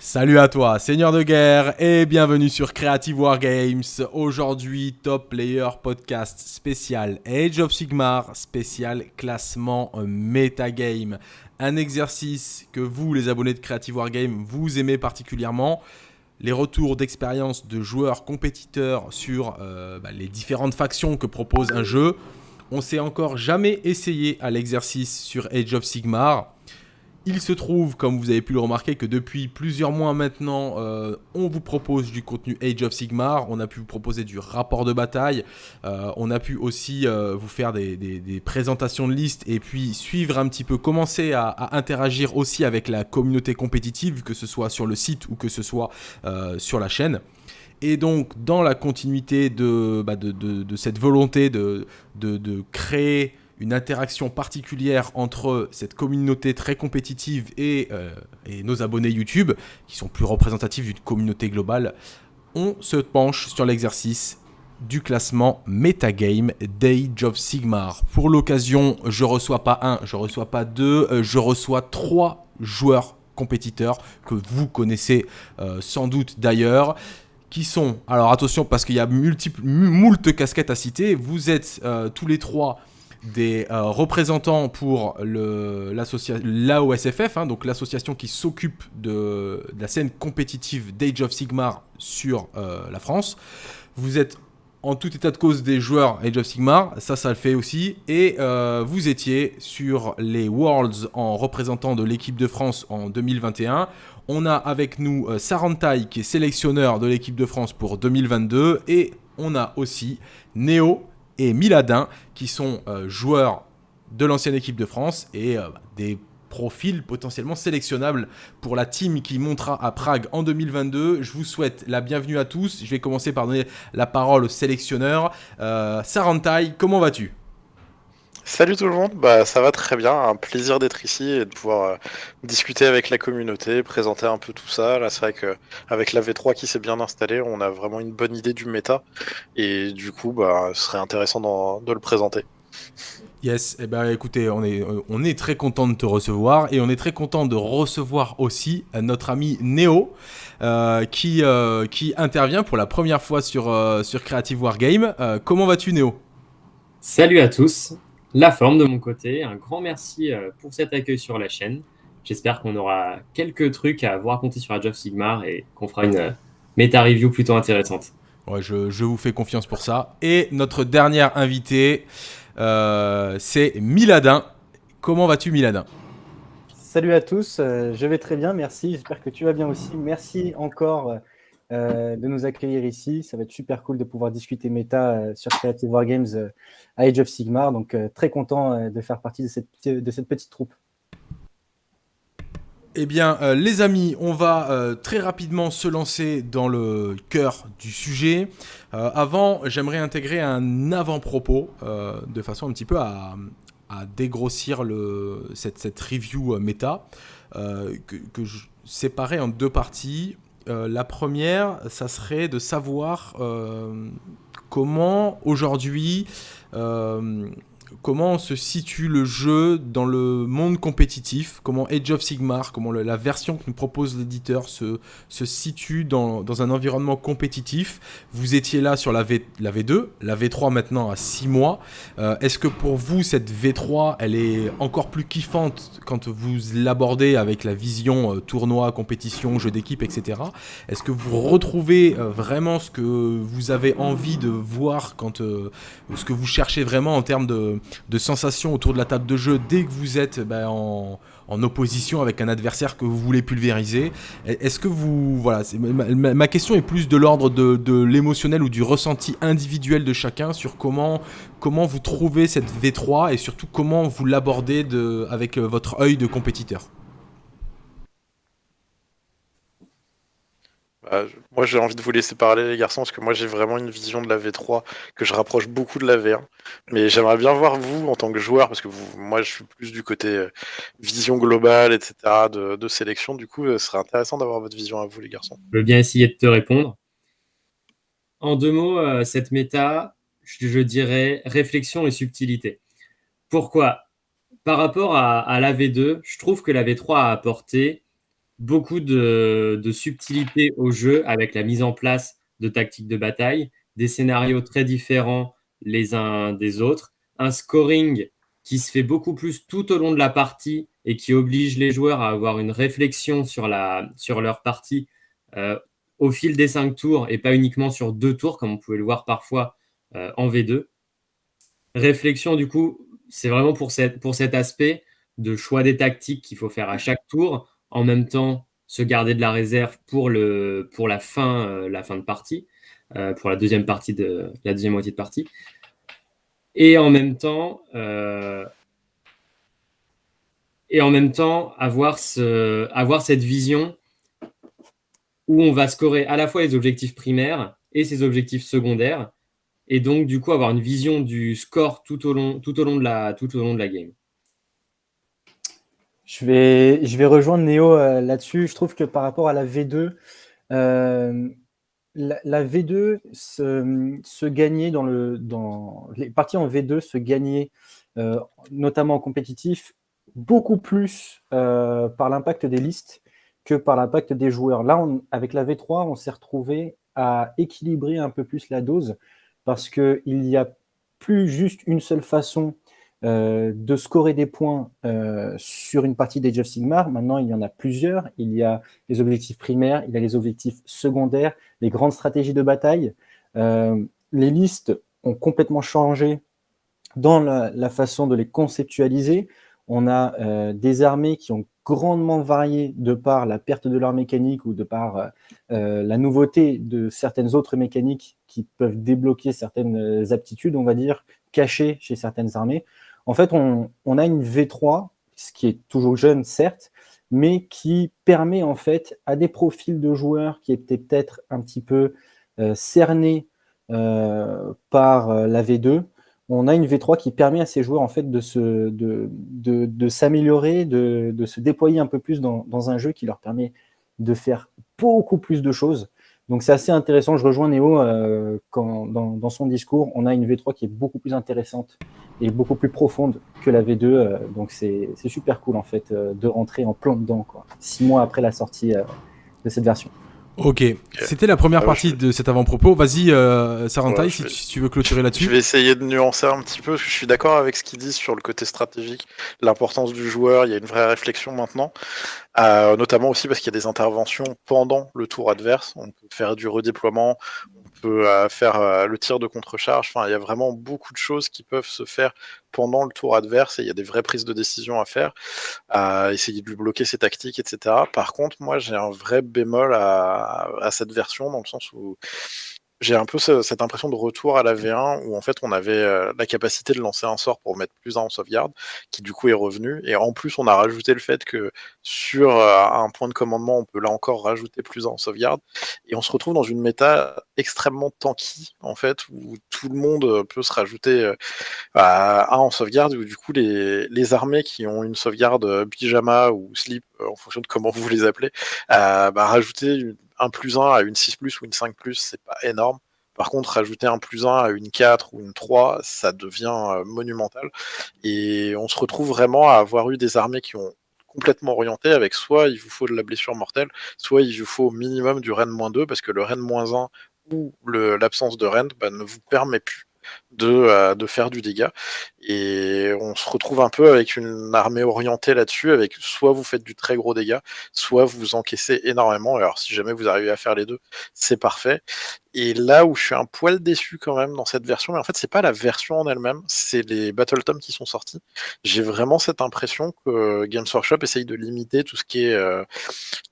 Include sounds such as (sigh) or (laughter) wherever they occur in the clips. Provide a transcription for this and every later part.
Salut à toi, Seigneur de guerre, et bienvenue sur Creative Wargames. Aujourd'hui, Top Player Podcast spécial Age of Sigmar, spécial classement metagame. Un exercice que vous, les abonnés de Creative Wargames, vous aimez particulièrement. Les retours d'expérience de joueurs compétiteurs sur euh, bah, les différentes factions que propose un jeu. On s'est encore jamais essayé à l'exercice sur Age of Sigmar. Il se trouve, comme vous avez pu le remarquer, que depuis plusieurs mois maintenant, euh, on vous propose du contenu Age of Sigmar. On a pu vous proposer du rapport de bataille. Euh, on a pu aussi euh, vous faire des, présentations de listes et puis suivre un petit peu, commencer à, interagir aussi avec la communauté compétitive, que ce soit sur le site ou que ce soit sur la chaîne. Et donc, dans la continuité de, bah, cette volonté de créer une interaction particulière entre cette communauté très compétitive euh, et, nos abonnés YouTube, qui sont plus représentatifs d'une communauté globale, on se penche sur l'exercice du classement Metagame d'Age of Sigmar. Pour l'occasion, je reçois pas un, je reçois pas deux, euh, je reçois trois joueurs compétiteurs que vous connaissez euh, sans doute d'ailleurs qui sont, alors attention parce qu'il y a multiples, moult casquettes à citer, vous êtes tous les trois des euh, représentants pour l'AOSFF, hein, donc l'association qui s'occupe de, la scène compétitive d'Age of Sigmar sur euh, la France. Vous êtes en tout état de cause des joueurs Age of Sigmar, ça, ça le fait aussi. Et euh, vous étiez sur les Worlds en représentant de l'équipe de France en 2021. On a avec nous Sarantai qui est sélectionneur de l'équipe de France pour 2022. Et on a aussi Néo et Miladin, qui sont euh, joueurs de l'ancienne équipe de France et euh, des profils potentiellement sélectionnables pour la team qui montera à Prague en 2022. Je vous souhaite la bienvenue à tous. Je vais commencer par donner la parole au sélectionneur. Euh, Sarantai, comment vas-tu? Salut tout le monde, bah ça va très bien, un plaisir d'être ici et de pouvoir euh, discuter avec la communauté, présenter un peu tout ça. Là c'est vrai que avec la V3 qui s'est bien installée, on a vraiment une bonne idée du méta et du coup bah ce serait intéressant de le présenter. Yes, et eh ben écoutez, on est, on est très content de te recevoir et on est très content de recevoir aussi notre ami Néo euh, qui, euh, qui intervient pour la première fois sur, sur Creative Wargame. comment vas-tu Néo Salut à tous, la forme de mon côté. Un grand merci euh, pour cet accueil sur la chaîne. J'espère qu'on aura quelques trucs à vous raconter sur Age of Sigmar et qu'on fera une euh, méta review plutôt intéressante. Ouais, je, vous fais confiance pour ça. Et notre dernière invité, euh, c'est Miladin. Comment vas-tu, Miladin? Salut à tous, je vais très bien, merci. J'espère que tu vas bien aussi. Merci encore euh, de nous accueillir ici. Ça va être super cool de pouvoir discuter méta sur Creative Wargames euh, Age of Sigmar. Donc, très content de faire partie de cette, petite troupe. Eh bien, les amis, on va très rapidement se lancer dans le cœur du sujet. avant, j'aimerais intégrer un avant-propos de façon un petit peu à, dégrossir le, cette, review méta que, que je séparais en deux parties. Euh, la première, ça serait de savoir euh, comment aujourd'hui euh, comment se situe le jeu dans le monde compétitif, comment Age of Sigmar, comment la version que nous propose l'éditeur se, situe dans, dans, un environnement compétitif? Vous étiez là sur la V2, la V3 maintenant à 6 mois. Euh, est-ce que pour vous, cette V3, elle est encore plus kiffante quand vous l'abordez avec la vision euh, tournoi, compétition, jeu d'équipe, etc. Est-ce que vous retrouvez euh, vraiment ce que vous avez envie de voir quand ce que vous cherchez vraiment en termes de de, sensations autour de la table de jeu dès que vous êtes bah, en, opposition avec un adversaire que vous voulez pulvériser. Est-ce que vous... Voilà, ma, question est plus de l'ordre de, l'émotionnel ou du ressenti individuel de chacun sur comment, comment vous trouvez cette V3 et surtout comment vous l'abordez avec euh, votre œil de compétiteur? Bah, moi, j'ai envie de vous laisser parler, les garçons, parce que moi, j'ai vraiment une vision de la V3 que je rapproche beaucoup de la V1. Mais j'aimerais bien voir vous, en tant que joueur, parce que moi, je suis plus du côté euh, vision globale, etc., de, sélection. Du coup, euh, ce serait intéressant d'avoir votre vision à vous, les garçons. Je veux bien essayer de te répondre. En deux mots, euh, cette méta, je, dirais réflexion et subtilité. Pourquoi? Par rapport à, à la V2, je trouve que la V3 a apporté beaucoup de, subtilité au jeu avec la mise en place de tactiques de bataille, des scénarios très différents les uns des autres, un scoring qui se fait beaucoup plus tout au long de la partie et qui oblige les joueurs à avoir une réflexion sur, leur partie euh, au fil des cinq tours et pas uniquement sur deux tours comme on pouvait le voir parfois euh, en V2. Réflexion, du coup, c'est vraiment pour cet aspect de choix des tactiques qu'il faut faire à chaque tour, en même temps se garder de la réserve pour, le, pour la, fin, euh, la fin de partie, euh, pour la deuxième partie de la deuxième moitié de partie. Et en même temps, euh, et en même temps avoir, ce, avoir cette vision où on va scorer à la fois les objectifs primaires et ses objectifs secondaires, et donc du coup avoir une vision du score tout au long, tout au long, de, la, tout au long de la game. Je vais, je vais rejoindre Néo euh, là-dessus. Je trouve que par rapport à la V2, euh, la, la, V2 se, gagnait dans le. Dans, les parties en V2 se gagnaient, euh, notamment en compétitif, beaucoup plus par l'impact des listes que par l'impact des joueurs. Là, avec la V3, on s'est retrouvé à équilibrer un peu plus la dose parce qu'il n'y a plus juste une seule façon euh, de scorer des points euh, sur une partie des of Sigmar. Maintenant, il y en a plusieurs. Il y a les objectifs primaires, il y a les objectifs secondaires, les grandes stratégies de bataille. Euh, les listes ont complètement changé dans la, la, façon de les conceptualiser. On a des armées qui ont grandement varié de par la perte de leur mécanique ou de par la nouveauté de certaines autres mécaniques qui peuvent débloquer certaines aptitudes, on va dire, cachées chez certaines armées. En fait, on, a une V3, ce qui est toujours jeune, certes, mais qui permet en fait à des profils de joueurs qui étaient peut-être un petit peu euh, cernés euh, par euh, la V2. On a une V3 qui permet à ces joueurs en fait de se, de, s'améliorer, de, se déployer un peu plus dans, un jeu qui leur permet de faire beaucoup plus de choses. Donc c'est assez intéressant. Je rejoins Néo euh, quand, dans, son discours. On a une V3 qui est beaucoup plus intéressante et beaucoup plus profonde que la V2. Euh, donc c'est super cool en fait euh, de rentrer en plein dedans, quoi, six mois après la sortie de cette version. Ok, c'était la première ah, partie de cet avant-propos. Vas-y, euh, Sarantai, ouais, si, vais... tu veux clôturer là-dessus. Je vais essayer de nuancer un petit peu, je suis d'accord avec ce qu'ils disent sur le côté stratégique, l'importance du joueur, il y a une vraie réflexion maintenant, euh, notamment aussi parce qu'il y a des interventions pendant le tour adverse, on peut faire du redéploiement, on peut euh, faire le tir de contre-charge, enfin il y a vraiment beaucoup de choses qui peuvent se faire pendant le tour adverse et il y a des vraies prises de décision à faire, à essayer de lui bloquer ses tactiques, etc. Par contre, moi j'ai un vrai bémol à, à, cette version dans le sens où j'ai un peu ce, cette impression de retour à la V1 où en fait on avait euh, la capacité de lancer un sort pour mettre plus 1 en sauvegarde, qui du coup est revenu. Et en plus on a rajouté le fait que sur euh, un point de commandement on peut là encore rajouter plus 1 en sauvegarde. Et on se retrouve dans une méta extrêmement tanky en fait, où tout le monde peut se rajouter euh, à 1 en sauvegarde, où du coup les, les armées qui ont une sauvegarde pyjama ou slip, en fonction de comment vous les appelez, bah, rajouter une un plus 1 à une 6 plus ou une 5 plus, c'est pas énorme. Par contre, rajouter un plus 1 à une 4 ou une 3, ça devient euh, monumental. Et on se retrouve vraiment à avoir eu des armées qui ont complètement orienté avec soit il vous faut de la blessure mortelle, soit il vous faut au minimum du Rennes-2, parce que le Rennes-1 ou l'absence de Rennes bah, ne vous permet plus de, euh, de faire du dégât. Et on se retrouve un peu avec une armée orientée là-dessus, avec soit vous faites du très gros dégât, soit vous encaissez énormément. Alors si jamais vous arrivez à faire les deux, c'est parfait. Et là où je suis un poil déçu quand même dans cette version, mais en fait c'est pas la version en elle-même, c'est les Battle Tomes qui sont sortis. J'ai vraiment cette impression que Games Workshop essaye de limiter tout ce qui est euh,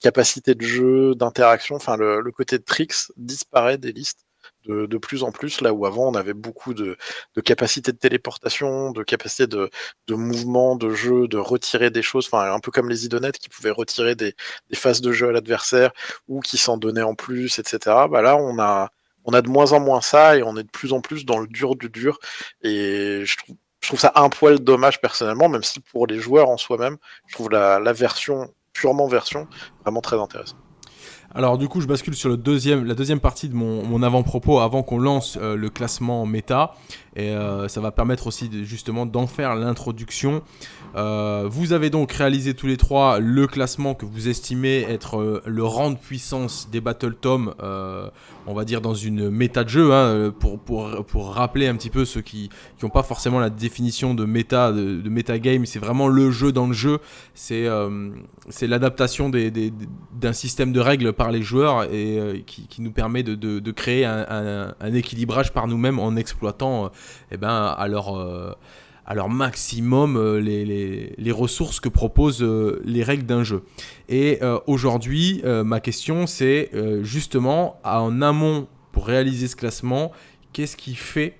capacité de jeu, d'interaction, enfin le, côté de tricks disparaît des listes de, plus en plus, là où avant on avait beaucoup de, de capacité de téléportation, de capacité de, mouvement, de jeu, de retirer des choses, un peu comme les idonettes qui pouvaient retirer des, des phases de jeu à l'adversaire ou qui s'en donnaient en plus, etc. Bah là on a, on a de moins en moins ça et on est de plus en plus dans le dur du dur et je trouve, je trouve ça un poil dommage personnellement, même si pour les joueurs en soi-même, je trouve la, la version purement version vraiment très intéressante. Alors du coup, je bascule sur le deuxième, la deuxième partie de mon, avant-propos avant qu'on lance euh, le classement méta. Et euh, ça va permettre aussi justement d'en faire l'introduction. Euh, vous avez donc réalisé tous les trois le classement que vous estimez être le rang de puissance des Battle Tom, on va dire dans une méta de jeu, hein, pour, pour, pour, rappeler un petit peu ceux qui n'ont pas forcément la définition de méta, de, de méta game, c'est vraiment le jeu dans le jeu, c'est l'adaptation d'un système de règles par les joueurs et euh, qui, nous permet de, créer un, équilibrage par nous-mêmes en exploitant euh, eh ben, à, leur, euh, à leur maximum les, les, ressources que proposent les règles d'un jeu. Et aujourd'hui, ma question c'est justement en amont pour réaliser ce classement, qu'est-ce qui fait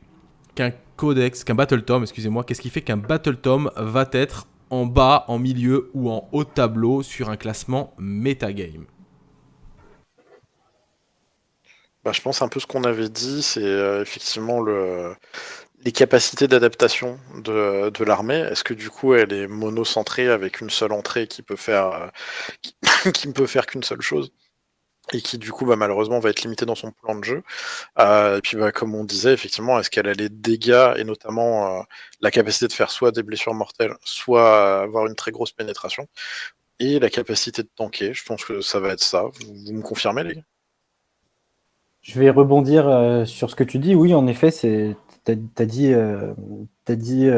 qu'un codex, qu'un battle tom, excusez-moi, qu'est-ce qui fait qu'un battle tom va être en bas, en milieu ou en haut tableau sur un classement metagame bah, Je pense un peu ce qu'on avait dit, c'est euh, effectivement le, les capacités d'adaptation de, l'armée. Est-ce que du coup elle est monocentrée avec une seule entrée qui peut faire euh, qui (laughs) ne peut faire qu'une seule chose et qui du coup bah, malheureusement va être limité dans son plan de jeu? Euh, et puis bah, comme on disait, effectivement, est-ce qu'elle a les dégâts et notamment la capacité de faire soit des blessures mortelles, soit avoir une très grosse pénétration, et la capacité de tanker? Je pense que ça va être ça. Vous, me confirmez les gars? Je vais rebondir euh, sur ce que tu dis. Oui, en effet, tu as, dit, as dit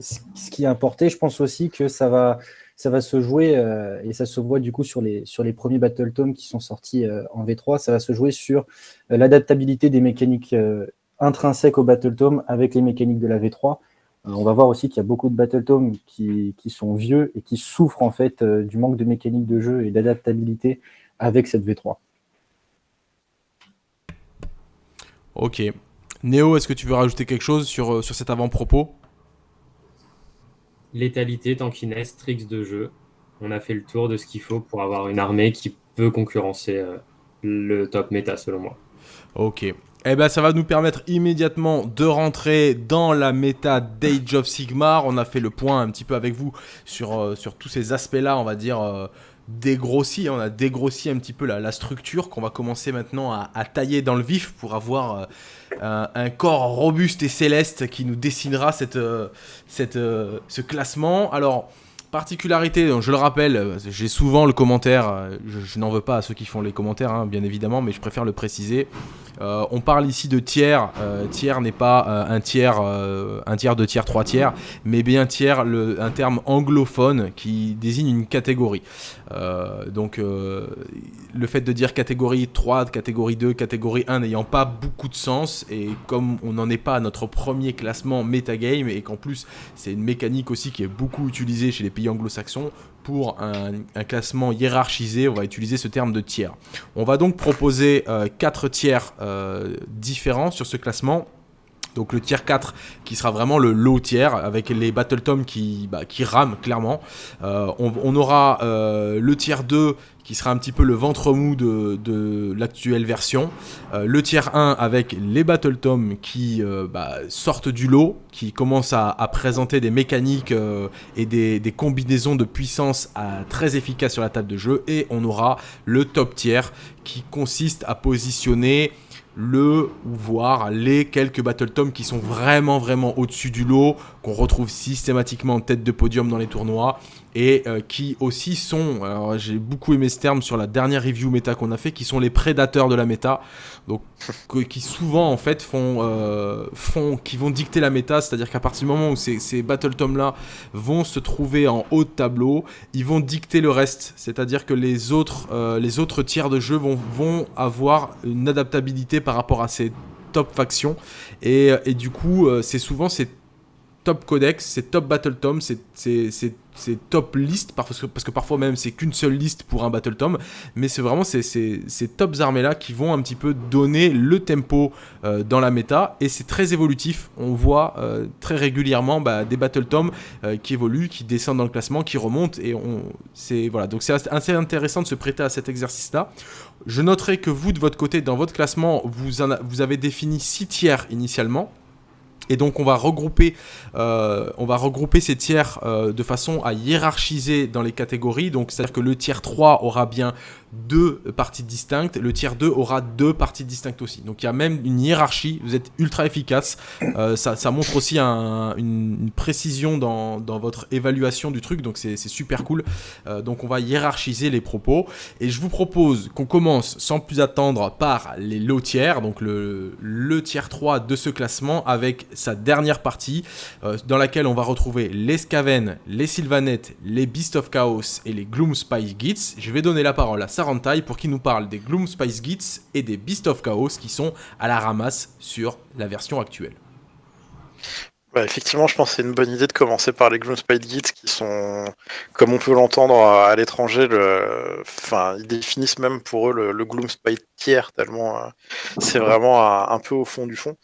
ce qui est importé. Je pense aussi que ça va ça va se jouer, euh, et ça se voit du coup sur les, sur les premiers Battle Tomes qui sont sortis euh, en V3, ça va se jouer sur euh, l'adaptabilité des mécaniques intrinsèques au Battle Tome avec les mécaniques de la V3. on va voir aussi qu'il y a beaucoup de Battle Tomes qui, qui, sont vieux et qui souffrent en fait du manque de mécanique de jeu et d'adaptabilité avec cette V3. Ok. Néo, est-ce que tu veux rajouter quelque chose sur, sur cet avant-propos? Létalité, tankiness, tricks de jeu. On a fait le tour de ce qu'il faut pour avoir une armée qui peut concurrencer euh, le top méta selon moi. Ok. Eh ben, ça va nous permettre immédiatement de rentrer dans la méta d'Age of Sigmar. On a fait le point un petit peu avec vous sur, euh, sur tous ces aspects-là, on va dire, euh, dégrossi, on a dégrossi un petit peu la, structure qu'on va commencer maintenant à, tailler dans le vif pour avoir euh, un, corps robuste et céleste qui nous dessinera cette, euh, cette, euh, ce classement. Alors, particularité, je le rappelle, j'ai souvent le commentaire, je, n'en veux pas à ceux qui font les commentaires, hein, bien évidemment, mais je préfère le préciser. Euh, on parle ici de tiers. Euh, tiers n'est pas euh, un tiers, un tiers, deux tiers, trois tiers, mais bien tiers, un terme anglophone qui désigne une catégorie. donc le fait de dire catégorie 3, catégorie 2, catégorie 1 n'ayant pas beaucoup de sens, et comme on n'en est pas à notre premier classement metagame, et qu'en plus c'est une mécanique aussi qui est beaucoup utilisée chez les pays anglo-saxons, pour un, classement hiérarchisé, on va utiliser ce terme de tiers. On va donc proposer euh, quatre tiers euh, différents sur ce classement. Donc le tiers 4 qui sera vraiment le low tiers avec les Battle Tom qui, bah, qui rament clairement. Euh, on, aura le tiers 2 qui sera un petit peu le ventre mou de, l'actuelle version. Euh, le tier 1 avec les Battle Tom qui euh, bah, sortent du lot, qui commencent à, présenter des mécaniques euh, et des, combinaisons de puissance très efficaces sur la table de jeu. Et on aura le top tier qui consiste à positionner le ou voir les quelques Battle Tom qui sont vraiment vraiment au-dessus du lot, qu'on retrouve systématiquement en tête de podium dans les tournois et euh, qui aussi sont, alors j'ai beaucoup aimé ce terme sur la dernière review méta qu'on a fait, qui sont les prédateurs de la méta, donc (laughs) qui souvent en fait font, euh, font qui vont dicter la méta, c'est-à-dire qu'à partir du moment où ces, ces Battle Tom là vont se trouver en haut de tableau, ils vont dicter le reste, c'est-à-dire que les autres, euh, les autres tiers de jeu vont, vont avoir une adaptabilité par rapport à ces top factions, et, et du coup c'est souvent ces top codex, c'est top battle tom, c'est top liste, parce que, parfois même c'est qu'une seule liste pour un battle tom, mais c'est vraiment ces, ces, ces tops armées là qui vont un petit peu donner le tempo euh, dans la méta, et c'est très évolutif, on voit euh, très régulièrement bah, des battle tom euh, qui évoluent, qui descendent dans le classement, qui remontent, et on, c'est voilà, donc c'est assez intéressant de se prêter à cet exercice là. Je noterai que vous de votre côté, dans votre classement, vous, avez défini 6 tiers initialement. Et donc on va regrouper, euh, ces tiers euh, de façon à hiérarchiser dans les catégories. Donc c'est-à-dire que le tiers 3 aura bien deux parties distinctes, le tiers 2 aura deux parties distinctes aussi. Donc il y a même une hiérarchie, vous êtes ultra efficace. Euh, ça, montre aussi un, une, précision dans, votre évaluation du truc, donc c'est super cool. Euh, donc on va hiérarchiser les propos. Et je vous propose qu'on commence sans plus attendre par les lots tiers, donc le, le tiers 3 de ce classement avec sa dernière partie euh, dans laquelle on va retrouver les Skaven, les Sylvanettes, les Beast of Chaos et les Gloom Spice Gits. Je vais donner la parole à Pour qu'il nous parle des Gloom Spice Gits et des Beast of Chaos qui sont à la ramasse sur la version actuelle. Bah, effectivement, je pense que c'est une bonne idée de commencer par les Gloomspite Gits qui sont, comme on peut l'entendre à l'étranger, le... enfin, ils définissent même pour eux le, le Gloomspite tiers, tellement euh, c'est vraiment un, peu au fond du fond.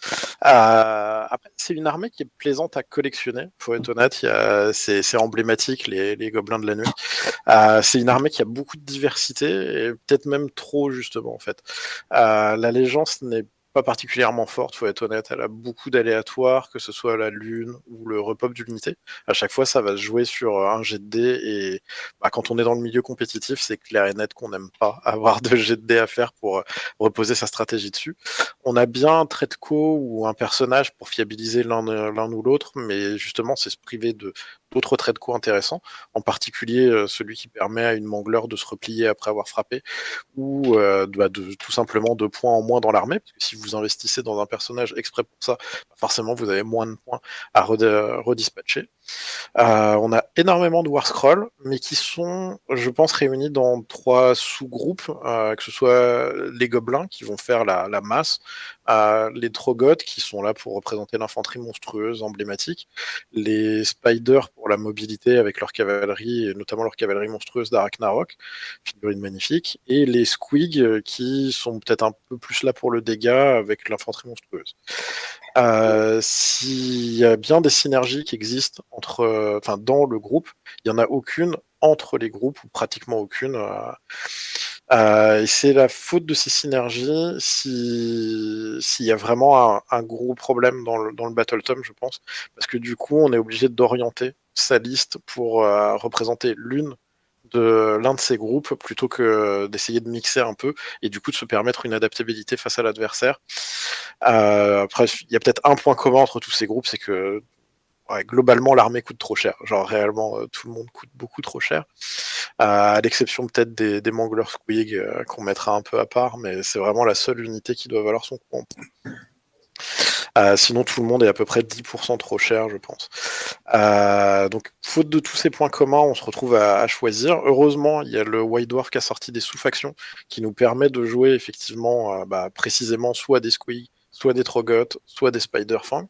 Euh, après, c'est une armée qui est plaisante à collectionner, faut être honnête, c'est emblématique, les, les, gobelins de la nuit. Euh, c'est une armée qui a beaucoup de diversité, et peut-être même trop, justement, en fait. L'allégeance n'est pas particulièrement forte, faut être honnête. Elle a beaucoup d'aléatoires, que ce soit la lune ou le repop d'unité. À chaque fois, ça va se jouer sur un jet de dés et bah, quand on est dans le milieu compétitif, c'est clair et net qu'on n'aime pas (laughs) avoir de jet de dés à faire pour euh, reposer sa stratégie dessus. On a bien un trait de co ou un personnage pour fiabiliser l'un ou l'autre, mais justement, c'est se priver de d'autres traits de co intéressants, en particulier euh, celui qui permet à une mangleur de se replier après avoir frappé, ou euh, bah, de, tout simplement deux points en moins dans l'armée, parce que si vous investissez dans un personnage exprès pour ça, forcément vous avez moins de points à redispatcher. Euh, on a énormément de War Scroll, mais qui sont, je pense, réunis dans trois sous-groupes, que ce soit les gobelins qui vont faire la, masse, euh, les trogotes qui sont là pour représenter l'infanterie monstrueuse emblématique, les spiders pour la mobilité avec leur cavalerie, et notamment leur cavalerie monstrueuse d'Araknarok, figurine magnifique, et les squigs qui sont peut-être un peu plus là pour le dégât avec l'infanterie monstrueuse. Euh, s'il y a bien des synergies qui existent entre, euh, enfin, dans le groupe, il n'y en a aucune entre les groupes, ou pratiquement aucune. Euh, et c'est la faute de ces synergies s'il y a vraiment un, gros problème dans le, dans le Battle Tom, je pense. Parce que du coup, on est obligé d'orienter sa liste pour représenter l'une de l'un de ces groupes plutôt que d'essayer de mixer un peu et du coup de se permettre une adaptabilité face à l'adversaire. Euh, après, il y a peut-être un point commun entre tous ces groupes, c'est que globalement l'armée coûte trop cher. Genre réellement euh, tout le monde coûte beaucoup trop cher. Euh, à l'exception peut-être des, des Mangler Squig qu'on mettra un peu à part, mais c'est vraiment la seule unité qui doit valoir son. Euh, sinon, tout le monde est à peu près 10% trop cher, je pense. Euh, donc, faute de tous ces points communs, on se retrouve à, choisir. Heureusement, il y a le White Dwarf qui a sorti des sous-factions qui nous permet de jouer effectivement euh, bah, précisément soit des Squeak, soit des Trogoth, soit des Spider-Fang.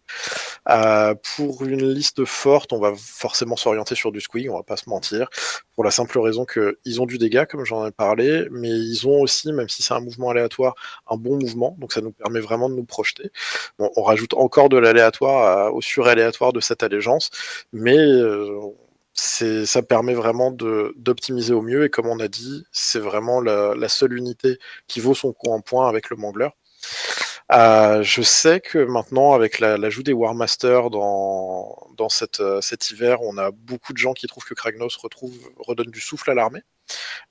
Euh, pour une liste forte, on va forcément s'orienter sur du Squig, on va pas se mentir, pour la simple raison qu'ils ont du dégât, comme j'en ai parlé, mais ils ont aussi, même si c'est un mouvement aléatoire, un bon mouvement, donc ça nous permet vraiment de nous projeter. On rajoute encore de l'aléatoire au sur-aléatoire de cette allégeance, mais euh, ça permet vraiment d'optimiser au mieux, et comme on a dit, c'est vraiment la, seule unité qui vaut son coup en point avec le Mangler. Euh, je sais que maintenant, avec l'ajout des War Masters dans, euh, cet hiver, on a beaucoup de gens qui trouvent que Kragnos redonne du souffle à l'armée.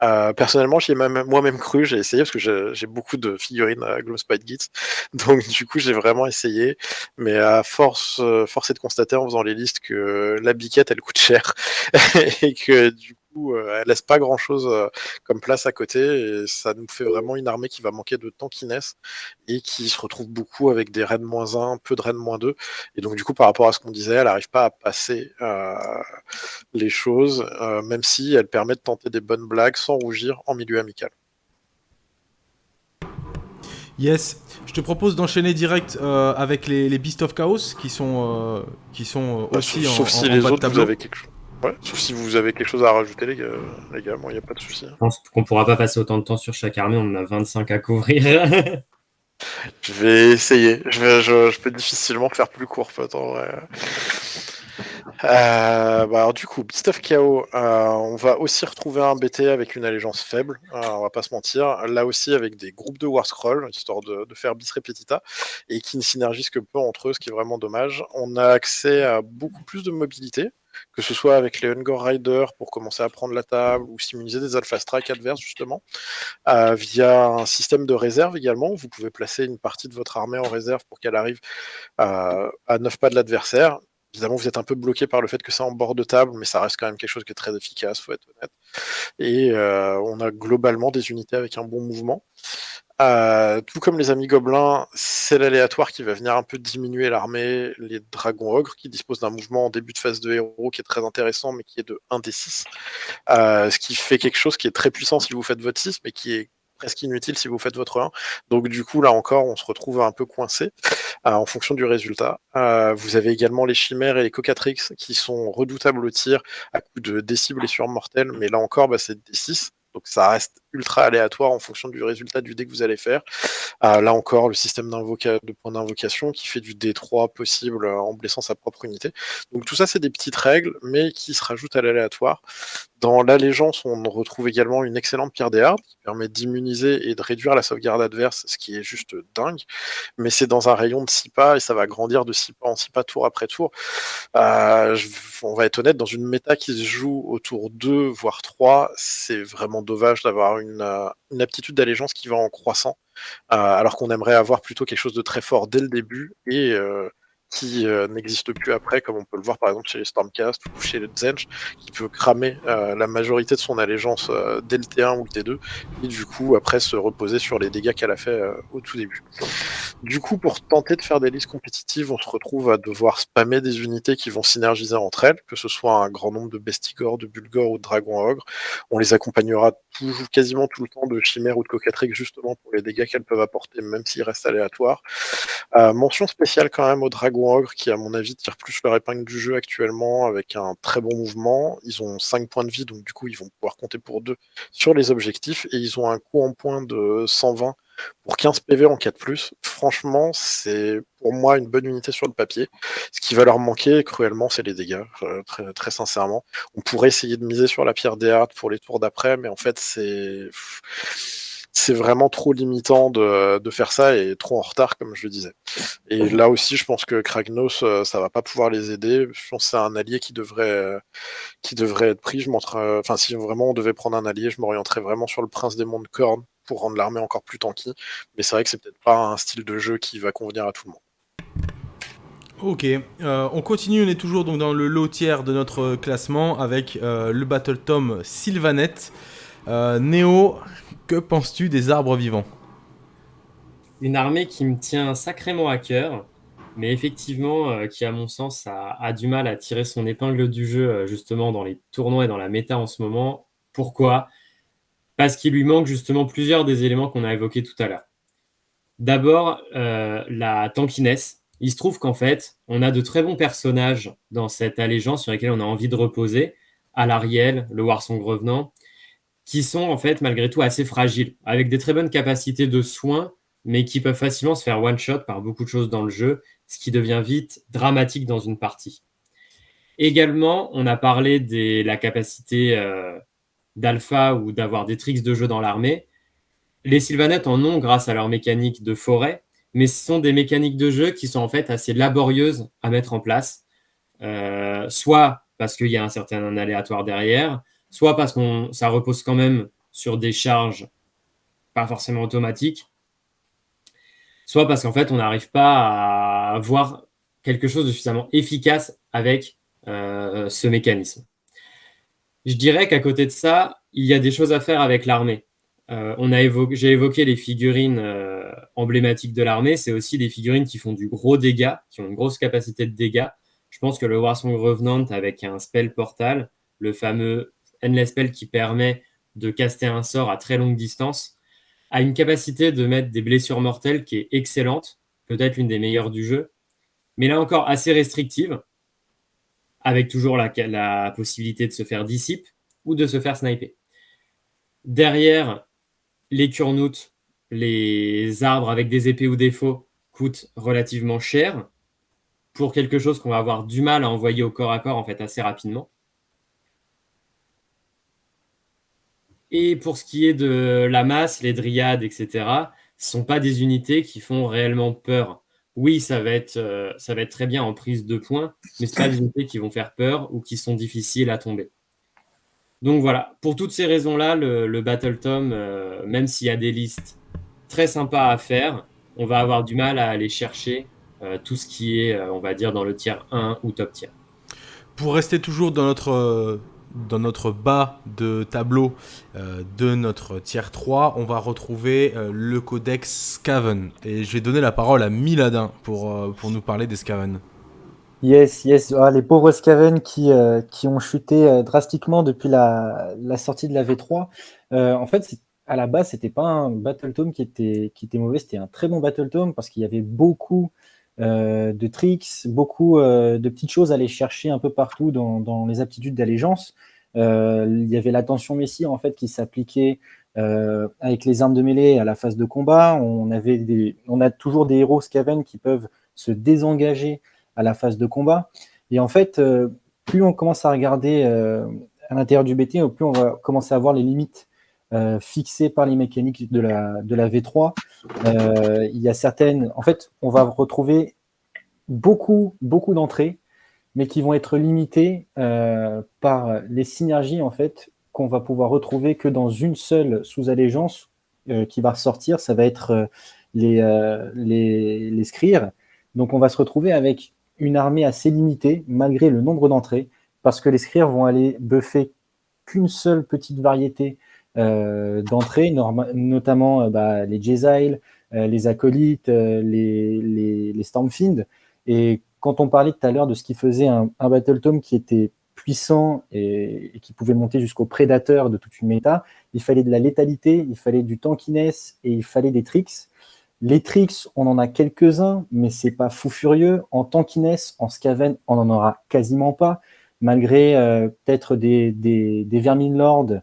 Euh, personnellement, j'y ai moi-même cru, j'ai essayé parce que j'ai beaucoup de figurines à Gloomspite Gits, (laughs) donc du coup j'ai vraiment essayé, mais à force, force est de constater en faisant les listes que la biquette elle coûte cher. (laughs) Et que du euh, elle laisse pas grand chose euh, comme place à côté et ça nous fait vraiment une armée qui va manquer de tankiness et qui se retrouve beaucoup avec des raids moins 1, peu de raids moins 2. Et donc du coup par rapport à ce qu'on disait, elle n'arrive pas à passer euh, les choses, même si elle permet de tenter des bonnes blagues sans rougir en milieu amical. Yes, je te propose d'enchaîner direct avec les, les Beast of Chaos qui sont, qui sont bah, aussi sauf, en, si les autres, vous avez quelque chose. Ouais, sauf si vous avez quelque chose à rajouter, les gars, les gars il n'y a pas de souci. Je pense qu'on pourra pas passer autant de temps sur chaque armée, on en a 25 à couvrir. (laughs) je vais essayer. Je, vais, je, peux difficilement faire plus court, peut-être. Euh, bah alors du coup, Beast of Chaos, euh, on va aussi retrouver un BT avec une allégeance faible, euh, on va pas se mentir. Là aussi avec des groupes de War Scroll, histoire de, de, faire bis repetita, et qui ne synergisent que peu entre eux, ce qui est vraiment dommage. On a accès à beaucoup plus de mobilité, que ce soit avec les Hunger Riders pour commencer à prendre la table ou s'immuniser des Alpha Strike adverses justement, euh, via un système de réserve également. Vous pouvez placer une partie de votre armée en réserve pour qu'elle arrive à, à 9 pas de l'adversaire. Évidemment, vous êtes un peu bloqué par le fait que c'est en bord de table, mais ça reste quand même quelque chose qui est très efficace, faut être honnête. Et euh, on a globalement des unités avec un bon mouvement. Euh, tout comme les amis gobelins, c'est l'aléatoire qui va venir un peu diminuer l'armée. Les dragons ogres qui disposent d'un mouvement en début de phase de héros qui est très intéressant, mais qui est de 1 des 6. Euh, ce qui fait quelque chose qui est très puissant si vous faites votre 6, mais qui est presque inutile si vous faites votre 1. Donc du coup, là encore, on se retrouve un peu coincé euh, en fonction du résultat. Euh, vous avez également les chimères et les cocatrix qui sont redoutables au tir à coup de décibles et sur mortels, mais là encore, bah, c'est des 6. Donc ça reste ultra aléatoire en fonction du résultat du dé que vous allez faire. Euh, là encore, le système de points d'invocation qui fait du D3 possible en blessant sa propre unité. Donc tout ça, c'est des petites règles, mais qui se rajoutent à l'aléatoire. Dans l'allégeance, on retrouve également une excellente pierre des hardes qui permet d'immuniser et de réduire la sauvegarde adverse, ce qui est juste dingue. Mais c'est dans un rayon de 6 pas et ça va grandir de 6 pas en 6 pas tour après tour. Euh, on va être honnête, dans une méta qui se joue autour 2, voire 3, c'est vraiment dommage d'avoir euh, une, aptitude d'allégeance qui va en croissant, euh, alors qu'on aimerait avoir plutôt quelque chose de très fort dès le début et euh, qui euh, n'existe plus après, comme on peut le voir par exemple chez les Stormcast ou chez le Zench, qui peut cramer euh, la majorité de son allégeance euh, dès le T1 ou le T2, et du coup après se reposer sur les dégâts qu'elle a fait au tout début. Du coup, pour tenter de faire des listes compétitives, on se retrouve à devoir spammer des unités qui vont synergiser entre elles, que ce soit un grand nombre de Bestigor, de Bulgor ou de Dragon Ogre. On les accompagnera toujours, quasiment tout le temps de Chimère ou de Cocatrix, justement pour les dégâts qu'elles peuvent apporter, même s'ils restent aléatoires. mention spéciale quand même au Dragon Ogre qui, à mon avis, tire plus leur épingle du jeu actuellement avec un très bon mouvement. Ils ont 5 points de vie, donc du coup, ils vont pouvoir compter pour 2 sur les objectifs et ils ont un coût en points de 120 pour 15 PV en 4+. Franchement, c'est pour moi une bonne unité sur le papier. Ce qui va leur manquer cruellement, c'est les dégâts, euh, très, très, sincèrement. On pourrait essayer de miser sur la pierre des hards pour les tours d'après, mais en fait, c'est c'est vraiment trop limitant de, de, faire ça et trop en retard, comme je le disais. Et là aussi, je pense que Kragnos, euh, ça va pas pouvoir les aider. Je pense que c'est un allié qui devrait, euh, qui devrait être pris. Je enfin, si vraiment on devait prendre un allié, je m'orienterais vraiment sur le Prince des Mondes Corne pour rendre l'armée encore plus tanky. Mais c'est vrai que c'est peut-être pas un style de jeu qui va convenir à tout le monde. Ok, euh, on continue, on est toujours donc dans le lot tiers de notre classement avec le Battle Tom Sylvanette. Néo, que penses-tu des arbres vivants? Une armée qui me tient sacrément à cœur, mais effectivement euh, qui, à mon sens, a, du mal à tirer son épingle du jeu euh, justement dans les tournois et dans la méta en ce moment. Pourquoi? Parce qu'il lui manque justement plusieurs des éléments qu'on a évoqués tout à l'heure. D'abord, euh, la tankiness. Il se trouve qu'en fait, on a de très bons personnages dans cette allégeance sur lesquels on a envie de reposer. À l'Ariel, le Warson Revenant, qui sont en fait malgré tout assez fragiles, avec des très bonnes capacités de soins, mais qui peuvent facilement se faire one-shot par beaucoup de choses dans le jeu, ce qui devient vite dramatique dans une partie. Également, on a parlé de la capacité euh, d'alpha ou d'avoir des tricks de jeu dans l'armée. Les Sylvanettes en ont grâce à leur mécanique de forêt, mais ce sont des mécaniques de jeu qui sont en fait assez laborieuses à mettre en place, euh, soit parce qu'il y a un certain aléatoire derrière, soit parce que ça repose quand même sur des charges pas forcément automatiques, soit parce qu'en fait, on n'arrive pas à avoir quelque chose de suffisamment efficace avec euh, ce mécanisme. Je dirais qu'à côté de ça, il y a des choses à faire avec l'armée. Euh, J'ai évoqué les figurines euh, emblématiques de l'armée, c'est aussi des figurines qui font du gros dégât, qui ont une grosse capacité de dégâts. Je pense que le Warsong Revenant avec un spell portal, le fameux Endless Spell qui permet de caster un sort à très longue distance, a une capacité de mettre des blessures mortelles qui est excellente, peut-être l'une des meilleures du jeu, mais là encore assez restrictive, avec toujours la, possibilité de se faire dissipe ou de se faire sniper. Derrière, les curnoutes, les arbres avec des épées ou des faux coûtent relativement cher pour quelque chose qu'on va avoir du mal à envoyer au corps à corps en fait assez rapidement. Et pour ce qui est de la masse, les dryades, etc., ce ne sont pas des unités qui font réellement peur. oui, ça va, être, euh, ça va très bien en prise de points, mais ce pas des unités qui vont faire peur ou qui sont difficiles à tomber. Donc voilà, pour toutes ces raisons-là, le, Battle Tom, euh, même s'il y a des listes très sympas à faire, on va avoir du mal à aller chercher euh, tout ce qui est, on va dire, dans le tiers 1 ou top tier. Pour rester toujours dans notre dans notre bas de tableau euh, de notre tier 3, on va retrouver euh, le codex Scaven. Et je vais donner la parole à Miladin pour, euh, pour nous parler des Scaven. Yes, yes. Ah, les pauvres Scaven qui, qui ont chuté drastiquement depuis la, la, sortie de la V3. en fait, à la base, c'était pas un Battle Tome qui était, qui était mauvais, c'était un très bon Battle Tome parce qu'il y avait beaucoup euh, de tricks, beaucoup euh, de petites choses à aller chercher un peu partout dans, les aptitudes d'allégeance. Euh, il y avait l'attention Messi en fait qui s'appliquait avec les armes de mêlée à la phase de combat. On, avait des, on a toujours des héros Skaven qui peuvent se désengager à la phase de combat. Et en fait, plus on commence à regarder à l'intérieur du BT, plus on va commencer à voir les limites euh, fixées par les mécaniques de la, de la V3. Euh, il y a certaines, en fait, on va retrouver beaucoup, beaucoup d'entrées, mais qui vont être limitées euh, par les synergies en fait qu'on va pouvoir retrouver que dans une seule sous-allégeance qui va ressortir. Ça va être les, les, les. Donc on va se retrouver avec une armée assez limitée malgré le nombre d'entrées, parce que les scrires vont aller buffer qu'une seule petite variété d'entrée, notamment euh, bah, les Jezile, euh, les Acolytes, les, les. Et quand on parlait tout à l'heure de ce qui faisait un, Battle Tome qui était puissant et, qui pouvait monter jusqu'au prédateur de toute une méta, il fallait de la létalité, il fallait du tankiness et il fallait des tricks. Les tricks, on en a quelques-uns, mais c'est pas fou furieux. En tankiness, en Scaven, on en aura quasiment pas, malgré peut-être des, des, des Vermin Lords euh,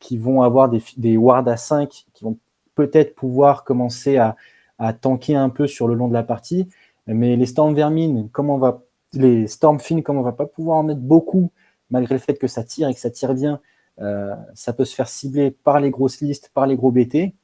qui vont avoir des, des wards à 5 qui vont peut-être pouvoir commencer à, tanker un peu sur le long de la partie. Mais les Storm Vermin, comme on va, les Stormfin, comme on va pas pouvoir en mettre beaucoup, malgré le fait que ça tire et que ça tire bien, euh, ça peut se faire cibler par les grosses listes, par les gros BT.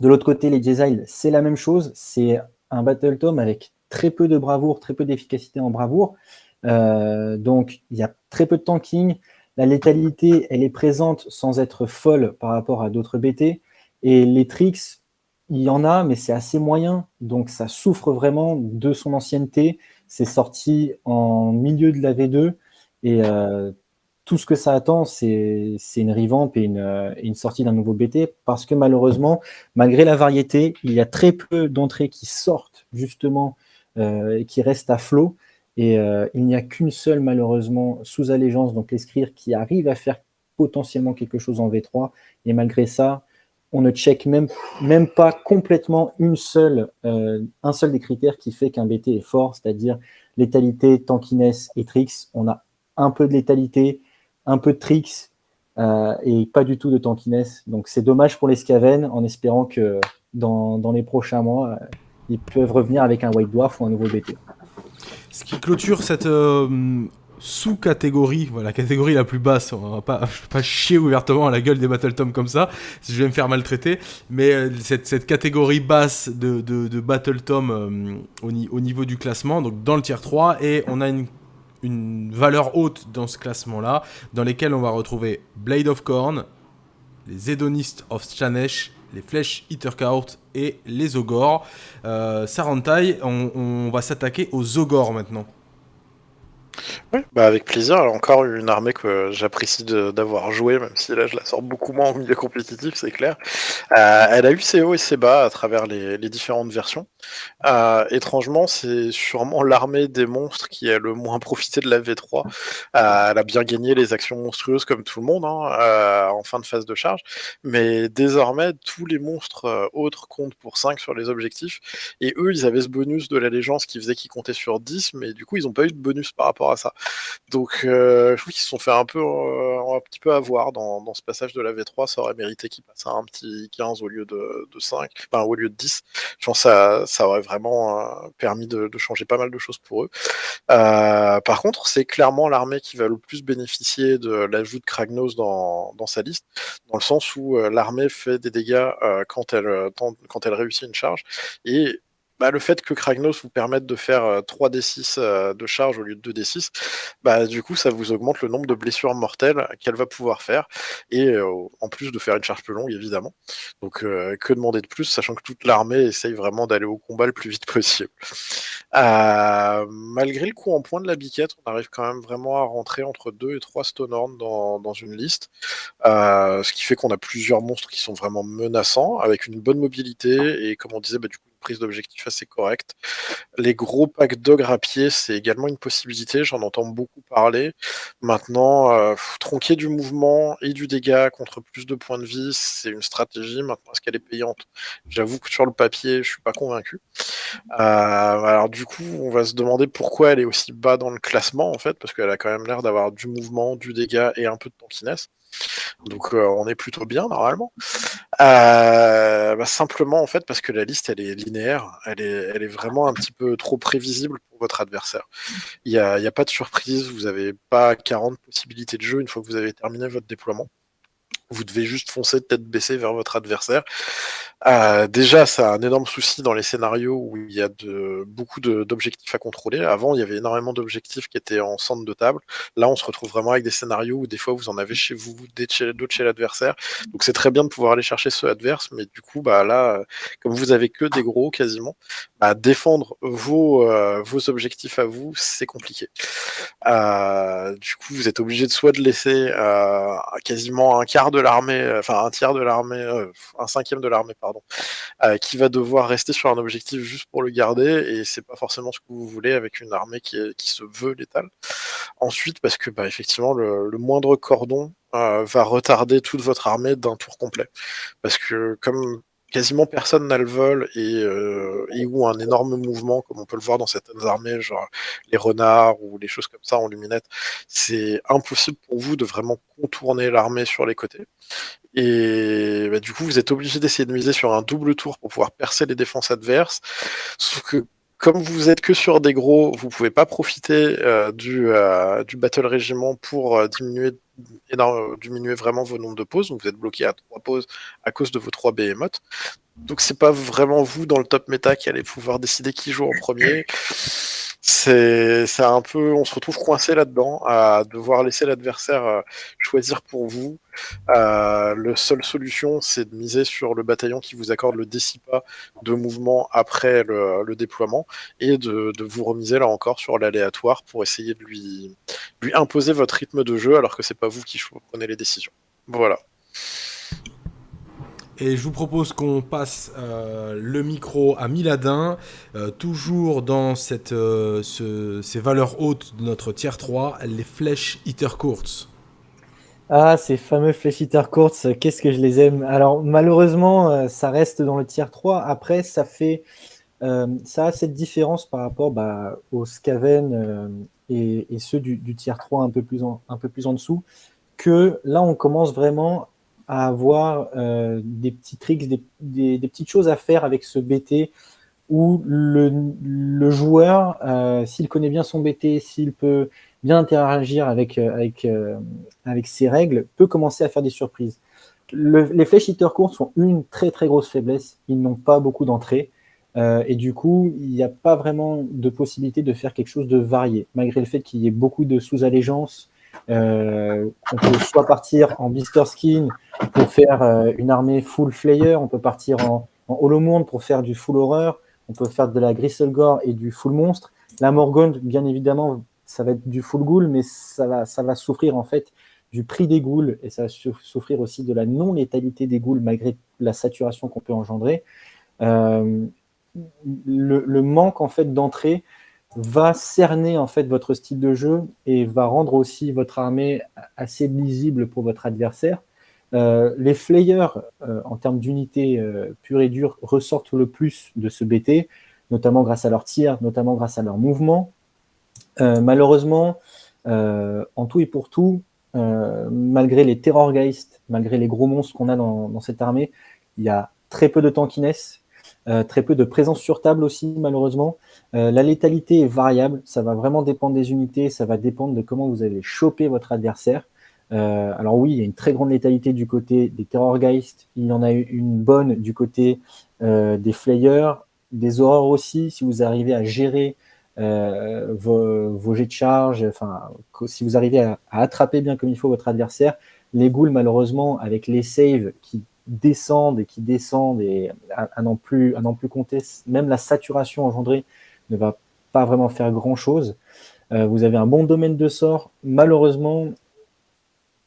De l'autre côté, les Jezile, c'est la même chose. C'est un Battle Tome avec très peu de bravoure, très peu d'efficacité en bravoure. Euh, donc, il y a très peu de tanking. La létalité, elle est présente sans être folle par rapport à d'autres BT. Et les tricks, il y en a, mais c'est assez moyen. Donc ça souffre vraiment de son ancienneté. C'est sorti en milieu de la V2. Et euh, tout ce que ça attend, c'est une revamp et une, sortie d'un nouveau BT. Parce que malheureusement, malgré la variété, il y a très peu d'entrées qui sortent justement euh, et qui restent à flot. Et euh, il n'y a qu'une seule, malheureusement, sous allégeance, donc l'escrire, qui arrive à faire potentiellement quelque chose en V3. Et malgré ça, on ne check même, même pas complètement une seule, euh, un seul des critères qui fait qu'un BT est fort, c'est-à-dire létalité, tankiness et tricks. On a un peu de létalité, un peu de tricks euh, et pas du tout de tankiness. Donc c'est dommage pour les Skaven en espérant que dans, dans les prochains mois, ils peuvent revenir avec un White Dwarf ou un nouveau BT. Ce qui clôture cette euh, sous-catégorie, voilà, la catégorie la plus basse, on va pas, pas chier ouvertement à la gueule des Battle Tom comme ça, si je vais me faire maltraiter, mais euh, cette, catégorie basse de, Battle Tom euh, au, au, niveau du classement, donc dans le tier 3, et on a une, valeur haute dans ce classement-là, dans lesquels on va retrouver Blade of Corn, les Hédonistes of Chanesh, les flèches Hitterkaut et les Ogors. Euh, Sarantai, on, va s'attaquer aux Ogors maintenant. Oui, bah avec plaisir. encore une armée que j'apprécie d'avoir joué, même si là je la sors beaucoup moins au milieu compétitif, c'est clair. Euh, elle a eu ses hauts et ses bas à travers les, différentes versions. Euh, étrangement, c'est sûrement (laughs) l'armée des monstres qui a le moins profité de la V3. Euh, elle a bien gagné les actions monstrueuses comme tout le monde hein, en fin de phase de charge, mais désormais tous les monstres autres comptent pour 5 sur les objectifs. Et eux, ils avaient ce bonus de l'allégeance qui faisait qu'ils comptaient sur 10, mais du coup, ils n'ont pas eu de bonus par rapport à ça. Donc, euh, je trouve qu'ils se sont fait un peu, euh, un petit peu avoir dans, dans, ce passage de la V3. Ça aurait mérité qu'ils passent à un petit 15 au lieu de, de 5, enfin au lieu de 10. Je pense que ça, ça aurait vraiment euh, permis de, changer pas mal de choses pour eux. par contre, c'est clairement l'armée qui va le plus bénéficier de l'ajout de Kragnos dans, dans, sa liste, dans le sens où l'armée fait des dégâts quand, elle, quand elle réussit une charge. Et bah, le fait que Kragnos vous permette de faire 3d6 de charge au lieu de 2d6, bah, du coup, ça vous augmente le nombre de blessures mortelles qu'elle va pouvoir faire, et en plus de faire une charge plus longue, évidemment. Donc, que demander de plus, sachant que toute l'armée essaye vraiment d'aller au combat le plus vite possible. malgré le coup en point de la biquette, on arrive quand même vraiment à rentrer entre 2 et 3 Stonehorn dans, dans une liste, ce qui fait qu'on a plusieurs monstres qui sont vraiment menaçants, avec une bonne mobilité, et comme on disait, bah, du coup, prise assez correcte. Les gros packs d'ogre à pied, c'est également une possibilité, j'en entends beaucoup parler. Maintenant, euh, tronquer du mouvement et du dégât contre plus de points de vie, c'est une stratégie. Maintenant, est-ce qu'elle est payante? J'avoue que sur le papier, je suis pas convaincu. Euh, alors du coup, on va se demander pourquoi elle est aussi bas dans le classement, en fait, parce qu'elle a quand même l'air d'avoir du mouvement, du dégât et un peu de tankiness. Donc euh, on est plutôt bien normalement. Euh, bah, simplement en fait parce que la liste elle est linéaire, elle est, vraiment un petit peu trop prévisible pour votre adversaire. Il n'y a, a, pas de surprise, vous n'avez pas 40 possibilités de jeu une fois que vous avez terminé votre déploiement. Vous devez juste foncer tête baissée vers votre adversaire. Euh, déjà, ça a un énorme souci dans les scénarios où il y a beaucoup d'objectifs à contrôler. Avant, il y avait énormément d'objectifs qui étaient en centre de table. Là, on se retrouve vraiment avec des scénarios où des fois vous en avez chez vous, d'autres chez l'adversaire. Donc c'est très bien de pouvoir aller chercher ceux adverses, mais du coup, bah là, comme vous avez que des gros quasiment, bah, défendre vos, euh, vos objectifs à vous, c'est compliqué. Euh, du coup, vous êtes obligé de soit de laisser quasiment un quart de l'armée, enfin un tiers de l'armée, un cinquième de l'armée, pardon, qui va devoir rester sur un objectif juste pour le garder, et c'est pas forcément ce que vous voulez avec une armée qui, se veut létale. Ensuite, parce que bah, effectivement, le, le moindre cordon va retarder toute votre armée d'un tour complet. Parce que comme quasiment personne n'a le vol et, euh, ou un énorme mouvement, comme on peut le voir dans certaines armées, genre les renards ou les choses comme ça en luminette, c'est impossible pour vous de vraiment contourner l'armée sur les côtés. Et bah, du coup, vous êtes obligé d'essayer de miser sur un double tour pour pouvoir percer les défenses adverses. Sauf que comme vous êtes que sur des gros, vous pouvez pas profiter euh, du, euh, du Battle Régiment pour diminuer, diminuer vraiment vos nombres de pauses. Donc vous êtes bloqué à trois pauses à cause de vos trois behemoths. Donc c'est pas vraiment vous dans le top méta qui allez pouvoir décider qui joue en premier c'est un peu, on se retrouve coincé là-dedans, à devoir laisser l'adversaire euh, choisir pour vous. Euh, la seule solution, c'est de miser sur le bataillon qui vous accorde le décipa de mouvement après le, déploiement et de, de, vous remiser là encore sur l'aléatoire pour essayer de lui, lui imposer votre rythme de jeu alors que c'est pas vous qui prenez les décisions. Voilà. Et je vous propose qu'on passe euh, le micro à Miladin, euh, toujours dans cette, euh, ces valeurs hautes de notre tier 3, les flèches Hitter Courts. Ah, ces fameux flèches Hitter Courts, qu'est-ce que je les aime. Alors, malheureusement, ça reste dans le tier 3. Après, ça fait. ça a cette différence par rapport bah, aux Skaven et, ceux du, du tier 3 un peu, plus un peu plus en dessous, que là, on commence vraiment à avoir euh, des petits tricks, des, petites choses à faire avec ce BT où le, joueur, euh, s'il connaît bien son BT, s'il peut bien interagir avec, euh, avec, ses règles, peut commencer à faire des surprises. Le, les flèches hitter courts sont une très très grosse faiblesse. Ils n'ont pas beaucoup d'entrées. et du coup, il n'y a pas vraiment de possibilité de faire quelque chose de varié, malgré le fait qu'il y ait beaucoup de sous-allégeances, euh, on peut soit partir en blister skin pour faire euh, une armée full flayer, on peut partir en, en hollow pour faire du full horreur, on peut faire de la Gristlegore et du full monstre. La Morgone, bien évidemment, ça va être du full ghoul, mais ça va, ça va souffrir en fait du prix des ghouls et ça va souffrir aussi de la non-létalité des ghouls malgré la saturation qu'on peut engendrer. Euh, le, le, manque en fait d'entrée va cerner en fait votre style de jeu et va rendre aussi votre armée assez lisible pour votre adversaire. Euh, les flayers, euh, en termes d'unité euh, pure et dure, ressortent le plus de ce BT, notamment grâce à leur tir, notamment grâce à leur mouvement. malheureusement, en tout et pour tout, malgré les Terrorgeist, malgré les gros monstres qu'on a dans, dans, cette armée, il y a très peu de tankiness, très peu de présence sur table aussi, malheureusement. Euh, la létalité est variable, ça va vraiment dépendre des unités, ça va dépendre de comment vous allez choper votre adversaire. Euh, alors oui, il y a une très grande létalité du côté des Terrorgeist, il y en a une bonne du côté euh, des Flayers, des horreurs aussi, si vous arrivez à gérer euh, vos, jets de charge, enfin, si vous arrivez à, attraper bien comme il faut votre adversaire, les ghouls, malheureusement, avec les saves qui descendent et qui descendent et à, n'en plus, à plus compter, même la saturation engendrée ne va pas vraiment faire grand chose. Euh, vous avez un bon domaine de sort. Malheureusement,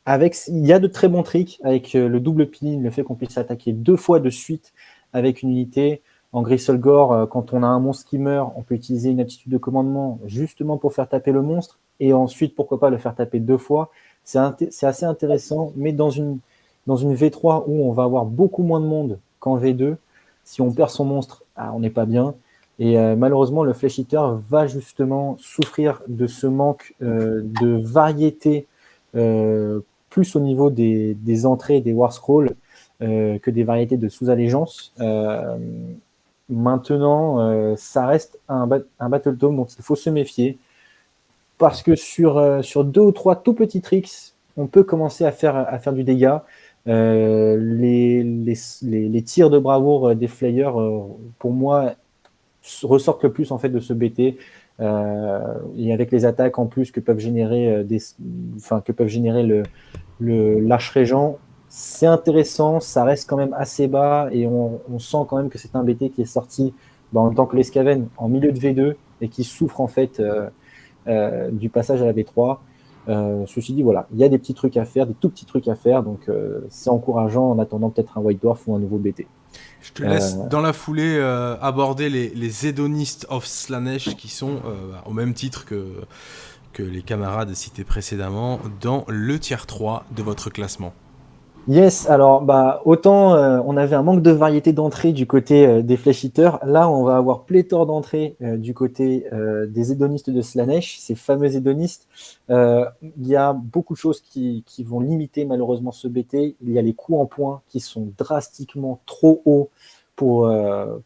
avec, il y a de très bons tricks avec euh, le double peeling, le fait qu'on puisse attaquer deux fois de suite avec une unité. En Grisolgore, euh, quand on a un monstre qui meurt, on peut utiliser une attitude de commandement justement pour faire taper le monstre et ensuite, pourquoi pas, le faire taper deux fois. C'est assez intéressant, mais dans une, dans une V3 où on va avoir beaucoup moins de monde qu'en V2, si on perd son monstre, ah, on n'est pas bien. Et euh, malheureusement, le Flash Eater va justement souffrir de ce manque euh, de variété, plus au niveau des, entrées des War Scrolls que des variétés de sous-allégeance. Maintenant, euh, ça reste un, un Battle Tome dont il faut se méfier. Parce que sur, euh, sur deux ou trois tout petits tricks, on peut commencer à faire, à faire du dégât. Euh, les, tirs de bravoure des Flayers, pour moi, ressortent le plus en fait de ce BT. et avec les attaques en plus que peuvent générer, des, enfin, que peuvent générer le, le l'arche régent, c'est intéressant, ça reste quand même assez bas et on, sent quand même que c'est un BT qui est sorti le temps que l'Escaven en milieu de V2 et qui souffre en fait euh, euh, du passage à la V3. Euh, ceci dit, voilà, il y a des petits trucs à faire, des tout petits trucs à faire, donc c'est encourageant en attendant peut-être un White Dwarf ou un nouveau BT. Je te laisse dans la foulée aborder les, les Hédonistes of Slanesh qui sont au même titre que, que les camarades cités précédemment dans le tiers 3 de votre classement. Yes, alors bah autant euh, on avait un manque de variété d'entrée du côté euh, des Flash là on va avoir pléthore d'entrées euh, du côté des hédonistes de Slanesh, ces fameux hédonistes. Il y a beaucoup de choses qui, vont limiter malheureusement ce BT. Il y a les coûts en points qui sont drastiquement trop hauts pour,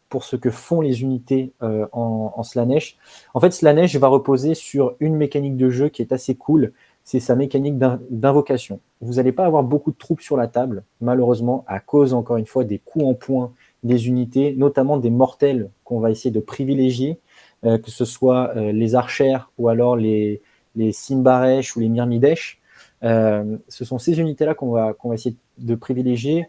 pour ce que font les unités en, en Slanesh. En fait, Slanesh va reposer sur une mécanique de jeu qui est assez cool, c'est sa mécanique d'invocation. Vous n'allez pas avoir beaucoup de troupes sur la table, malheureusement, à cause, encore une fois, des coups en points des unités, notamment des mortels qu'on va essayer de privilégier, euh, que ce soit euh, les archères ou alors les, les Simbaresh ou les Myrmidesh. Euh, ce sont ces unités-là qu'on va, va essayer de privilégier.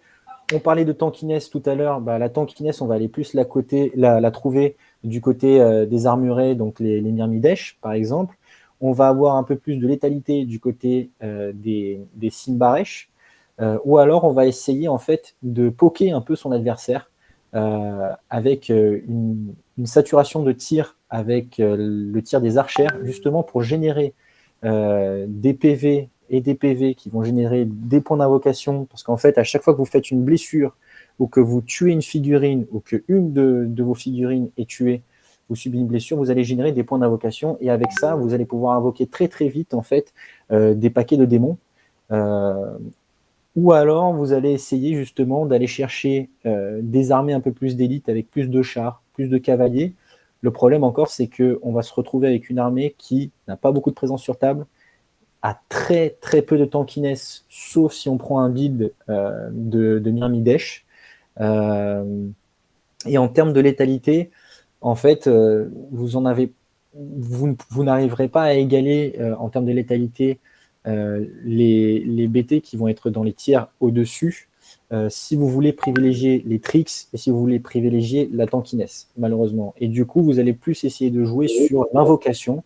On parlait de tankiness tout à l'heure. Bah, la tankiness, on va aller plus la, côté, la, la trouver du côté des armurés, donc les, les Myrmidesh, par exemple on va avoir un peu plus de létalité du côté euh, des, des Simbaresh, euh, ou alors on va essayer en fait de poker un peu son adversaire euh, avec une, saturation de tir avec le tir des archères, justement pour générer des PV et des PV qui vont générer des points d'invocation, parce qu'en fait, à chaque fois que vous faites une blessure ou que vous tuez une figurine ou que une de, de vos figurines est tuée, vous subissez une blessure, vous allez générer des points d'invocation et avec ça, vous allez pouvoir invoquer très très vite en fait euh, des paquets de démons. Euh, ou alors vous allez essayer justement d'aller chercher euh, des armées un peu plus d'élite avec plus de chars, plus de cavaliers. Le problème encore, c'est qu'on va se retrouver avec une armée qui n'a pas beaucoup de présence sur table, a très très peu de tankiness, sauf si on prend un build de, de Myrmidesh. et en termes de létalité, en fait, euh, vous n'arriverez pas à égaler euh, en termes de létalité euh, les, BT qui vont être dans les tiers au-dessus. si vous voulez privilégier les tricks et si vous voulez privilégier la tankiness, malheureusement. Et du coup, vous allez plus essayer de jouer sur l'invocation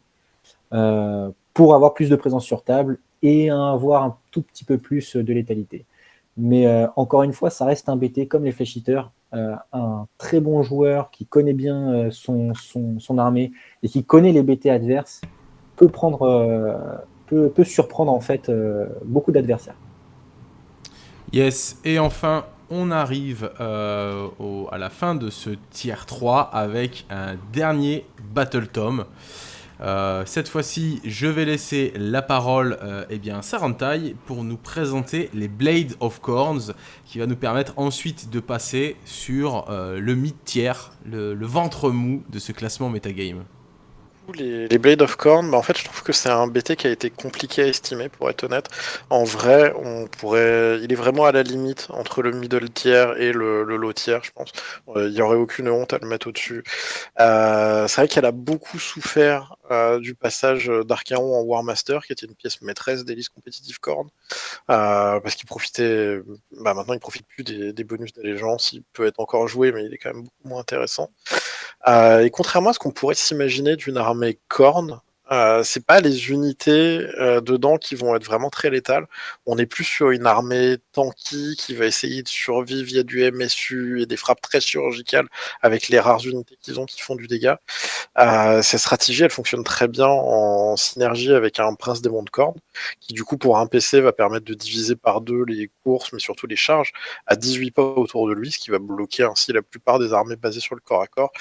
pour avoir plus de présence sur table et avoir un tout petit peu plus de létalité. Mais encore une fois, ça reste un BT comme les. Euh, un très bon joueur qui connaît bien euh, son, son, armée et qui connaît les BT adverses peut prendre euh, peut, peut, surprendre en fait beaucoup d'adversaires. Yes, et enfin on arrive à la fin de ce tiers 3 avec un dernier Battle Tom. Euh, cette fois-ci, je vais laisser la parole euh, eh bien, à Sarantai pour nous présenter les Blade of Corns, qui va nous permettre ensuite de passer sur euh, le mid-tiers, le, ventre mou de ce classement metagame. les, les Blade of Corn, bah, en fait, je trouve que c'est un BT qui a été compliqué à estimer, pour être honnête. En vrai, on pourrait, il est vraiment à la limite entre le middle tier et le, low tier, je pense. Euh, il n'y aurait aucune honte à le mettre au-dessus. C'est vrai qu'elle a beaucoup souffert euh, du passage d'Archaon en War Master, qui était une pièce maîtresse des listes compétitives euh, parce qu'il profitait, bah, maintenant il profite plus des, des bonus d'allégeance, il peut être encore joué, mais il est quand même beaucoup moins intéressant. Euh, et contrairement à ce qu'on pourrait s'imaginer d'une armée corne, euh, c'est pas les unités euh, dedans qui vont être vraiment très létales. On est plus sur une armée tanky qui va essayer de survivre via du MSU et des frappes très chirurgicales avec les rares unités qu'ils ont qui font du dégât. Euh, ces stratégies, elles fonctionnent très bien en synergie avec un prince démon de corne qui du coup pour un PC va permettre de diviser par deux les courses mais surtout les charges à 18 pas autour de lui, ce qui va bloquer ainsi la plupart des armées basées sur le corps à corps,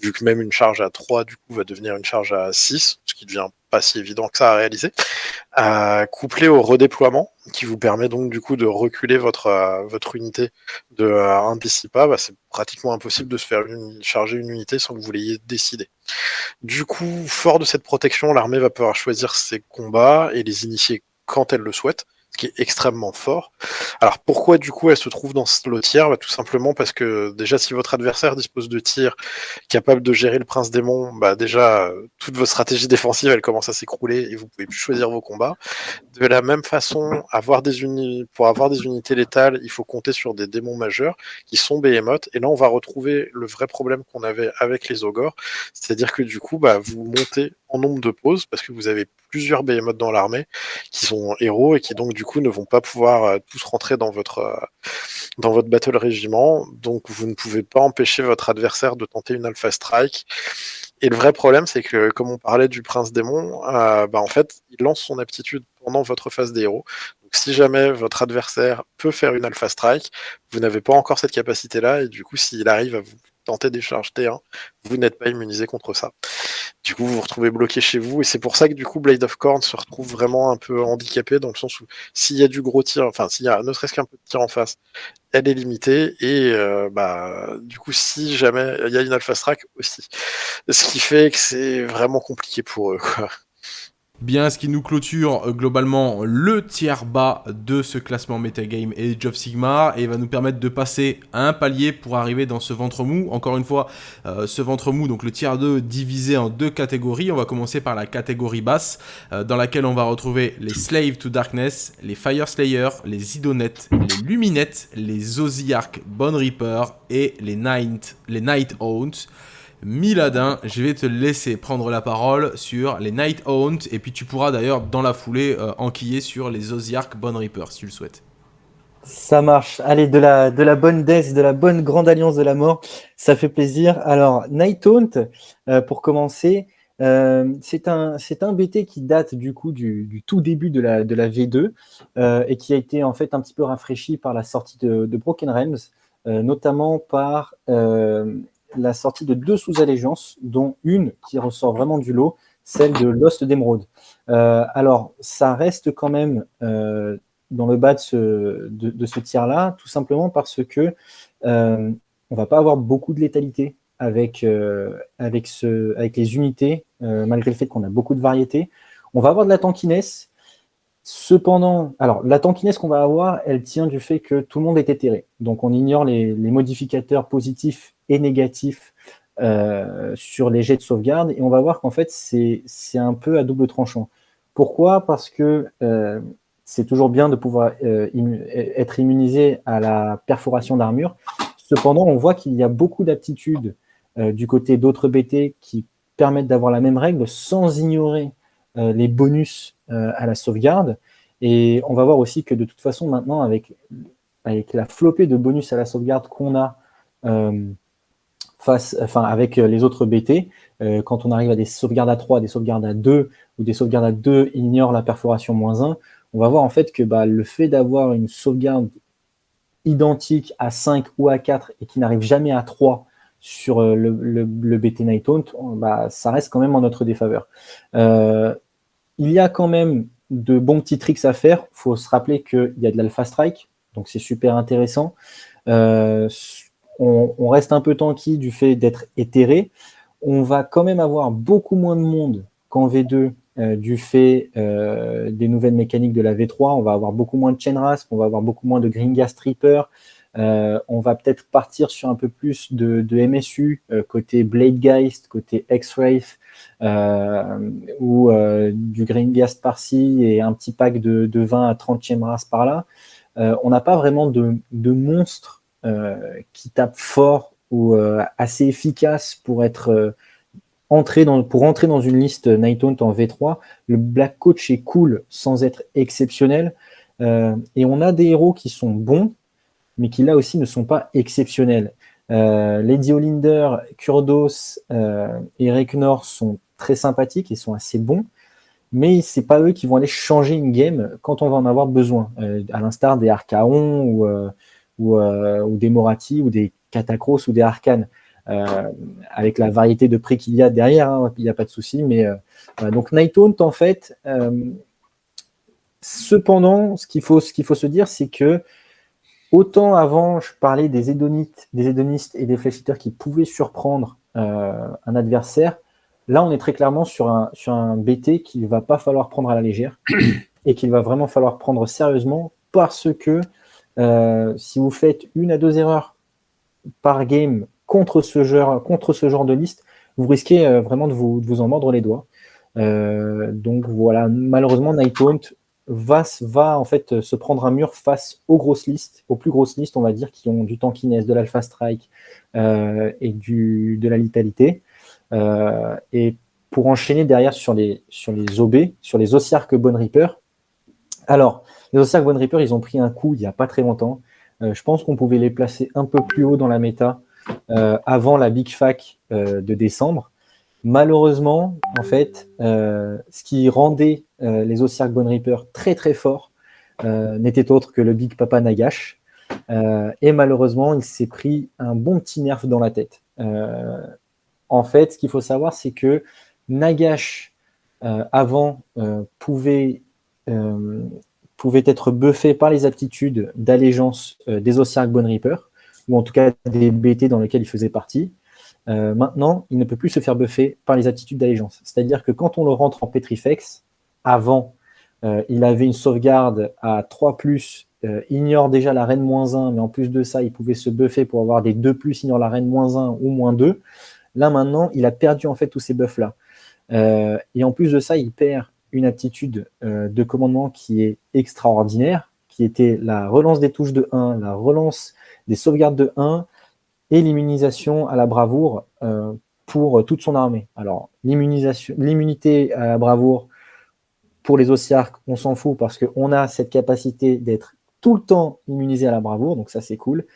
vu que même une charge à 3 du coup va devenir une charge à 6, ce qui pas si évident que ça à réaliser, euh, couplé au redéploiement, qui vous permet donc du coup de reculer votre, euh, votre unité de euh, un bah, c'est pratiquement impossible de se faire charger une unité sans que vous l'ayez décidé. Du coup, fort de cette protection, l'armée va pouvoir choisir ses combats et les initier quand elle le souhaite qui est extrêmement fort. Alors pourquoi du coup elle se trouve dans ce lot tiers bah, Tout simplement parce que déjà si votre adversaire dispose de tirs capable de gérer le prince démon, bah déjà toute votre stratégie défensive elle commence à s'écrouler et vous pouvez plus choisir vos combats. De la même façon, avoir des pour avoir des unités létales, il faut compter sur des démons majeurs qui sont Behemoth. Et là on va retrouver le vrai problème qu'on avait avec les ogres, c'est-à-dire que du coup bah, vous montez nombre de pauses parce que vous avez plusieurs Behemoth dans l'armée qui sont héros et qui donc du coup ne vont pas pouvoir euh, tous rentrer dans votre euh, dans votre battle régiment, donc vous ne pouvez pas empêcher votre adversaire de tenter une alpha strike. Et le vrai problème, c'est que comme on parlait du prince démon, euh, bah en fait, il lance son aptitude pendant votre phase des héros. Si jamais votre adversaire peut faire une alpha strike, vous n'avez pas encore cette capacité-là, et du coup, s'il arrive à vous tenter des charges T1, vous n'êtes pas immunisé contre ça. Du coup, vous vous retrouvez bloqué chez vous, et c'est pour ça que du coup, Blade of Corn se retrouve vraiment un peu handicapé, dans le sens où s'il y a du gros tir, enfin, s'il y a ne serait-ce qu'un peu de tir en face, elle est limitée, et euh, bah, du coup, si jamais il y a une Alpha Strike aussi. Ce qui fait que c'est vraiment compliqué pour eux. Bien, ce qui nous clôture euh, globalement le tiers bas de ce classement Metagame Age of Sigmar et va nous permettre de passer un palier pour arriver dans ce ventre mou. Encore une fois, euh, ce ventre mou, donc le tiers 2 divisé en deux catégories. On va commencer par la catégorie basse euh, dans laquelle on va retrouver les Slave to Darkness, les Fire Slayer, les Idonettes, les Luminettes, les Ozark Bone Reaper et les Night, les Night Haunts. Miladin, je vais te laisser prendre la parole sur les Night Haunt et puis tu pourras d'ailleurs dans la foulée euh, enquiller sur les Osiark Bone Reaper si tu le souhaites. Ça marche. Allez, de la, de la bonne death, de la bonne grande alliance de la mort, ça fait plaisir. Alors, Night Haunt, euh, pour commencer, euh, c'est un, un BT qui date du coup du tout début de la, de la V2 et qui a été en fait un petit peu rafraîchi par la sortie de, de Broken Realms, notamment par la sortie de deux sous-allégeances, dont une qui ressort vraiment du lot, celle de Lost d'Emeraude. Euh, alors, ça reste quand même euh, dans le bas de ce, tiers-là, tout simplement parce que euh, on va pas avoir beaucoup de létalité avec, avec les unités, malgré le fait qu'on a beaucoup de variétés. On va avoir de la tankiness, Cependant, alors la tankiness qu'on va avoir, elle tient du fait que tout le monde est éthéré. Donc on ignore les modificateurs positifs et négatif euh, sur les jets de sauvegarde. Et on va voir qu'en fait, c'est un peu à double tranchant. Pourquoi? Parce que euh, c'est toujours bien de pouvoir euh, être immunisé à la perforation d'armure. Cependant, on voit qu'il y a beaucoup d'aptitudes du côté d'autres BT qui permettent d'avoir la même règle sans ignorer les bonus à la sauvegarde. Et on va voir aussi que de toute façon, maintenant, avec, avec la flopée de bonus à la sauvegarde qu'on a, face, enfin, avec euh, les autres BT, euh, quand on arrive à des sauvegardes à 3, des sauvegardes à 2 ou des sauvegardes à 2 ignore la perforation moins 1, on va voir en fait que bah, le fait d'avoir une sauvegarde identique à 5 ou à 4 et qui n'arrive jamais à 3 sur euh, le, BT Night bah, ça reste quand même en notre défaveur. il y a quand même de bons petits tricks à faire. Il faut se rappeler qu'il y a de l'Alpha Strike, donc c'est super intéressant on, reste un peu tanky du fait d'être éthéré. On va quand même avoir beaucoup moins de monde qu'en V2 euh, du fait euh, des nouvelles mécaniques de la V3. On va avoir beaucoup moins de chain rasp, on va avoir beaucoup moins de green gas tripper. Euh, on va peut-être partir sur un peu plus de, MSU, côté Blade Geist, côté X-Wraith, ou du green gas par-ci et un petit pack de, 20 à 30 rasp par là. on n'a pas vraiment de, de monstres qui tapent fort ou assez efficaces pour être pour entrer dans une liste Nighthaunt en V3, le Black Coach est cool sans être exceptionnel. Euh, et on a des héros qui sont bons, mais qui là aussi ne sont pas exceptionnels. Euh, Lady Olinder, Kurdos euh, et Reknor sont très sympathiques et sont assez bons, mais c'est pas eux qui vont aller changer une game quand on va en avoir besoin, à l'instar des Archaon ou, ou, ou, des Morati ou des Catacros ou des Arcanes. Euh, avec la variété de prix qu'il y a derrière, hein, il n'y a pas de souci. Mais euh, donc Nighthaunt, en fait, euh, cependant, ce qu'il faut, faut se dire, c'est que autant avant, je parlais des des hédonistes et des fléchiteurs qui pouvaient surprendre un adversaire. Là, on est très clairement sur un, sur un BT qu'il ne va pas falloir prendre à la légère et qu'il va vraiment falloir prendre sérieusement parce que si vous faites une à deux erreurs par game contre ce genre, contre ce genre de liste, vous risquez euh, vraiment de vous, vous, en mordre les doigts. Euh, donc voilà, malheureusement, Nightpoint va, va en fait se prendre un mur face aux grosses listes, aux plus grosses listes, on va dire, qui ont du tankiness, de l'alpha strike euh, et du, de la litalité. et pour enchaîner derrière sur les, sur les OB, sur les Ossiark Bone Reaper. Alors, les Ossiark Bone Reaper, ils ont pris un coup il n'y a pas très longtemps. je pense qu'on pouvait les placer un peu plus haut dans la méta euh, avant la Big Fac euh, de décembre. Malheureusement, en fait, euh, ce qui rendait les Ossiark Bone Reaper très très forts n'était autre que le Big Papa Nagash. et malheureusement, il s'est pris un bon petit nerf dans la tête. en fait, ce qu'il faut savoir, c'est que Nagash, avant, pouvait, pouvait être buffé par les aptitudes d'allégeance des Ossiark Bone Reaper ou en tout cas des BT dans lesquels il faisait partie. Euh, maintenant, il ne peut plus se faire buffer par les attitudes d'allégeance. C'est-à-dire que quand on le rentre en Petrifex, avant, euh, il avait une sauvegarde à 3+, euh, ignore déjà la reine moins 1, mais en plus de ça, il pouvait se buffer pour avoir des 2+, ignore la reine moins 1 ou moins 2. Là, maintenant, il a perdu en fait tous ces buffs-là. et en plus de ça, il perd une aptitude de commandement qui est extraordinaire, qui était la relance des touches de 1, la relance des sauvegardes de 1 et l'immunisation à la bravoure euh, pour toute son armée. Alors, l'immunité à la bravoure pour les Ossiarques, on s'en fout parce qu'on a cette capacité d'être tout le temps immunisé à la bravoure, donc ça c'est cool.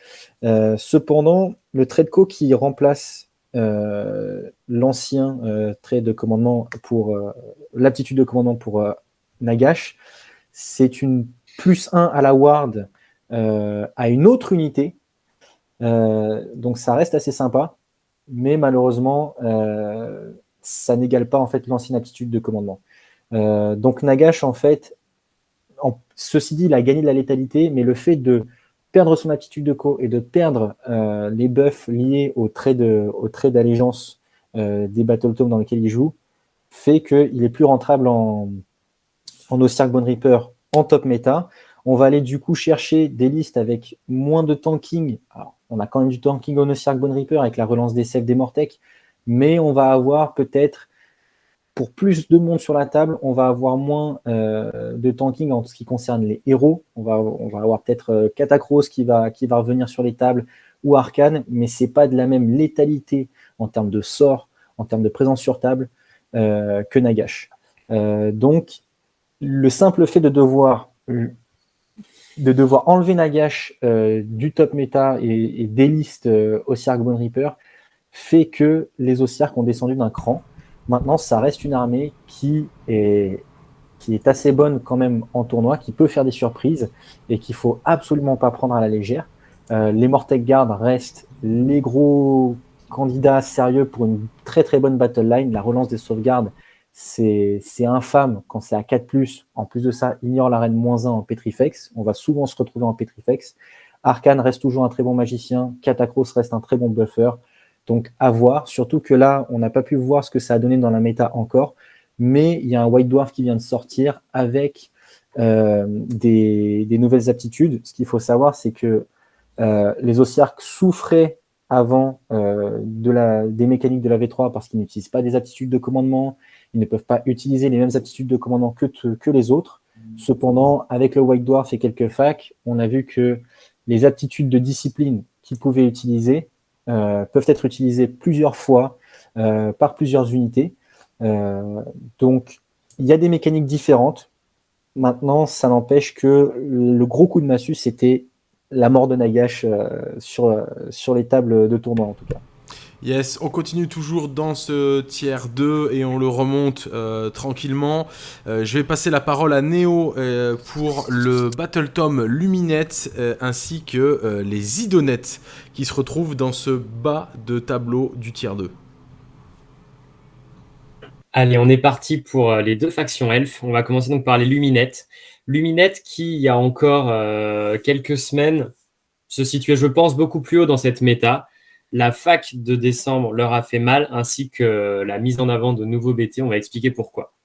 Euh, cependant, le trait de co qui remplace euh, l'ancien trait de commandement pour l'aptitude de commandement pour Nagash, c'est une plus 1 à la ward à une autre unité. Euh, donc ça reste assez sympa, mais malheureusement, euh, ça n'égale pas en fait l'ancienne aptitude de commandement. Euh, donc Nagash, en fait, ceci dit, il a gagné de la létalité, mais le fait de perdre son aptitude de co et de perdre les buffs liés au trait d'allégeance des Battle Tomes dans lesquels il joue, fait qu'il est plus rentable en, en Ossiark Bone Reaper en top méta. On va aller du coup chercher des listes avec moins de tanking. Alors, on a quand même du tanking on Ossiark Bone Reaper avec la relance des sèves des Mortec, mais on va avoir peut-être, pour plus de monde sur la table, on va avoir moins euh, de tanking en ce qui concerne les héros. On va, on va avoir peut-être euh, Catacross qui va, qui va revenir sur les tables ou Arcane, mais ce n'est pas de la même létalité en termes de sort, en termes de présence sur table euh, que Nagash. donc, le simple fait de devoir de devoir enlever Nagash euh, du top méta et, des listes euh, Ossiark Bone Reaper fait que les Ossiark ont descendu d'un cran. Maintenant, ça reste une armée qui est, assez bonne quand même en tournoi, qui peut faire des surprises et qu'il faut absolument pas prendre à la légère. Euh, les Mortec Guard restent les gros candidats sérieux pour une très très bonne battle line. La relance des sauvegardes c'est infâme quand c'est à 4+. En plus de ça, ignore la reine moins 1 en Petrifex. On va souvent se retrouver en Petrifex. Arcane reste toujours un très bon magicien. Catacross reste un très bon buffer. Donc à voir, surtout que là, on n'a pas pu voir ce que ça a donné dans la méta encore, mais il y a un White Dwarf qui vient de sortir avec euh, des, nouvelles aptitudes. Ce qu'il faut savoir, c'est que euh, les Ossiarques souffraient avant euh, des mécaniques de la V3 parce qu'ils n'utilisent pas des aptitudes de commandement, ils ne peuvent pas utiliser les mêmes aptitudes de commandement que, que les autres. Cependant, avec le White Dwarf et quelques facs, on a vu que les aptitudes de discipline qu'ils pouvaient utiliser peuvent être utilisées plusieurs fois par plusieurs unités. donc, il y a des mécaniques différentes. Maintenant, ça n'empêche que le gros coup de massue, c'était la mort de Nagash euh, sur, euh, sur les tables de tournoi en tout cas. Yes, on continue toujours dans ce tiers 2 et on le remonte euh, tranquillement. je vais passer la parole à Neo pour le Battle Tom Luminette ainsi que les Idonettes qui se retrouvent dans ce bas de tableau du tiers 2. Allez, on est parti pour les deux factions elfes. On va commencer donc par les Luminettes. Luminette qui, il y a encore euh, quelques semaines, se situait, je pense, beaucoup plus haut dans cette méta. La fac de décembre leur a fait mal, ainsi que la mise en avant de nouveaux BT. On va expliquer pourquoi.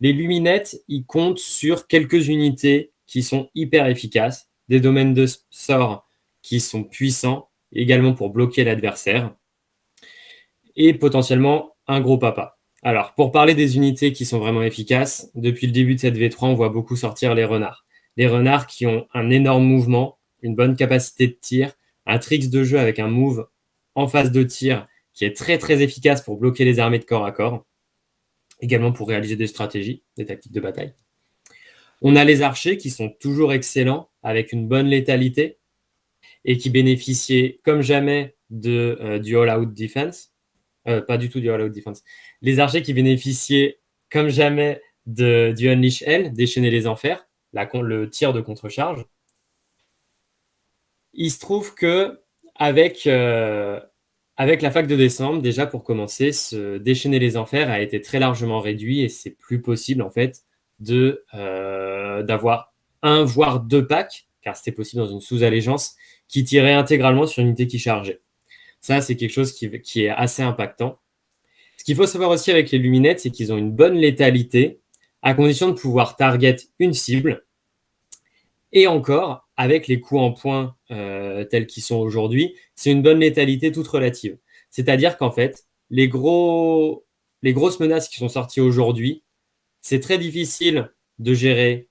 Les Luminettes, ils comptent sur quelques unités qui sont hyper efficaces, des domaines de sort qui sont puissants, également pour bloquer l'adversaire, et potentiellement un gros papa. Alors, pour parler des unités qui sont vraiment efficaces, depuis le début de cette V3, on voit beaucoup sortir les renards. Les renards qui ont un énorme mouvement, une bonne capacité de tir, un tricks de jeu avec un move en phase de tir qui est très très efficace pour bloquer les armées de corps à corps, également pour réaliser des stratégies, des tactiques de bataille. On a les archers qui sont toujours excellents avec une bonne létalité et qui bénéficiaient comme jamais euh, du all-out defense. Euh, pas du tout du all-out defense. Les archers qui bénéficiaient comme jamais du Unleash L, déchaîner les enfers, le tir de contre-charge. Il se trouve que avec, euh, avec la fac de décembre, déjà pour commencer, ce déchaîner les enfers a été très largement réduit et c'est plus possible en fait euh, d'avoir un voire deux packs, car c'était possible dans une sous-allégeance, qui tirait intégralement sur une unité qui chargeait. Ça, c'est quelque chose qui, est assez impactant. Ce qu'il faut savoir aussi avec les luminettes, c'est qu'ils ont une bonne létalité, à condition de pouvoir target une cible. Et encore, avec les coups en point euh, tels qu'ils sont aujourd'hui, c'est une bonne létalité toute relative. C'est-à-dire qu'en fait, les grosses menaces qui sont sorties aujourd'hui, c'est très difficile de gérer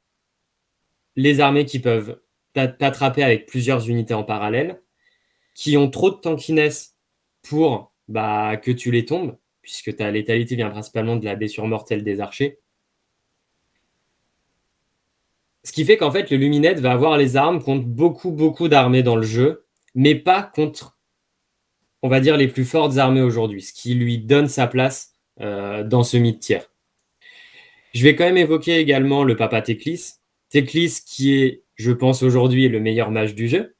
les armées qui peuvent t'attraper avec plusieurs unités en parallèle qui ont trop de tankiness pour bah, que tu les tombes, puisque ta létalité vient principalement de la blessure mortelle des archers. Ce qui fait qu'en fait, le Luminette va avoir les armes contre beaucoup, beaucoup d'armées dans le jeu, mais pas contre, on va dire, les plus fortes armées aujourd'hui, ce qui lui donne sa place euh, dans ce mid-tiers. Je vais quand même évoquer également le Papa Teclis. Teclis qui est, je pense, aujourd'hui le meilleur mage du jeu,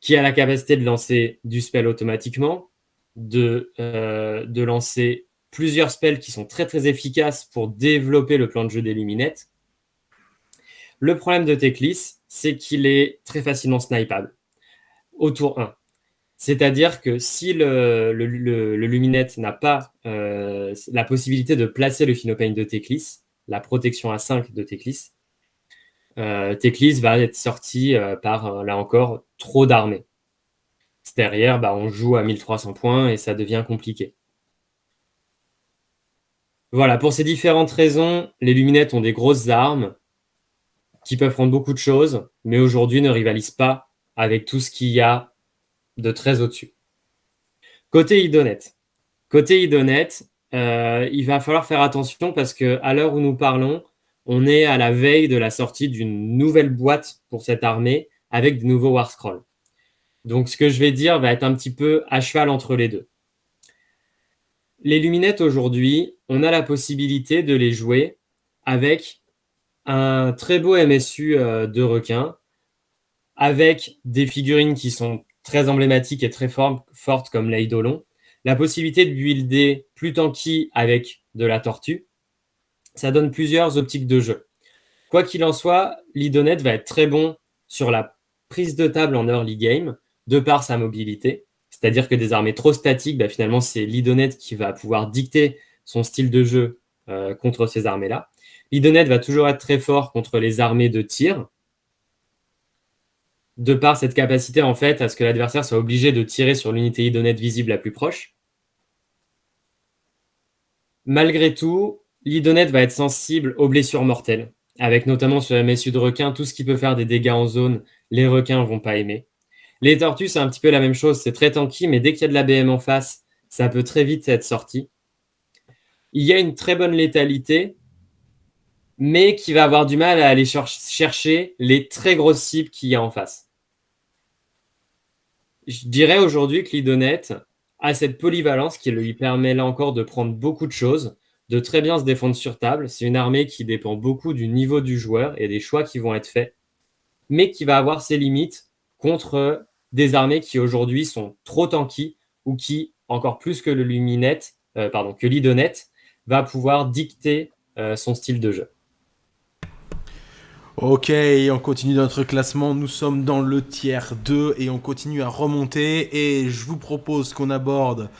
qui a la capacité de lancer du spell automatiquement, de, euh, de lancer plusieurs spells qui sont très très efficaces pour développer le plan de jeu des Luminettes. Le problème de Teclis, c'est qu'il est très facilement snipeable au tour 1. C'est-à-dire que si le, Luminette n'a pas euh, la possibilité de placer le Phenopain de Teclis, la protection à 5 de Teclis, euh, Teclis va être sorti euh, par, là encore, trop d'armées. Derrière, bah, on joue à 1300 points et ça devient compliqué. Voilà, pour ces différentes raisons, les Luminettes ont des grosses armes qui peuvent prendre beaucoup de choses, mais aujourd'hui ne rivalisent pas avec tout ce qu'il y a de très au-dessus. Côté Idonet. Côté Idonet, il va falloir faire attention parce qu'à l'heure où nous parlons, on est à la veille de la sortie d'une nouvelle boîte pour cette armée avec de nouveaux War Scrolls. Donc, ce que je vais dire va être un petit peu à cheval entre les deux. Les luminettes aujourd'hui, on a la possibilité de les jouer avec un très beau MSU euh, de requin, avec des figurines qui sont très emblématiques et très fortes comme l'Eidolon, la possibilité de builder plus tanky avec de la tortue, ça donne plusieurs optiques de jeu. Quoi qu'il en soit, l'Idonet va être très bon sur la prise de table en early game, de par sa mobilité. C'est-à-dire que des armées trop statiques, bah, finalement, c'est l'Idonet qui va pouvoir dicter son style de jeu euh, contre ces armées-là. L'Idonet va toujours être très fort contre les armées de tir, de par cette capacité en fait à ce que l'adversaire soit obligé de tirer sur l'unité Idonet visible la plus proche. Malgré tout, l'Idonet va être sensible aux blessures mortelles, avec notamment sur les messieurs de requins, tout ce qui peut faire des dégâts en zone, les requins vont pas aimer. Les tortues, c'est un petit peu la même chose, c'est très tanky, mais dès qu'il y a de la BM en face, ça peut très vite être sorti. Il y a une très bonne létalité, mais qui va avoir du mal à aller chercher les très grosses cibles qu'il y a en face. Je dirais aujourd'hui que l'Idonet a cette polyvalence qui lui permet là encore de prendre beaucoup de choses, de très bien se défendre sur table. C'est une armée qui dépend beaucoup du niveau du joueur et des choix qui vont être faits, mais qui va avoir ses limites contre des armées qui aujourd'hui sont trop tanky ou qui, encore plus que le Luminet, euh, pardon, que l'Idonet, va pouvoir dicter euh, son style de jeu. Ok, on continue notre classement. Nous sommes dans le tiers 2 et on continue à remonter. Et je vous propose qu'on aborde.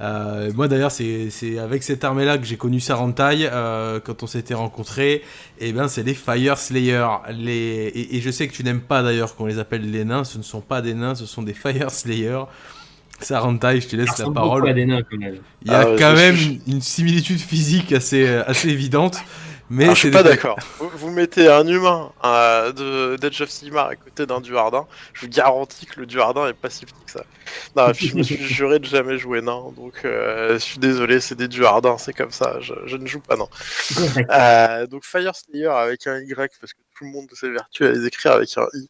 Euh, moi d'ailleurs, c'est avec cette armée-là que j'ai connu Sarantai euh, quand on s'était rencontrés. Et eh ben, c'est les Fire Slayer. Les... Et, je sais que tu n'aimes pas d'ailleurs qu'on les appelle les nains. Ce ne sont pas des nains, ce sont des Fire Slayer. Sarantai, je te laisse la parole. Des nains, quand même. Il y a ah quand même une similitude physique assez, assez évidente. Mais je suis pas d'accord. Vous, mettez un humain euh, de d'Edge of Sigmar à côté d'un Duardin, je vous garantis que le Duardin est pas si petit que ça. Non, je me suis (laughs) juré de jamais jouer nain, donc euh, je suis désolé, c'est des Duardins, c'est comme ça, je, ne joue pas non. euh, donc Fire Slayer avec un Y, parce que tout le monde s'évertue à les écrire avec un I.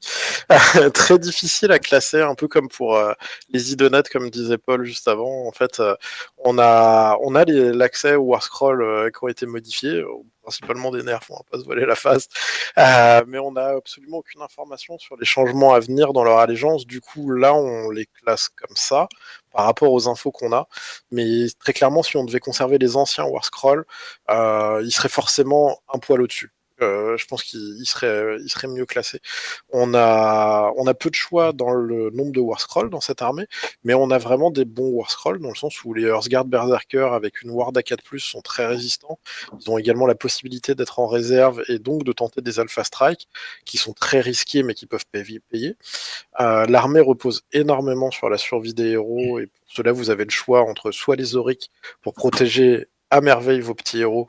(laughs) Très difficile à classer, un peu comme pour euh, les idonates, comme disait Paul juste avant. En fait, euh, on a, on a l'accès aux War Scroll qui ont été modifiés principalement des nerfs, on va pas se voiler la face. Euh, mais on n'a absolument aucune information sur les changements à venir dans leur allégeance. Du coup, là, on les classe comme ça par rapport aux infos qu'on a. Mais très clairement, si on devait conserver les anciens War Scroll, euh, ils seraient forcément un poil au-dessus. Euh, je pense qu'il serait, mieux classé. On a, on a peu de choix dans le nombre de War Scroll dans cette armée, mais on a vraiment des bons War Scroll dans le sens où les Earthguard Berserker avec une Ward A4+, sont très résistants. Ils ont également la possibilité d'être en réserve et donc de tenter des Alpha Strike qui sont très risqués mais qui peuvent payer. Euh, l'armée repose énormément sur la survie des héros et pour cela vous avez le choix entre soit les Auric pour protéger à merveille vos petits héros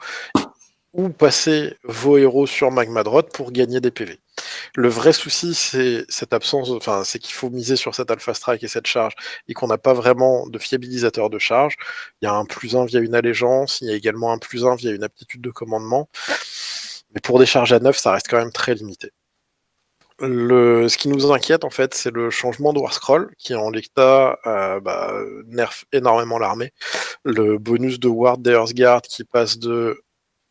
ou passer vos héros sur Magmadrot pour gagner des PV. Le vrai souci, c'est cette absence, enfin, c'est qu'il faut miser sur cette Alpha Strike et cette charge, et qu'on n'a pas vraiment de fiabilisateur de charge. Il y a un plus 1 via une allégeance, il y a également un plus 1 via une aptitude de commandement. Mais pour des charges à 9, ça reste quand même très limité. Ce qui nous inquiète, en fait, c'est le changement de War Scroll, qui en l'état euh, bah, nerf énormément l'armée. Le bonus de Ward Guard qui passe de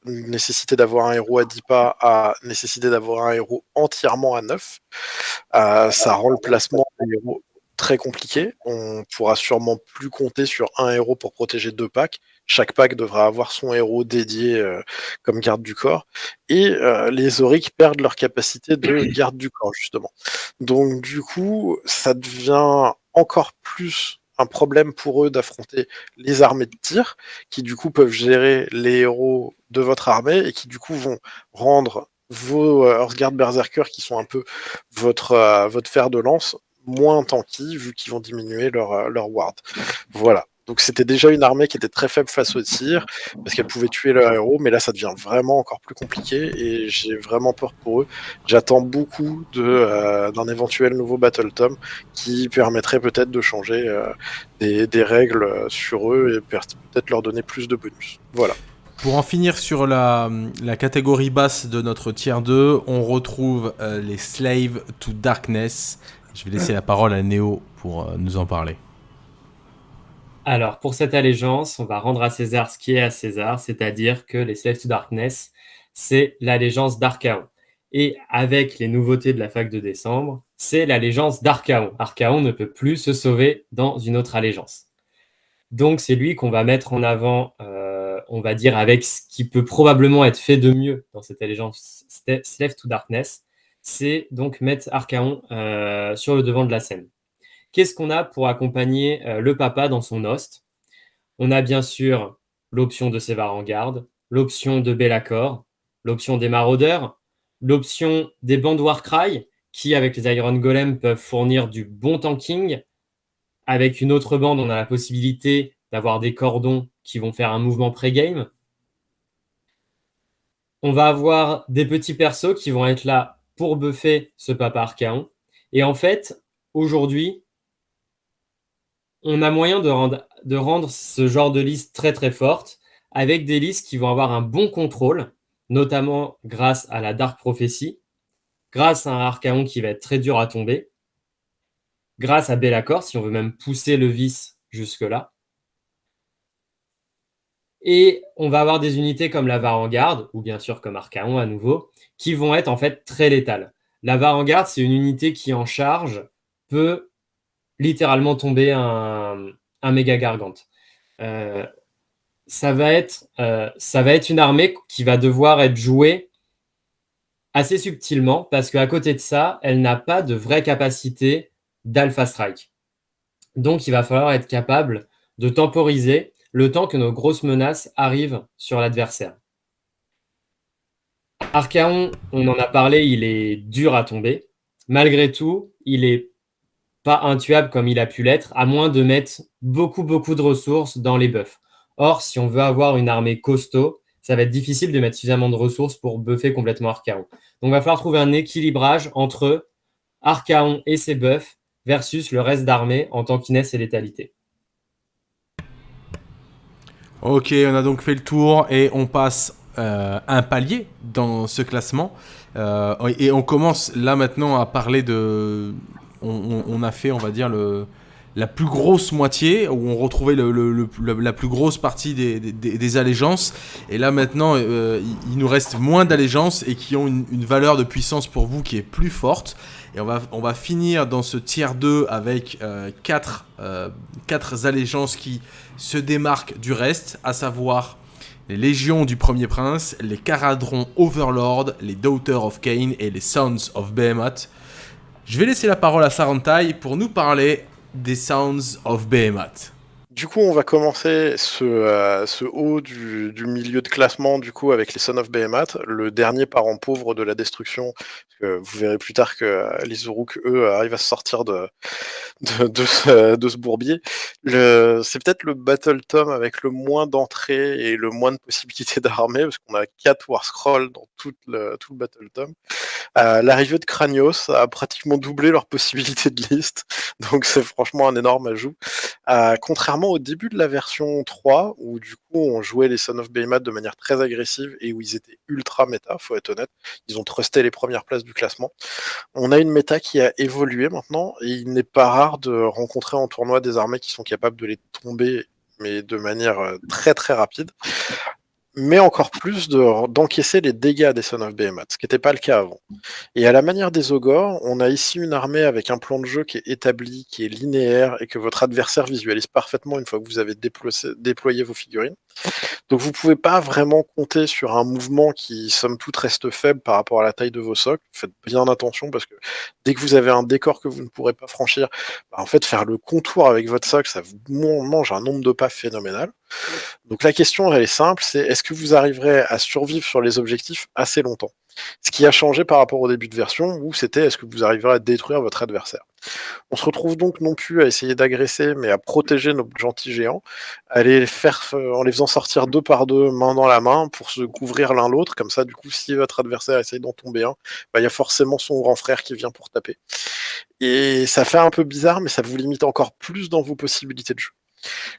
nécessité d'avoir un héros à 10 pas à nécessité d'avoir un héros entièrement à 9. Euh, ça rend le placement des héros très compliqué. On pourra sûrement plus compter sur un héros pour protéger deux packs. Chaque pack devra avoir son héros dédié euh, comme garde du corps. Et euh, les Auric perdent leur capacité de (clears throat) garde du corps, justement. Donc du coup, ça devient encore plus un problème pour eux d'affronter les armées de tir, qui du coup peuvent gérer les héros de votre armée et qui du coup vont rendre vos euh, Earthguard Berserker, qui sont un peu votre, euh, votre fer de lance, moins tanky, vu qu'ils vont diminuer leur, euh, leur ward. Voilà. Donc c'était déjà une armée qui était très faible face au tir, parce qu'elle pouvait tuer leur héros, mais là ça devient vraiment encore plus compliqué, et j'ai vraiment peur pour eux. J'attends beaucoup euh, d'un éventuel nouveau Battle Tom qui permettrait peut-être de changer euh, des, règles sur eux et peut-être leur donner plus de bonus. Voilà. Pour en finir sur la, catégorie basse de notre tier 2, on retrouve euh, les Slaves to Darkness. Je vais laisser la parole à Neo pour nous en parler. Alors, pour cette allégeance, on va rendre à César ce qui est à César, c'est-à-dire que les Slaves to Darkness, c'est l'allégeance d'Archaon. Et avec les nouveautés de la fac de décembre, c'est l'allégeance d'Archaon. Archaon ne peut plus se sauver dans une autre allégeance. Donc, c'est lui qu'on va mettre en avant, euh, on va dire, avec ce qui peut probablement être fait de mieux dans cette allégeance Slave to Darkness, c'est donc mettre Archaon euh, sur le devant de la scène. Qu'est-ce qu'on a pour accompagner euh, le papa dans son host? On a bien sûr l'option de Sévar en garde, l'option de Bellacor, l'option des maraudeurs, l'option des bandes Warcry, qui avec les Iron Golem peuvent fournir du bon tanking. Avec une autre bande, on a la possibilité d'avoir des cordons qui vont faire un mouvement pré-game. On va avoir des petits persos qui vont être là pour buffer ce papa Archaon. Et en fait, aujourd'hui, on a moyen de rendre, ce genre de liste très très forte avec des listes qui vont avoir un bon contrôle, notamment grâce à la Dark Prophecy, grâce à un Archaon qui va être très dur à tomber, grâce à Bellacor, si on veut même pousser le vice jusque-là, et on va avoir des unités comme la Varangarde, ou bien sûr comme Archaon à nouveau, qui vont être en fait très létales. La Varangarde, c'est une unité qui en charge peut littéralement tomber un, méga gargante. Euh, ça, va être, euh, ça va être une armée qui va devoir être jouée assez subtilement, parce qu'à côté de ça, elle n'a pas de vraie capacité d'alpha strike. Donc il va falloir être capable de temporiser le temps que nos grosses menaces arrivent sur l'adversaire. Archaon, on en a parlé, il est dur à tomber. Malgré tout, il est pas intuable comme il a pu l'être, à moins de mettre beaucoup, beaucoup de ressources dans les buffs. Or, si on veut avoir une armée costaud, ça va être difficile de mettre suffisamment de ressources pour buffer complètement Archaon. Donc, il va falloir trouver un équilibrage entre Archaon et ses buffs versus le reste d'armée en tankiness et létalité. Ok, on a donc fait le tour et on passe euh, un palier dans ce classement. Euh, et on commence là maintenant à parler de... On, a fait, on va dire, la plus grosse moitié, où on retrouvait la plus grosse partie des, allégeances. Et là maintenant, euh, il, nous reste moins d'allégeances et qui ont une, valeur de puissance pour vous qui est plus forte. Et on va, finir dans ce tiers 2 avec 4 quatre allégeances qui se démarquent du reste, à savoir les Légions du Premier Prince, les Caradrons Overlord, les Daughters of Cain et les Sons of Behemoth. Je vais laisser la parole à Sarantai pour nous parler des Sons of Behemoth. Du coup, on va commencer ce, euh, haut du, milieu de classement du coup avec les Sons of Behemoth, le dernier parent pauvre de la destruction. Vous verrez plus tard que les Uruk, eux, arrivent à se sortir de, de, de, ce, bourbier. C'est peut-être le Battle Tom avec le moins d'entrées et le moins de possibilités (laughs) d'armée, parce qu'on a 4 War Scrolls dans tout le, tout le Battle Tom. Euh, L'arrivée de Kranios a pratiquement doublé leur possibilité de liste, (laughs) donc c'est franchement un énorme ajout. Euh, contrairement au début de la version 3, où du coup on jouait les Son of Behemoth de manière très agressive et où ils étaient ultra méta, faut être honnête, ils ont trusté les premières places du classement. On a une méta qui a évolué maintenant, et il n'est pas rare de rencontrer en tournoi des armées qui sont capables de les tomber mais de manière euh, très très rapide mais encore plus d'encaisser les dégâts des Son of Behemoth, ce qui n'était pas le cas avant. Et à la manière des Ogors, on a ici une armée avec un plan de jeu qui est établi, qui est linéaire, et que votre adversaire visualise parfaitement une fois que vous avez déployé, vos figurines. Donc vous pouvez pas vraiment compter sur un mouvement qui, somme toute, reste faible par rapport à la taille de vos socles. Faites bien attention, parce que dès que vous avez un décor que vous ne pourrez pas franchir, bah, en fait, faire le contour avec votre socle, ça vous mange un nombre de pas phénoménal. Donc la question, elle est simple, c'est est-ce que vous arriverez à survivre sur les objectifs assez longtemps? Ce qui a changé par rapport au début de version, où c'était est-ce que vous arriverez à détruire votre adversaire? On se retrouve donc non plus à essayer d'agresser, mais à protéger nos gentils géants, à faire, en les faisant sortir deux par deux, main dans la main, pour se couvrir l'un l'autre, comme ça, du coup, si votre adversaire essaye d'en tomber un, bah, il y a forcément son grand frère qui vient pour taper. Et ça fait un peu bizarre, mais ça vous limite encore plus dans vos possibilités de jeu.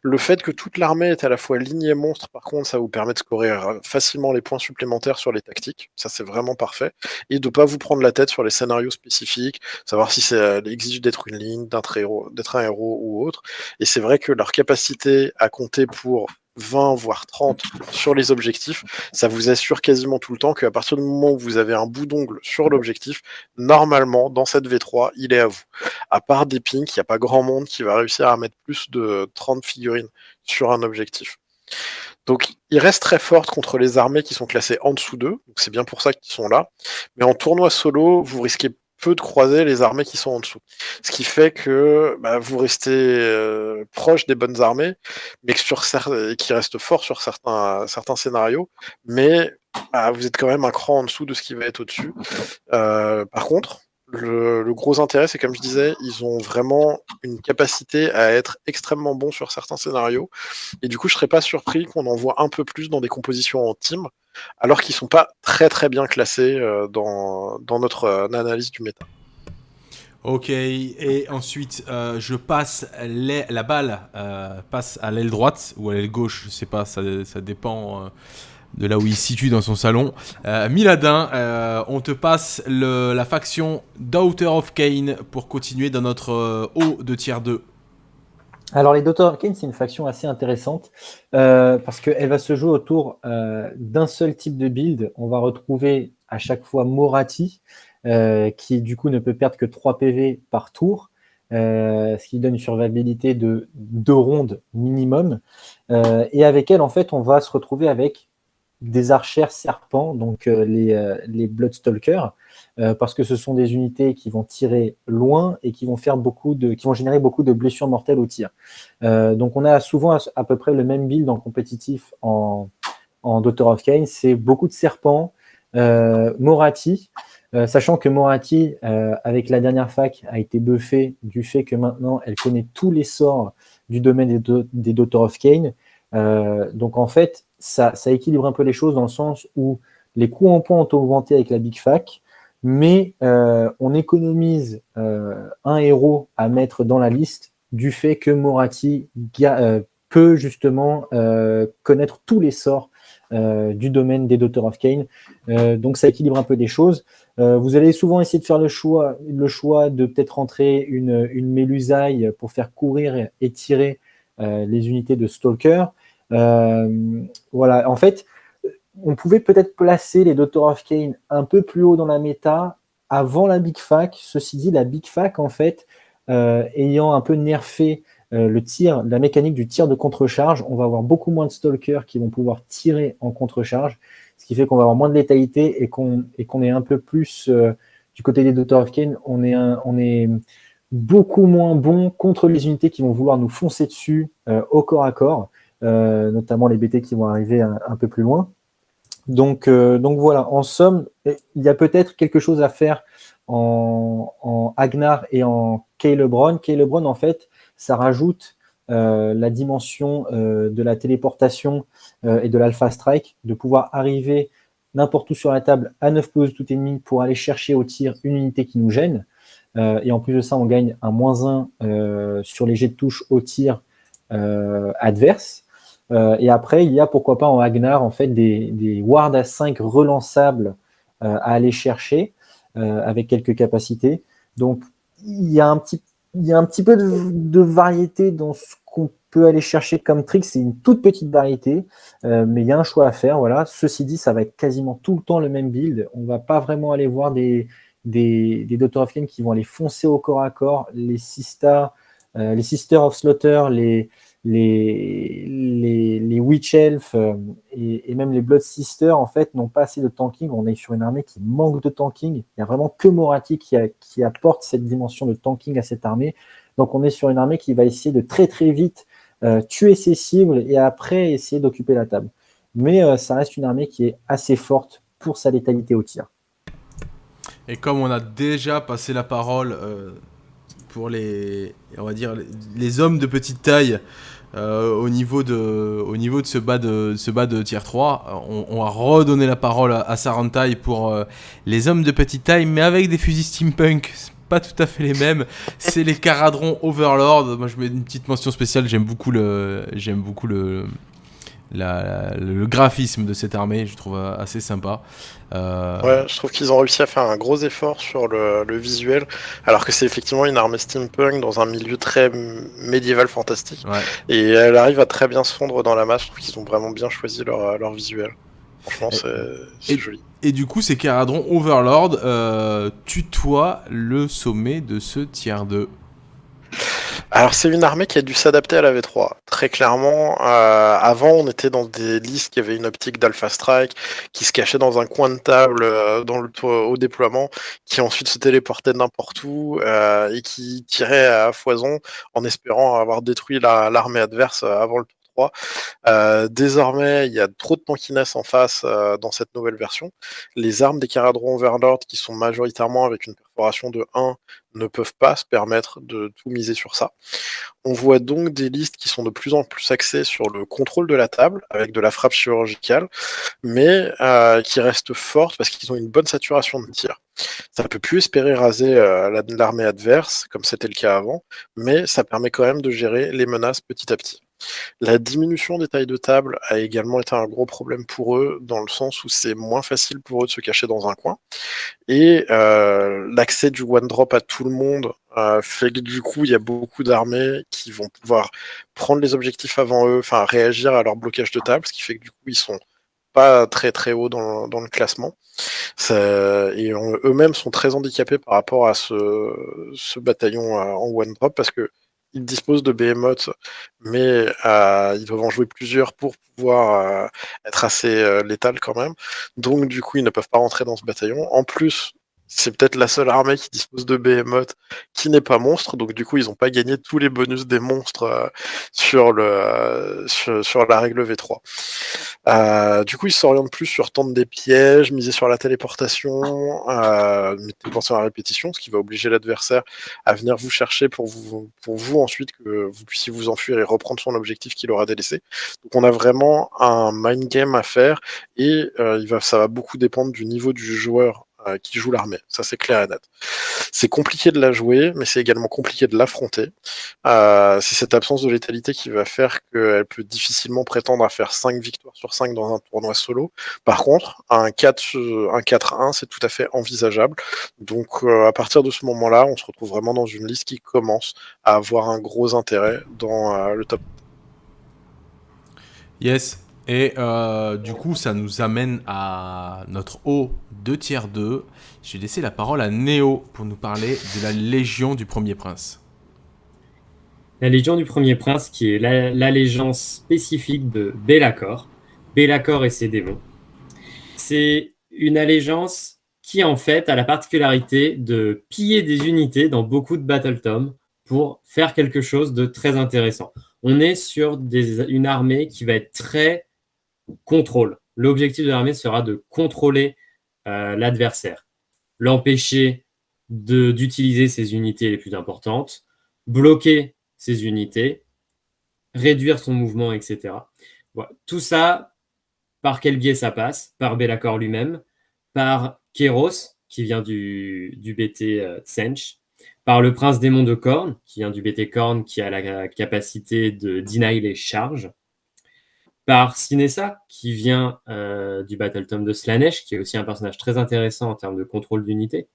Le fait que toute l'armée est à la fois ligne et monstre, par contre, ça vous permet de scorer euh, facilement les points supplémentaires sur les tactiques. Ça, c'est vraiment parfait. Et de ne pas vous prendre la tête sur les scénarios spécifiques, savoir si ça euh, exige d'être une ligne, d'être un héros ou autre. Et c'est vrai que leur capacité à compter pour 20 voire 30 sur les objectifs, ça vous assure quasiment tout le temps qu'à partir du moment où vous avez un bout d'ongle sur l'objectif, normalement, dans cette V3, il est à vous. À part des pings, il n'y a pas grand monde qui va réussir à mettre plus de 30 figurines sur un objectif. Donc, il reste très fort contre les armées qui sont classées en dessous d'eux, c'est bien pour ça qu'ils sont là. Mais en tournoi solo, vous risquez de croiser les armées qui sont en dessous. Ce qui fait que bah, vous restez euh, proche des bonnes armées, mais sur qui restent forts sur certains, certains scénarios, mais bah, vous êtes quand même un cran en dessous de ce qui va être au-dessus. Euh, par contre, le, gros intérêt, c'est comme je disais, ils ont vraiment une capacité à être extrêmement bons sur certains scénarios. Et du coup, je serais pas surpris qu'on en voit un peu plus dans des compositions en team, alors qu'ils sont pas très très bien classés euh, dans, notre euh, analyse du méta. Ok, et ensuite euh, je passe la balle passe à l'aile droite ou à l'aile gauche, je sais pas, ça, ça dépend de là où il se situe dans son salon. Euh, Miladin, euh, on te passe la faction Daughter of Cain pour continuer dans notre euh, haut de tier 2. Alors les Daughter of Cain, c'est une faction assez intéressante parce qu'elle va se jouer autour d'un seul type de build. On va retrouver à chaque fois Morati, qui du coup ne peut perdre que 3 PV par tour. ce qui donne une survivabilité de 2 rondes minimum. et avec elle, en fait, on va se retrouver avec des archères serpents, donc euh, les, euh, les Bloodstalkers, euh, parce que ce sont des unités qui vont tirer loin et qui vont faire beaucoup de, qui vont générer beaucoup de blessures mortelles au tir. donc on a souvent à, peu près le même build en compétitif en, en of Cain, c'est beaucoup de serpents, Morati, sachant que Morati, avec la dernière fac, a été buffée du fait que maintenant elle connaît tous les sorts du domaine des, des Daughter of Cain. donc en fait, ça, équilibre un peu les choses dans le sens où les coûts en points ont augmenté avec la Big Fac, mais euh, on économise euh, un héros à mettre dans la liste du fait que Morati euh, peut justement connaître tous les sorts du domaine des Daughter of Cain. donc ça équilibre un peu les choses. vous allez souvent essayer de faire le choix, le choix de peut-être rentrer une, une mélusaille pour faire courir et tirer les unités de Stalker. Euh, voilà, en fait, on pouvait peut-être placer les Doctor of Kane un peu plus haut dans la méta avant la Big Fac. Ceci dit, la Big Fac, en fait, euh, ayant un peu nerfé euh, le tir, la mécanique du tir de contre-charge, on va avoir beaucoup moins de stalkers qui vont pouvoir tirer en contre-charge, ce qui fait qu'on va avoir moins de létalité et qu'on est un peu plus du côté des Doctor of Kane, on est, on est beaucoup moins bon contre les unités qui vont vouloir nous foncer dessus au corps à corps. Euh, notamment les BT qui vont arriver un, peu plus loin. Donc, euh, donc voilà, en somme, il y a peut-être quelque chose à faire en, Agnar et en Lebron. Lebron, en fait, ça rajoute euh, la dimension de la téléportation et de l'alpha strike, de pouvoir arriver n'importe où sur la table à 9 poses tout ennemi pour aller chercher au tir une unité qui nous gêne. et en plus de ça, on gagne un moins 1 sur les jets de touche au tir adverse. Euh, et après, il y a pourquoi pas en Agnar en fait des, des wards à 5 relançables euh, à aller chercher euh, avec quelques capacités. Donc il y a un petit, il y a un petit peu de, variété dans ce qu'on peut aller chercher comme trick. C'est une toute petite variété, mais il y a un choix à faire. Voilà. Ceci dit, ça va être quasiment tout le temps le même build. On va pas vraiment aller voir des, des, des Doctor of Flame qui vont aller foncer au corps à corps. Les les Sisters of Slaughter, les, les, les, les Witch Elf euh, et, même les Blood Sisters, en fait, n'ont pas assez de tanking. On est sur une armée qui manque de tanking. Il n'y a vraiment que Morati qui, qui, apporte cette dimension de tanking à cette armée. Donc, on est sur une armée qui va essayer de très très vite euh, tuer ses cibles et après essayer d'occuper la table. Mais euh, ça reste une armée qui est assez forte pour sa létalité au tir. Et comme on a déjà passé la parole pour les, on va dire, les hommes de petite taille euh, au, niveau de, au niveau de ce bas de, ce bas de tier 3. On, va redonner la parole à, Sarantai pour euh, les hommes de petite taille, mais avec des fusils steampunk. Pas tout à fait les mêmes. C'est les Caradrons Overlord. Moi, je mets une petite mention spéciale. J'aime beaucoup le, j'aime beaucoup le, le graphisme de cette armée, je trouve assez sympa. Euh, ouais, je trouve qu'ils ont réussi à faire un gros effort sur le, visuel, alors que c'est effectivement une armée steampunk dans un milieu très médiéval fantastique. Et elle arrive à très bien se fondre dans la masse. Je trouve qu'ils ont vraiment bien choisi leur, leur visuel. Franchement, c'est joli. Et du coup, ces Caradron Overlord euh, tutoient le sommet de ce tiers 2. Alors c'est une armée qui a dû s'adapter à la V3. Très clairement, euh, avant on était dans des listes qui avaient une optique d'Alpha Strike, qui se cachait dans un coin de table euh, dans le, au déploiement, qui ensuite se téléportait n'importe où euh, et qui tirait à foison en espérant avoir détruit l'armée adverse avant le tour 3. Euh, désormais, il y a trop de tankiness en face dans cette nouvelle version. Les armes des Caradron Overlord, qui sont majoritairement avec une de 1, ne peuvent pas se permettre de tout miser sur ça. On voit donc des listes qui sont de plus en plus axées sur le contrôle de la table, avec de la frappe chirurgicale, mais euh, qui restent fortes parce qu'ils ont une bonne saturation de tir. Ça ne peut plus espérer raser l'armée adverse, comme c'était le cas avant, mais ça permet quand même de gérer les menaces petit à petit. La diminution des tailles de table a également été un gros problème pour eux, dans le sens où c'est moins facile pour eux de se cacher dans un coin. Et euh, l'accès du one drop à tout le monde euh, fait que du coup, il y a beaucoup d'armées qui vont pouvoir prendre les objectifs avant eux, enfin réagir à leur blocage de table, ce qui fait que du coup, ils sont pas très très haut dans, le classement. et eux-mêmes sont très handicapés par rapport à ce, ce bataillon euh, en one drop parce que ils disposent de Behemoth, mais euh, ils doivent en jouer plusieurs pour pouvoir euh, être assez euh, létal quand même. Donc du coup, ils ne peuvent pas rentrer dans ce bataillon. En plus, c'est peut-être la seule armée qui dispose de Behemoth qui n'est pas monstre, donc du coup ils n'ont pas gagné tous les bonus des monstres euh, euh, sur, la règle V3. Euh, du coup ils s'orientent plus sur tendre des pièges, miser sur la téléportation, penser à la répétition, ce qui va obliger l'adversaire à venir vous chercher pour vous, ensuite que vous puissiez vous enfuir et reprendre son objectif qu'il aura délaissé. Donc on a vraiment un mind game à faire et ça va beaucoup dépendre du niveau du joueur euh, qui joue l'armée. Ça, c'est clair et net. C'est compliqué de la jouer, mais c'est également compliqué de l'affronter. Euh, c'est cette absence de létalité qui va faire qu'elle peut difficilement prétendre à faire 5 victoires sur 5 dans un tournoi solo. Par contre, un 4-1, c'est tout à fait envisageable. Donc, euh, à partir de ce moment-là, on se retrouve vraiment dans une liste qui commence à avoir un gros intérêt dans le top. Yes, et euh, du coup, ça nous amène à notre haut de tiers 2. Je vais laisser la parole à Néo pour nous parler de la Légion du Premier Prince. La Légion du Premier Prince, qui est l'allégeance spécifique de Bellacor. Bellacor et ses démons. C'est une allégeance qui, en fait, a la particularité de piller des unités dans beaucoup de Battle Tom pour faire quelque chose de très intéressant. On est sur une armée qui va être très contrôle. L'objectif de l'armée sera de contrôler euh, l'adversaire, l'empêcher d'utiliser ses unités les plus importantes, bloquer ses unités, réduire son mouvement, etc. Tout ça, par quel biais ça passe? Par Bellacor lui-même, par Kéros, qui vient du, BT euh, Sench, par le prince démon de Korn, qui vient du BT Korn, qui a la capacité de deny les charges, par Sinessa, qui vient euh, du Battle Tom de Slanesh, qui est aussi un personnage très intéressant en termes de contrôle d'unité.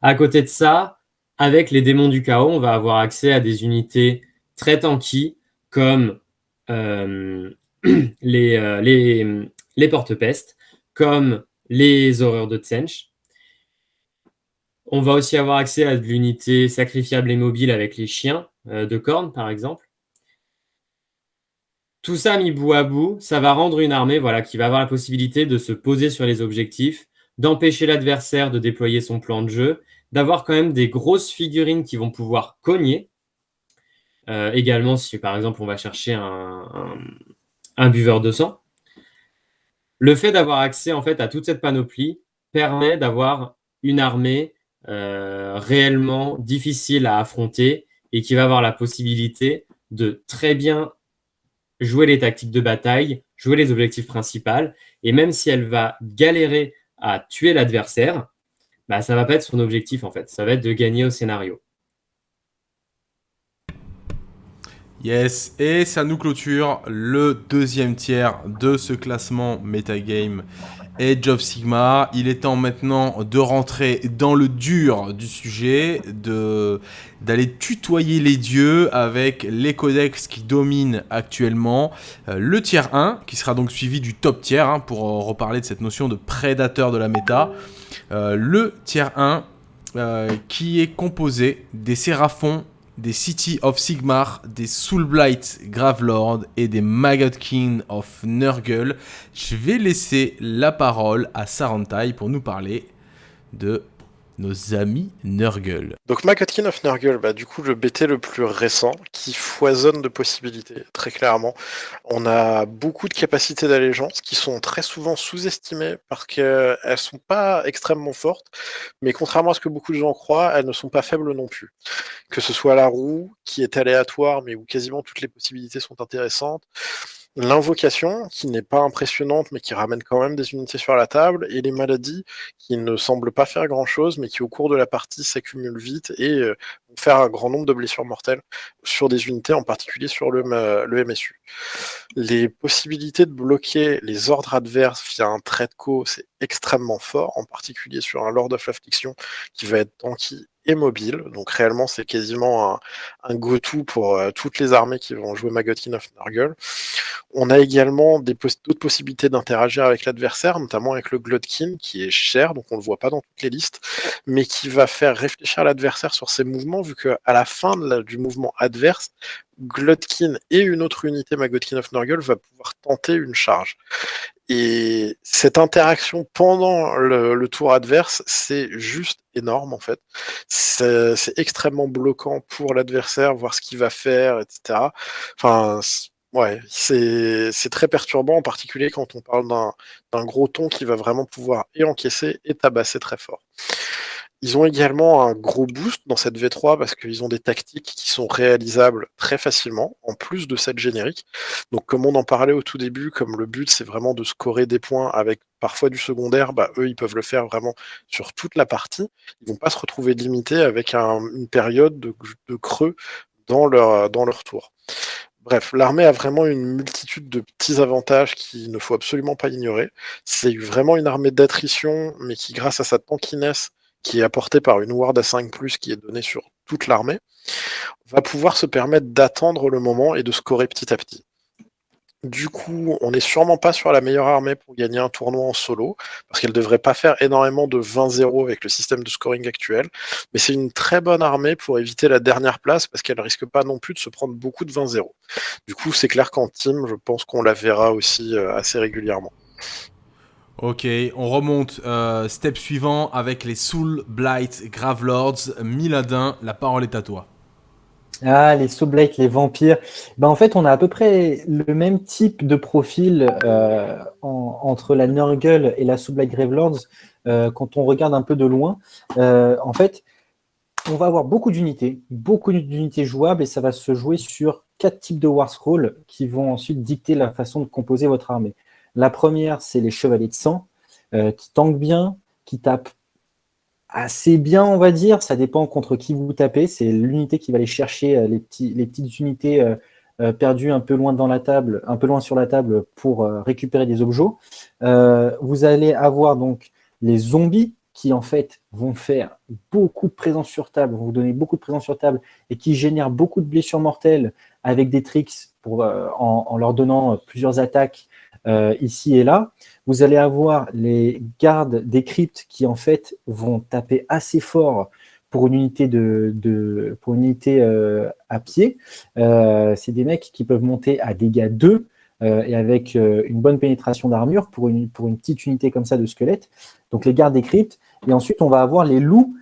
À côté de ça, avec les démons du chaos, on va avoir accès à des unités très tanky, comme euh, (clears throat) les, euh, les, les porte-pestes, comme les horreurs de Tsench. On va aussi avoir accès à de l'unité sacrifiable et mobile avec les chiens de corne, par exemple. Tout ça mis bout à bout, ça va rendre une armée voilà, qui va avoir la possibilité de se poser sur les objectifs, d'empêcher l'adversaire de déployer son plan de jeu, d'avoir quand même des grosses figurines qui vont pouvoir cogner. Euh, également, si par exemple on va chercher un, buveur de sang. Le fait d'avoir accès en fait à toute cette panoplie permet d'avoir une armée euh, réellement difficile à affronter et qui va avoir la possibilité de très bien jouer les tactiques de bataille, jouer les objectifs principaux. Et même si elle va galérer à tuer l'adversaire, bah, ça va pas être son objectif en fait. Ça va être de gagner au scénario. Yes, et ça nous clôture le deuxième tiers de ce classement Metagame Age of Sigma. Il est temps maintenant de rentrer dans le dur du sujet, d'aller tutoyer les dieux avec les codex qui dominent actuellement. Euh, le tiers 1, qui sera donc suivi du top tiers, hein, pour euh, reparler de cette notion de prédateur de la méta. Euh, le tiers 1, qui est composé des séraphons des City of Sigmar, des Soulblight Gravelord et des Magotkin of Nurgle. Je vais laisser la parole à Sarantai pour nous parler de nos amis Nurgle. Donc Magotkin of Nurgle, bah, du coup le BT le plus récent qui foisonne de possibilités, très clairement. On a beaucoup de capacités d'allégeance qui sont très souvent sous-estimées parce qu'elles sont pas extrêmement fortes, mais contrairement à ce que beaucoup de gens croient, elles ne sont pas faibles non plus. Que ce soit la roue, qui est aléatoire, mais où quasiment toutes les possibilités sont intéressantes, l'invocation, qui n'est pas impressionnante, mais qui ramène quand même des unités sur la table, et les maladies, qui ne semblent pas faire grand-chose, mais qui au cours de la partie s'accumulent vite et euh, faire un grand nombre de blessures mortelles sur des unités, en particulier sur le, le MSU. Les possibilités de bloquer les ordres adverses via un trait de co, c'est extrêmement fort, en particulier sur un Lord of Affliction qui va être tanky et mobile. Donc réellement, c'est quasiment un, go-to pour euh, toutes les armées qui vont jouer Magotkin of Nurgle. On a également d'autres possibilités d'interagir avec l'adversaire, notamment avec le Glodkin, qui est cher, donc on le voit pas dans toutes les listes, mais qui va faire réfléchir l'adversaire sur ses mouvements, vu qu'à la fin du mouvement adverse, Glodkin et une autre unité Magotkin of Nurgle va pouvoir tenter une charge. Et cette interaction pendant le, tour adverse, c'est juste énorme en fait. C'est extrêmement bloquant pour l'adversaire, voir ce qu'il va faire, etc. Enfin, ouais, c'est très perturbant, en particulier quand on parle d'un gros ton qui va vraiment pouvoir et encaisser et tabasser très fort. Ils ont également un gros boost dans cette V3 parce qu'ils ont des tactiques qui sont réalisables très facilement, en plus de cette générique. Donc comme on en parlait au tout début, comme le but c'est vraiment de scorer des points avec parfois du secondaire, bah, eux ils peuvent le faire vraiment sur toute la partie. Ils vont pas se retrouver limités avec une période de, creux dans leur, dans leur tour. Bref, l'armée a vraiment une multitude de petits avantages qu'il ne faut absolument pas ignorer. C'est vraiment une armée d'attrition, mais qui, grâce à sa tankiness, qui est apporté par une ward à 5 qui est donnée sur toute l'armée, va pouvoir se permettre d'attendre le moment et de scorer petit à petit. Du coup, on n'est sûrement pas sur la meilleure armée pour gagner un tournoi en solo, parce qu'elle ne devrait pas faire énormément de 20-0 avec le système de scoring actuel, mais c'est une très bonne armée pour éviter la dernière place, parce qu'elle ne risque pas non plus de se prendre beaucoup de 20-0. Du coup, c'est clair qu'en team, je pense qu'on la verra aussi euh, assez régulièrement. Ok, on remonte. Euh, step suivant avec les Soul Blight Gravelords. Miladin, la parole est à toi. Ah, les Soul Blight, les vampires. Ben, en fait, on a à peu près le même type de profil euh, entre la Nurgle et la Soul Blight Gravelords euh, quand on regarde un peu de loin. en fait, on va avoir beaucoup d'unités, beaucoup d'unités jouables et ça va se jouer sur quatre types de War qui vont ensuite dicter la façon de composer votre armée. La première, c'est les chevaliers de sang, euh, qui tankent bien, qui tapent assez bien, on va dire. Ça dépend contre qui vous tapez. C'est l'unité qui va aller chercher euh, les, petites unités euh, perdues un peu loin dans la table, un peu loin sur la table pour récupérer des objets. vous allez avoir donc les zombies qui en fait vont faire beaucoup de présence sur table, vont vous donner beaucoup de présence sur table et qui génèrent beaucoup de blessures mortelles avec des tricks en, leur donnant plusieurs attaques euh, ici et là. Vous allez avoir les gardes des cryptes qui en fait vont taper assez fort pour une unité, de, pour une unité euh, à pied. Euh, c'est des mecs qui peuvent monter à dégâts 2 et avec une bonne pénétration d'armure pour une, pour une petite unité comme ça de squelette. Donc les gardes des cryptes. Et ensuite, on va avoir les loups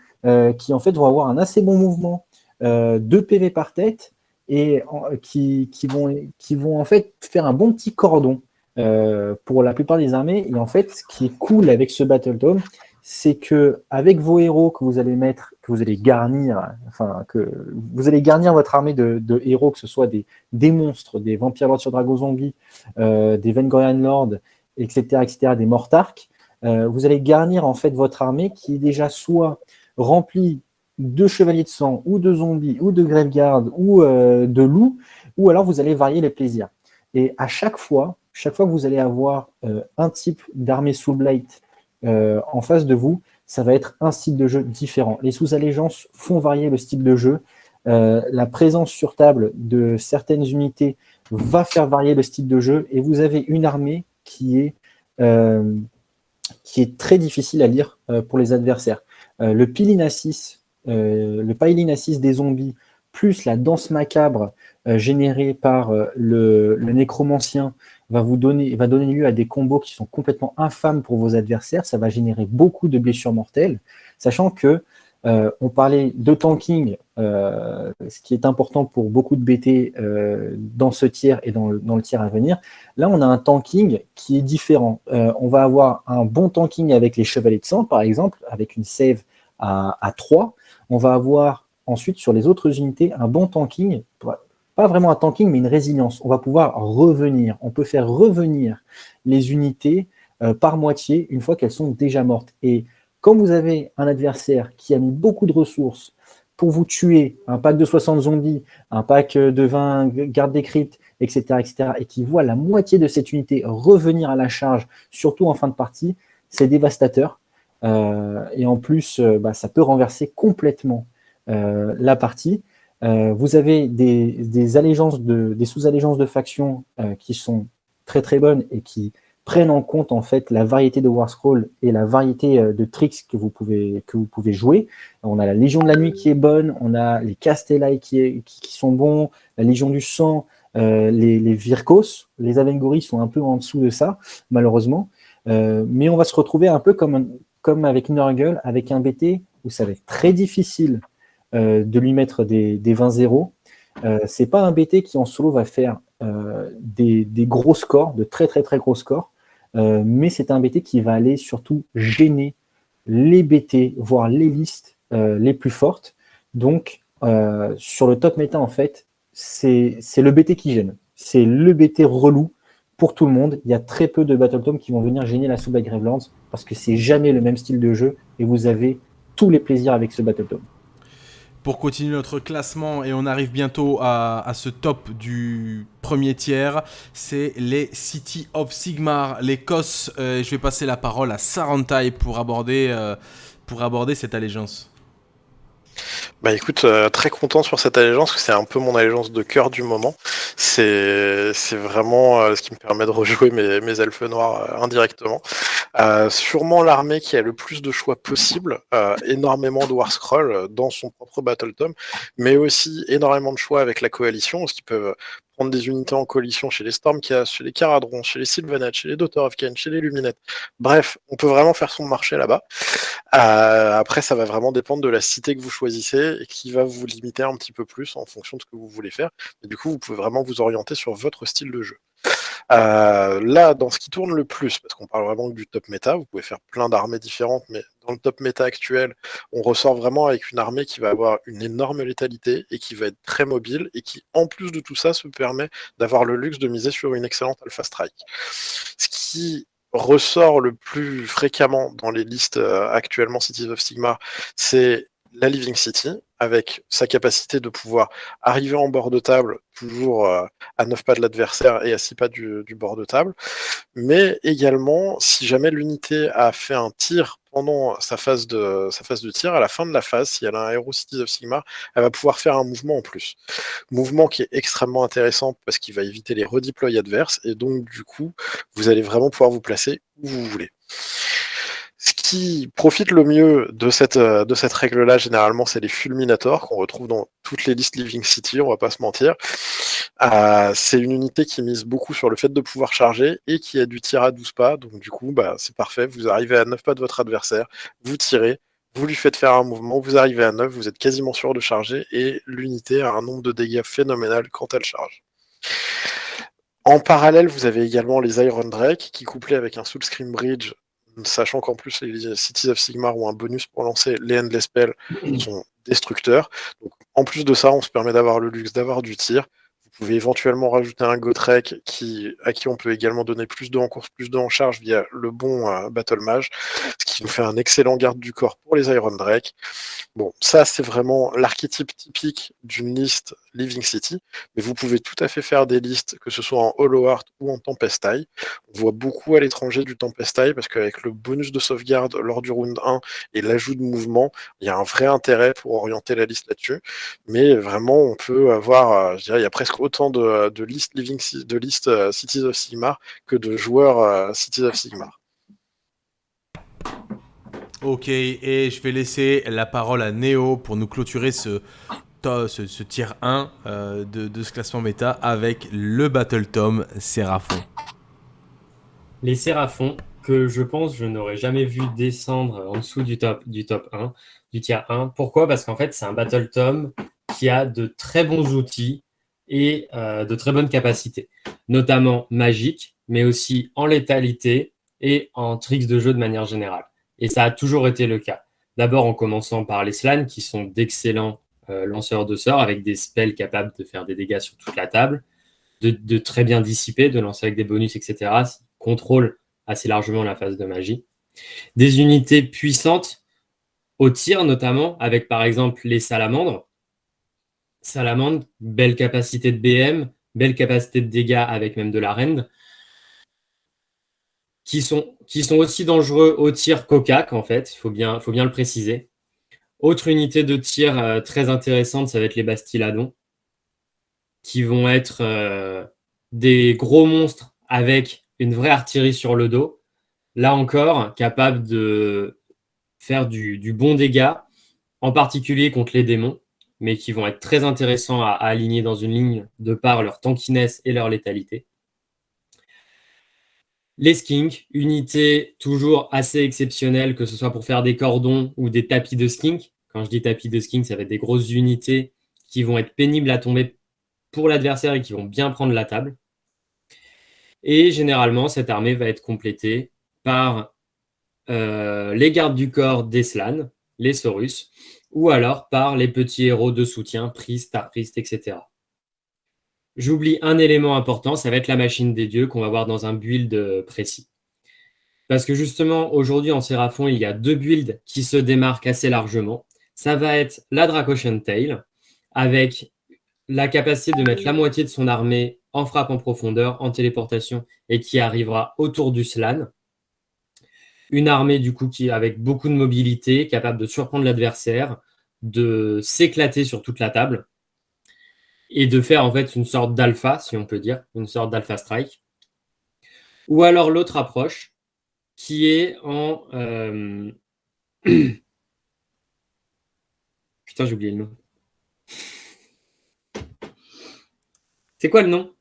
qui en fait vont avoir un assez bon mouvement. 2 PV par tête et qui, qui, vont, qui vont en fait faire un bon petit cordon. Euh, pour la plupart des armées. Et en fait, ce qui est cool avec ce Battle Dome, c'est que avec vos héros que vous allez mettre, que vous allez garnir, enfin que vous allez garnir votre armée de, héros, que ce soit des, monstres, des vampires lords sur dragon zombie, euh, des Vengorian lords, etc., etc., des mortarks, euh, vous allez garnir en fait votre armée qui est déjà soit remplie de chevaliers de sang, ou de zombies, ou de graveguard, ou de loups, ou alors vous allez varier les plaisirs. Et à chaque fois, chaque fois que vous allez avoir euh, un type d'armée Soulblight euh, en face de vous, ça va être un style de jeu différent. Les sous-allégeances font varier le style de jeu. Euh, la présence sur table de certaines unités va faire varier le style de jeu et vous avez une armée qui est, qui est très difficile à lire pour les adversaires. le Pilinassis, le Pilinassis des zombies plus la danse macabre générée par le, le, nécromancien va vous donner, va donner lieu à des combos qui sont complètement infâmes pour vos adversaires. Ça va générer beaucoup de blessures mortelles, sachant que euh, on parlait de tanking, euh, ce qui est important pour beaucoup de BT euh, dans ce tiers et dans le, dans le, tiers à venir. Là, on a un tanking qui est différent. on va avoir un bon tanking avec les chevaliers de sang, par exemple, avec une save à, à 3. On va avoir ensuite, sur les autres unités, un bon tanking, pas vraiment un tanking, mais une résilience. On va pouvoir revenir. On peut faire revenir les unités par moitié une fois qu'elles sont déjà mortes. Et quand vous avez un adversaire qui a mis beaucoup de ressources pour vous tuer, un pack de 60 zombies, un pack de 20 gardes des cryptes, etc., etc., et qui voit la moitié de cette unité revenir à la charge, surtout en fin de partie, c'est dévastateur. Euh, et en plus, euh, bah, ça peut renverser complètement euh, la partie. Vous avez des, allégeances de, des sous-allégeances de factions qui sont très très bonnes et qui prennent en compte en fait la variété de War Scroll et la variété euh, de tricks que vous pouvez que vous pouvez jouer. On a la Légion de la Nuit qui est bonne, on a les Castellai qui, sont bons, la Légion du Sang, euh, les, les, Virkos, les Avengoris sont un peu en dessous de ça, malheureusement. Euh, mais on va se retrouver un peu comme, comme avec Nurgle, avec un BT où ça va être très difficile de lui mettre des, des 20-0. c'est pas un BT qui en solo va faire des, des, gros scores, de très très très gros scores. Euh, mais c'est un BT qui va aller surtout gêner les BT, voire les listes euh, les plus fortes. Donc, euh, sur le top méta, en fait, c'est le BT qui gêne. C'est le BT relou pour tout le monde. Il y a très peu de Battle qui vont venir gêner la sous Gravelands parce que c'est jamais le même style de jeu et vous avez tous les plaisirs avec ce Battle pour continuer notre classement et on arrive bientôt à, ce top du premier tiers, c'est les City of Sigmar, COS. Euh, je vais passer la parole à Sarantai pour euh, pour aborder cette allégeance. Bah écoute, euh, très content sur cette allégeance, c'est un peu mon allégeance de cœur du moment. C'est vraiment euh, ce qui me permet de rejouer mes, elfes noirs euh, indirectement. sûrement l'armée qui a le plus de choix possible, énormément de War Scroll dans son propre Battle Tome, mais aussi énormément de choix avec la coalition, ce qui peuvent des unités en coalition chez les Stormcast, chez les Caradrons, chez les Sylvanats, chez les Daughter of Kain, chez les Luminettes. Bref, on peut vraiment faire son marché là-bas. Euh, après, ça va vraiment dépendre de la cité que vous choisissez et qui va vous limiter un petit peu plus en fonction de ce que vous voulez faire. Du coup, vous pouvez vraiment vous orienter sur votre style de jeu. Euh, là, dans ce qui tourne le plus, parce qu'on parle vraiment du top méta, vous pouvez faire plein d'armées différentes, mais dans le top méta actuel, on ressort vraiment avec une armée qui va avoir une énorme létalité et qui va être très mobile et qui, en plus de tout ça, se permet d'avoir le luxe de miser sur une excellente Alpha Strike. Ce qui ressort le plus fréquemment dans les listes euh, actuellement Cities of Sigmar, c'est la Living City, avec sa capacité de pouvoir arriver en bord de table, toujours euh, à 9 pas de l'adversaire et à 6 pas du, bord de table, mais également, si jamais l'unité a fait un tir pendant sa phase, de, tir, à la fin de la phase, si elle a un héros Cities of Sigmar, elle va pouvoir faire un mouvement en plus. Mouvement qui est extrêmement intéressant parce qu'il va éviter les redeploys adverses, et donc du coup, vous allez vraiment pouvoir vous placer où vous voulez. Qui profite le mieux de cette, euh, de cette règle-là, généralement, c'est les fulminators qu'on retrouve dans toutes les listes Living City, on va pas se mentir. Euh, c'est une unité qui mise beaucoup sur le fait de pouvoir charger et qui a du tir à 12 pas. Donc du coup, bah, c'est parfait. Vous arrivez à 9 pas de votre adversaire, vous tirez, vous lui faites faire un mouvement, vous arrivez à 9, vous êtes quasiment sûr de charger et l'unité a un nombre de dégâts phénoménal quand elle charge. En parallèle, vous avez également les Iron Drake qui, couplés avec un Soul Scream Bridge, sachant qu'en plus les Cities of Sigmar ont un bonus pour lancer les Endless Spells, sont destructeurs. En plus de ça, on se permet d'avoir le luxe d'avoir du tir. Vous pouvez éventuellement rajouter un Gotrek qui, à qui on peut également donner plus de en course, plus de en charge via le bon euh, Battle Mage, ce qui nous fait un excellent garde du corps pour les Iron Drake. Bon, ça c'est vraiment l'archétype typique d'une liste Living City, mais vous pouvez tout à fait faire des listes, que ce soit en Hollow Heart ou en Tempest Eye. On voit beaucoup à l'étranger du Tempest Eye, parce qu'avec le bonus de sauvegarde lors du round 1 et l'ajout de mouvement, il y a un vrai intérêt pour orienter la liste là-dessus. Mais vraiment, on peut avoir, euh, je dirais, il y a presque autant de, listes Living de listes euh, Cities of Sigmar que de joueurs euh, Cities of Sigmar. Ok, et je vais laisser la parole à Neo pour nous clôturer ce ce, ce tier 1 euh, de, ce classement méta avec le Battle Tom Séraphon. Les Séraphons, que je pense je n'aurais jamais vu descendre en dessous du top, du top 1, du tier 1. Pourquoi? Parce qu'en fait, c'est un Battle Tom qui a de très bons outils et euh, de très bonnes capacités, notamment magiques, mais aussi en létalité et en tricks de jeu de manière générale. Et ça a toujours été le cas. D'abord en commençant par les Slans, qui sont d'excellents euh, lanceurs de sorts avec des spells capables de faire des dégâts sur toute la table, de, très bien dissiper, de lancer avec des bonus, etc. Contrôle assez largement la phase de magie. Des unités puissantes au tir notamment, avec par exemple les salamandres. Salamandre, belle capacité de BM, belle capacité de dégâts avec même de la rend. Qui sont, aussi dangereux au tir cocac, en fait, il faut bien le préciser. Autre unité de tir euh, très intéressante, ça va être les Bastiladons, qui vont être euh, des gros monstres avec une vraie artillerie sur le dos. Là encore, capable de faire du, du bon dégât, en particulier contre les démons, mais qui vont être très intéressants à, à aligner dans une ligne de par leur tankiness et leur létalité. Les skinks, unité toujours assez exceptionnelle, que ce soit pour faire des cordons ou des tapis de skink. Quand je dis tapis de skink, ça va être des grosses unités qui vont être pénibles à tomber pour l'adversaire et qui vont bien prendre la table. Et généralement, cette armée va être complétée par euh, les gardes du corps des Slans, les Saurus, ou alors par les petits héros de soutien, Priest, Star Priest, etc. J'oublie un élément important, ça va être la machine des dieux qu'on va voir dans un build euh, précis. Parce que justement, aujourd'hui en Séraphon, il y a deux builds qui se démarquent assez largement. Ça va être la Dracosian Tail, avec la capacité de mettre la moitié de son armée en frappe en profondeur, en téléportation, et qui arrivera autour du Slan. Une armée, du coup, qui avec beaucoup de mobilité, capable de surprendre l'adversaire, de s'éclater sur toute la table, et de faire en fait une sorte d'alpha, si on peut dire, une sorte d'alpha strike. Ou alors l'autre approche, qui est en... Euh... (clears throat) Putain, j'ai oublié le nom. C'est quoi le nom?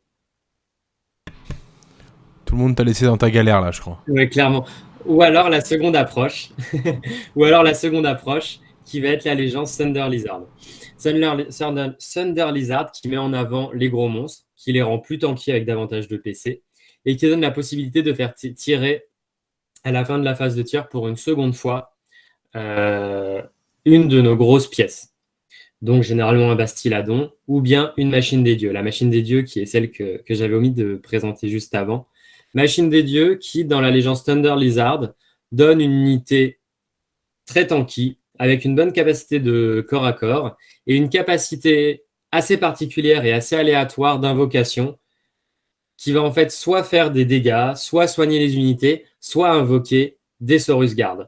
Tout le monde t'a laissé dans ta galère là, je crois. Oui, clairement. Ou alors la seconde approche, (laughs) ou alors la seconde approche qui va être la légende Thunder Lizard. Thunder, Lizard qui met en avant les gros monstres, qui les rend plus tanky avec davantage de PC, et qui donne la possibilité de faire tirer à la fin de la phase de tir pour une seconde fois euh, une de nos grosses pièces. Donc généralement un Bastiladon ou bien une machine des dieux. La machine des dieux qui est celle que, que j'avais omis de présenter juste avant. Machine des dieux qui, dans la légende Thunder Lizard, donne une unité très tanky, avec une bonne capacité de corps à corps et une capacité assez particulière et assez aléatoire d'invocation qui va en fait soit faire des dégâts, soit soigner les unités, soit invoquer des Saurus Guard.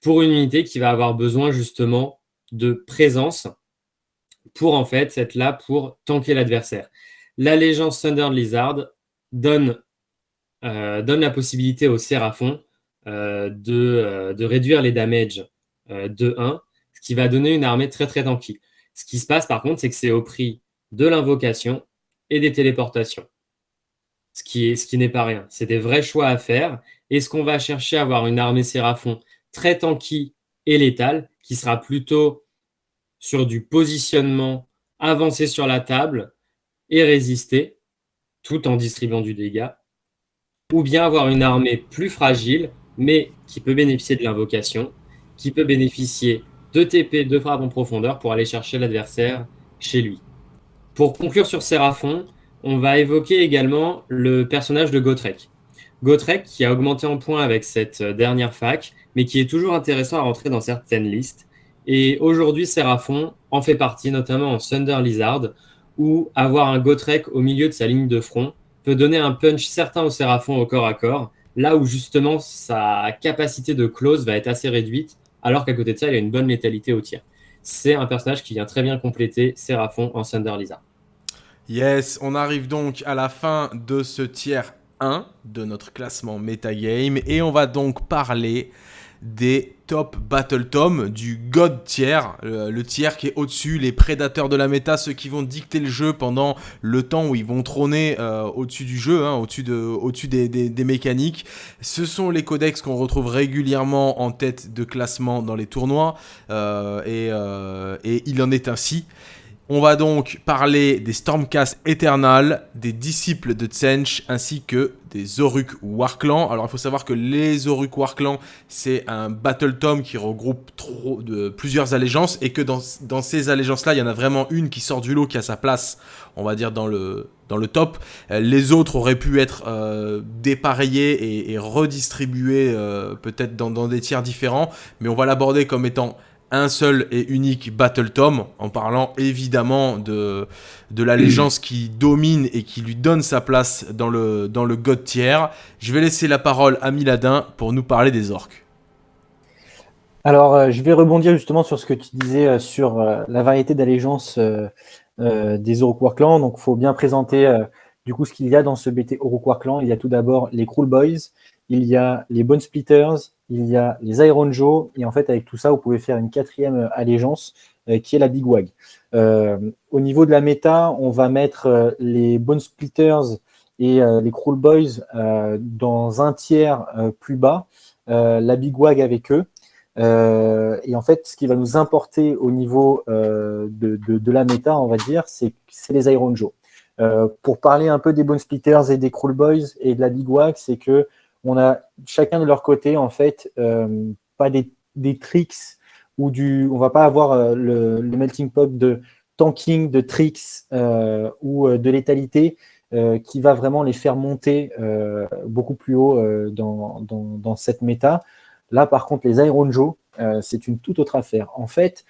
Pour une unité qui va avoir besoin justement de présence pour en fait être là pour tanker l'adversaire. L'allégeance Thunder Lizard donne, euh, la possibilité au Séraphon euh, de, euh, de réduire les damages de 1, ce qui va donner une armée très très tanky. Ce qui se passe par contre, c'est que c'est au prix de l'invocation et des téléportations. Ce qui, n'est pas rien. C'est des vrais choix à faire. Est-ce qu'on va chercher à avoir une armée Séraphon très tanky et létale, qui sera plutôt sur du positionnement avancé sur la table et résister, tout en distribuant du dégât, ou bien avoir une armée plus fragile, mais qui peut bénéficier de l'invocation, qui peut bénéficier de TP, de frappe en profondeur pour aller chercher l'adversaire chez lui. Pour conclure sur Séraphon, on va évoquer également le personnage de Gotrek. Gotrek qui a augmenté en points avec cette dernière fac, mais qui est toujours intéressant à rentrer dans certaines listes. Et aujourd'hui, Séraphon en fait partie, notamment en Thunder Lizard, où avoir un Gotrek au milieu de sa ligne de front peut donner un punch certain au Séraphon au corps à corps, là où justement sa capacité de close va être assez réduite, alors qu'à côté de ça, il a une bonne létalité au tir. C'est un personnage qui vient très bien compléter Séraphon en Thunder. Yes, on arrive donc à la fin de ce tiers 1 de notre classement metagame et on va donc parler des top battle tom du god tier, le, tiers qui est au-dessus, les prédateurs de la méta, ceux qui vont dicter le jeu pendant le temps où ils vont trôner euh, au-dessus du jeu, hein, au-dessus de, au des, mécaniques. Ce sont les codex qu'on retrouve régulièrement en tête de classement dans les tournois, euh, euh, et il en est ainsi. On va donc parler des Stormcast Eternal, des disciples de Tsench, ainsi que des Oruk Warclan. Alors il faut savoir que les Oruk Warclan, c'est un Battle Tome qui regroupe plusieurs allégeances, et que dans, ces allégeances-là, il y en a vraiment une qui sort du lot, qui a sa place, on va dire, dans le, top. Euh, les autres auraient pu être euh, dépareillés et, redistribués euh, peut-être dans des tiers différents, mais on va l'aborder comme étant un seul et unique Battle Tom, en parlant évidemment de, de l'allégeance qui domine et qui lui donne sa place dans le, dans le God tiers. Je vais laisser la parole à Miladin pour nous parler des orques. Alors, euh, je vais rebondir justement sur ce que tu disais euh, sur euh, la variété d'allégeance des Oroquois clans. Donc, il faut bien présenter du coup ce qu'il y a dans ce BT Oroquois clan. Il y a tout d'abord les Cruel Boys, il y a les Bone Splitters, il y a les Iron Joe, et en fait, avec tout ça, vous pouvez faire une quatrième euh, allégeance euh, qui est la Big Wag. Euh, au niveau de la méta, on va mettre les Bone Splitters et les Cruel Boys dans un tiers plus bas, la Big Wag avec eux. et en fait, ce qui va nous importer au niveau de, de, la méta, on va dire, c'est les Iron Joe. pour parler un peu des Bone Splitters et des Cruel Boys et de la Big Wag, c'est que on a chacun de leur côté, en fait, euh, pas des, tricks ou du. On va pas avoir euh, le, melting pot de tanking, de tricks euh, ou de létalité qui va vraiment les faire monter beaucoup plus haut dans, cette méta. Là, par contre, les Iron Joe, c'est une toute autre affaire. En fait,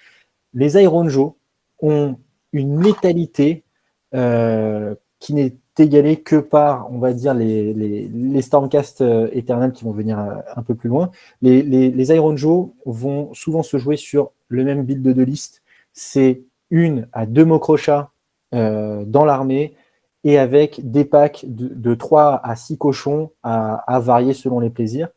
les Iron Joe ont une létalité qui n'est égalé que par, on va dire, les, les, Stormcast euh, éternels qui vont venir euh, un peu plus loin. Les, les, Iron Joe vont souvent se jouer sur le même build de liste. C'est une à deux Mokrocha euh, dans l'armée et avec des packs de, de 3 à 6 cochons à, à, varier selon les plaisirs.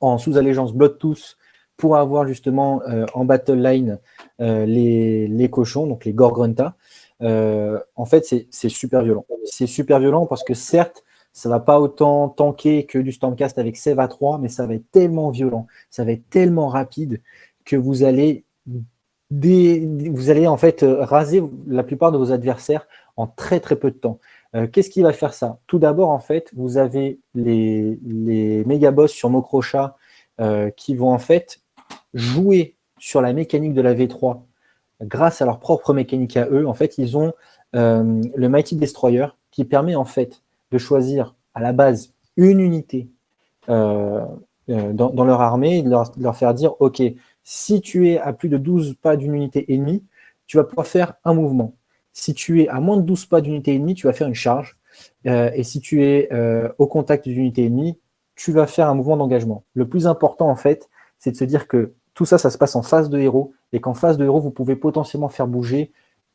En sous-allégeance Bloodtooth pour avoir justement en battle line les, les cochons, donc les Gorgrunta. Euh, en fait, c'est super violent. C'est super violent parce que certes, ça va pas autant tanker que du Stormcast avec à 3, mais ça va être tellement violent, ça va être tellement rapide que vous allez, vous allez en fait euh, raser la plupart de vos adversaires en très très peu de temps. Euh, qu'est-ce qui va faire ça? Tout d'abord, en fait, vous avez les, les méga boss sur Mokrocha qui vont en fait jouer sur la mécanique de la V3 grâce à leur propre mécanique à eux, en fait, ils ont euh, le Mighty Destroyer qui permet en fait de choisir à la base une unité euh, euh, dans, leur armée et de leur, faire dire ok, si tu es à plus de 12 pas d'une unité ennemie, tu vas pouvoir faire un mouvement. Si tu es à moins de 12 pas d'unité ennemie, tu vas faire une charge. et si tu es au contact d'une unité ennemie, tu vas faire un mouvement d'engagement. Le plus important, en fait, c'est de se dire que tout ça, ça se passe en phase de héros, et qu'en phase de héros, vous pouvez potentiellement faire bouger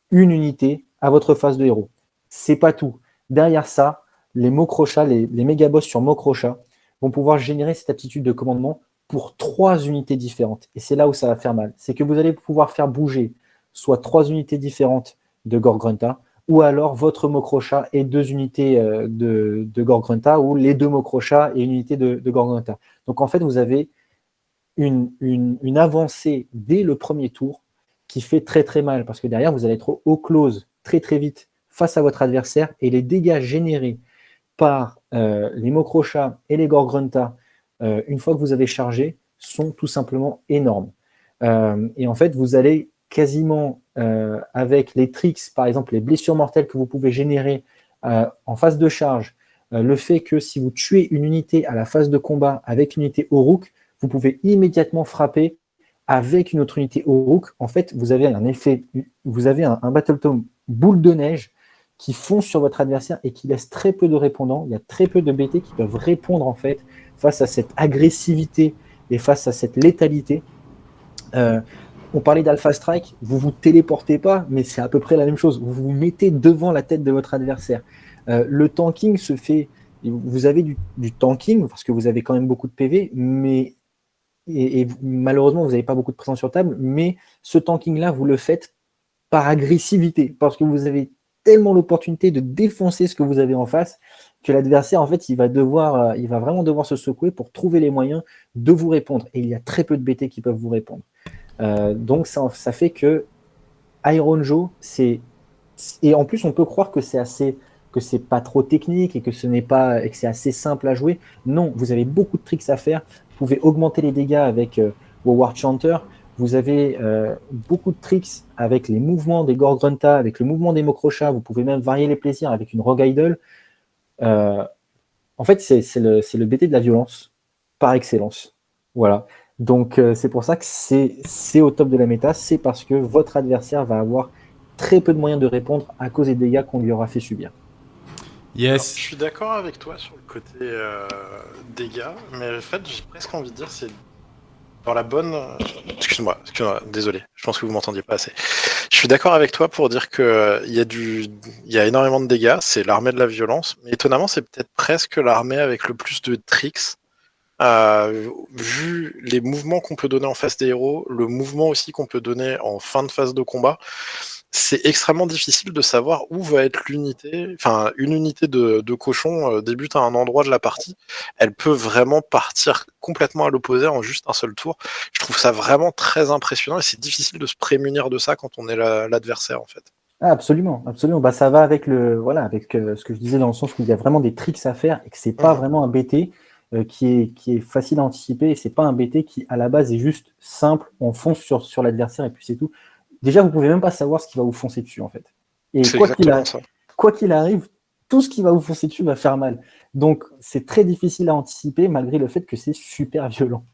une unité à votre phase de héros. C'est pas tout. Derrière ça, les mots crochats, les, méga boss sur mots crochats vont pouvoir générer cette aptitude de commandement pour trois unités différentes. Et c'est là où ça va faire mal. C'est que vous allez pouvoir faire bouger soit trois unités différentes de Gorgrunta, ou alors votre Mokrocha et deux unités euh, de, de Gorgrunta, ou les deux Mokrocha et une unité de, de. Donc en fait, vous avez une, avancée dès le premier tour qui fait très très mal parce que derrière vous allez être au close très très vite face à votre adversaire et les dégâts générés par euh, les Mokrocha et les Gorgrunta euh, une fois que vous avez chargé sont tout simplement énormes. Euh, et en fait vous allez quasiment avec les tricks, par exemple les blessures mortelles que vous pouvez générer en phase de charge, le fait que si vous tuez une unité à la phase de combat avec une unité Oruk, vous pouvez immédiatement frapper avec une autre unité au En fait, vous avez un effet, vous avez un, Battle Tome boule de neige qui fonce sur votre adversaire et qui laisse très peu de répondants. Il y a très peu de BT qui peuvent répondre en fait face à cette agressivité et face à cette létalité. Euh, on parlait d'Alpha Strike, vous vous téléportez pas, mais c'est à peu près la même chose. Vous vous mettez devant la tête de votre adversaire. Euh, le tanking se fait, vous avez du tanking parce que vous avez quand même beaucoup de PV, mais et, malheureusement, vous n'avez pas beaucoup de présence sur table, mais ce tanking-là, vous le faites par agressivité, parce que vous avez tellement l'opportunité de défoncer ce que vous avez en face que l'adversaire, en fait, il va devoir, euh, il va vraiment devoir se secouer pour trouver les moyens de vous répondre. Et il y a très peu de BT qui peuvent vous répondre. Euh, donc ça, ça, fait que Iron Joe, c'est et en plus on peut croire que c'est assez que c'est pas trop technique et que ce n'est pas et que c'est assez simple à jouer. Non, vous avez beaucoup de tricks à faire. Vous pouvez augmenter les dégâts avec euh, War Chanter. Vous avez euh, beaucoup de tricks avec les mouvements des Gorgrunta, avec le mouvement des Mokrocha. Vous pouvez même varier les plaisirs avec une Rogue Idol. Euh, en fait, c'est le, le BT de la violence par excellence. Voilà. Donc c'est pour ça que c'est au top de la méta, c'est parce que votre adversaire va avoir très peu de moyens de répondre à cause des dégâts qu'on lui aura fait subir. Je suis d'accord avec toi sur le côté euh, dégâts, mais en fait j'ai presque envie de dire c'est dans la bonne. Excuse-moi, désolé, je pense que vous m'entendiez pas assez. Je suis d'accord avec toi pour dire que il y a du, y a énormément de dégâts, c'est l'armée de la violence, mais étonnamment c'est peut-être presque l'armée avec le plus de tricks euh, vu les mouvements qu'on peut donner en face des héros, le mouvement aussi qu'on peut donner en fin de phase de combat, c'est extrêmement difficile de savoir où va être l'unité. Enfin, une unité de, cochon euh, débute à un endroit de la partie, elle peut vraiment partir complètement à l'opposé en juste un seul tour. Je trouve ça vraiment très impressionnant et c'est difficile de se prémunir de ça quand on est l'adversaire en fait. Ah, absolument, absolument. Bah, ça va avec le voilà avec euh, ce que je disais dans le sens où il y a vraiment des tricks à faire et que c'est pas mmh. vraiment un BT. Euh, qui, est, qui est facile à anticiper et c'est pas un BT qui à la base est juste simple, on fonce sur, sur l'adversaire et puis c'est tout. Déjà, vous pouvez même pas savoir ce qui va vous foncer dessus en fait. Et quoi qu'il arrive, tout ce qui va vous foncer dessus va faire mal. Donc c'est très difficile à anticiper malgré le fait que c'est super violent.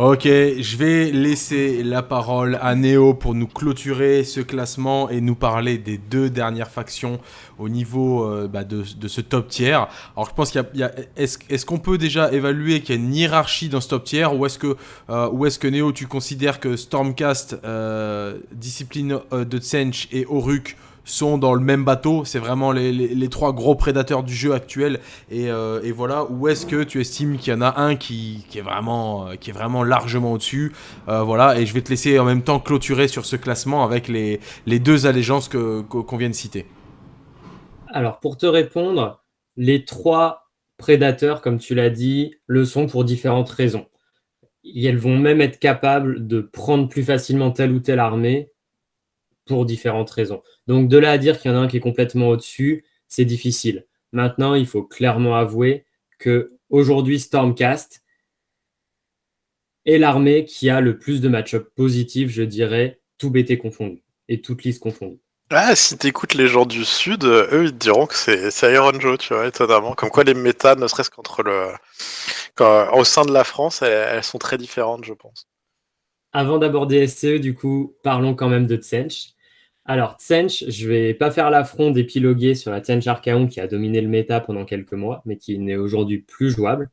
Ok, je vais laisser la parole à Néo pour nous clôturer ce classement et nous parler des deux dernières factions au niveau euh, bah, de, ce top tiers. Alors je pense qu'il y a, est-ce, qu'on peut déjà évaluer qu'il y a une hiérarchie dans ce top tiers ou est-ce que, euh, est-ce que Néo tu considères que Stormcast, euh, Discipline de Tsench et Oruk sont dans le même bateau. C'est vraiment les, trois gros prédateurs du jeu actuel. Et, euh, voilà, où est-ce que tu estimes qu'il y en a un qui, est, vraiment, euh, qui est vraiment largement au-dessus? Euh, Voilà, et je vais te laisser en même temps clôturer sur ce classement avec les, deux allégeances qu'on vient de citer. Alors, pour te répondre, les trois prédateurs, comme tu l'as dit, le sont pour différentes raisons. elles vont même être capables de prendre plus facilement telle ou telle armée pour différentes raisons. Donc de là à dire qu'il y en a un qui est complètement au-dessus, c'est difficile. Maintenant, il faut clairement avouer que aujourd'hui Stormcast est l'armée qui a le plus de match-up positifs, je dirais, tout BT confondu et toute liste confondue. Ah, si t'écoutes les gens du Sud, eux, ils te diront que c'est Iron Joe, tu vois, étonnamment. Comme quoi les méta, ne serait-ce qu'entre le... au sein de la France, elles, sont très différentes, je pense. Avant d'aborder SCE, du coup, parlons quand même de Tsench. Alors, Tsench, je vais pas faire l'affront d'épiloguer sur la Tsench Archaon qui a dominé le méta pendant quelques mois, mais qui n'est aujourd'hui plus jouable.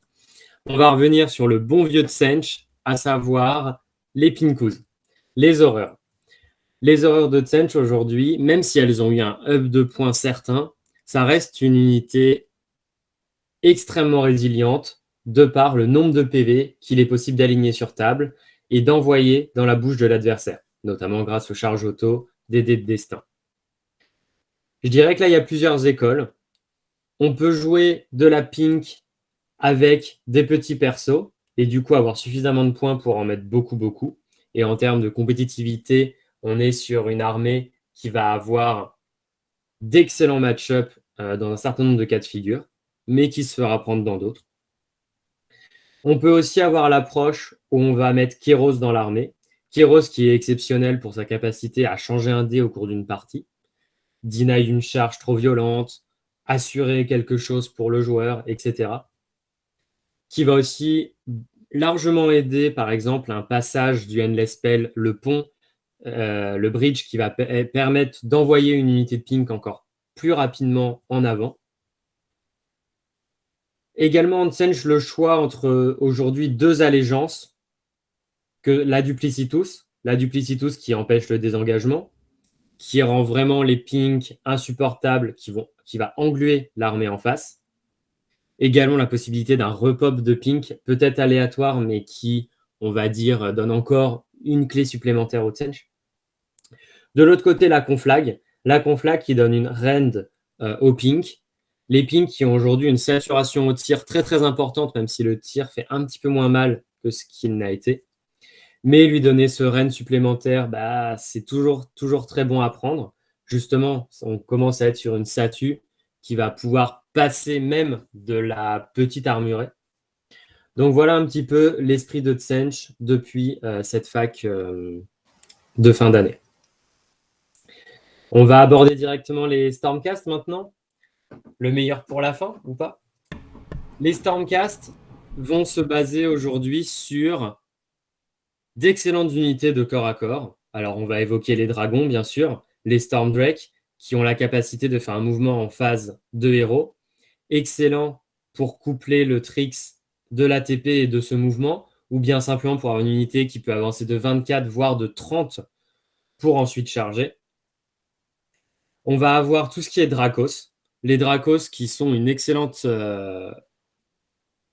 On va revenir sur le bon vieux Tsench, à savoir les Pinkous, les horreurs. Les horreurs de Tsench aujourd'hui, même si elles ont eu un up de points certain, ça reste une unité extrêmement résiliente de par le nombre de PV qu'il est possible d'aligner sur table et d'envoyer dans la bouche de l'adversaire, notamment grâce aux charges auto, des dés de destin. Je dirais que là, il y a plusieurs écoles. On peut jouer de la pink avec des petits persos et du coup avoir suffisamment de points pour en mettre beaucoup, beaucoup. Et en termes de compétitivité, on est sur une armée qui va avoir d'excellents match-up euh, dans un certain nombre de cas de figure, mais qui se fera prendre dans d'autres. On peut aussi avoir l'approche où on va mettre Kéros dans l'armée Kéros qui est exceptionnel pour sa capacité à changer un dé au cours d'une partie, deny une charge trop violente, assurer quelque chose pour le joueur, etc. Qui va aussi largement aider, par exemple, un passage du Endless Spell, le pont, euh, le bridge, qui va permettre d'envoyer une unité de pink encore plus rapidement en avant. Également, on Tsench le choix entre aujourd'hui deux allégeances que la duplicitus, la duplicitus qui empêche le désengagement, qui rend vraiment les pings insupportables, qui va engluer l'armée en face, Également la possibilité d'un repop de pink, peut-être aléatoire, mais qui, on va dire, donne encore une clé supplémentaire au Tsench. De l'autre côté, la conflag. La conflag qui donne une rend euh, au pink. Les pinks qui ont aujourd'hui une saturation au tir très très importante, même si le tir fait un petit peu moins mal que ce qu'il n'a été. Mais lui donner ce rend supplémentaire, bah, c'est toujours, toujours très bon à prendre. Justement, on commence à être sur une statue qui va pouvoir passer même de la petite armurée. Donc voilà un petit peu l'esprit de Tsench depuis euh, cette fac euh, de fin d'année. On va aborder directement les Stormcast maintenant. Le meilleur pour la fin ou pas? Les Stormcast vont se baser aujourd'hui sur d'excellentes unités de corps à corps. Alors on va évoquer les dragons bien sûr, les Stormdrake qui ont la capacité de faire un mouvement en phase de héros. Excellent pour coupler le tricks de l'ATP et de ce mouvement, ou bien simplement pour avoir une unité qui peut avancer de 24 voire de 30 pour ensuite charger. On va avoir tout ce qui est Dracos. Les Dracos qui sont une excellente euh,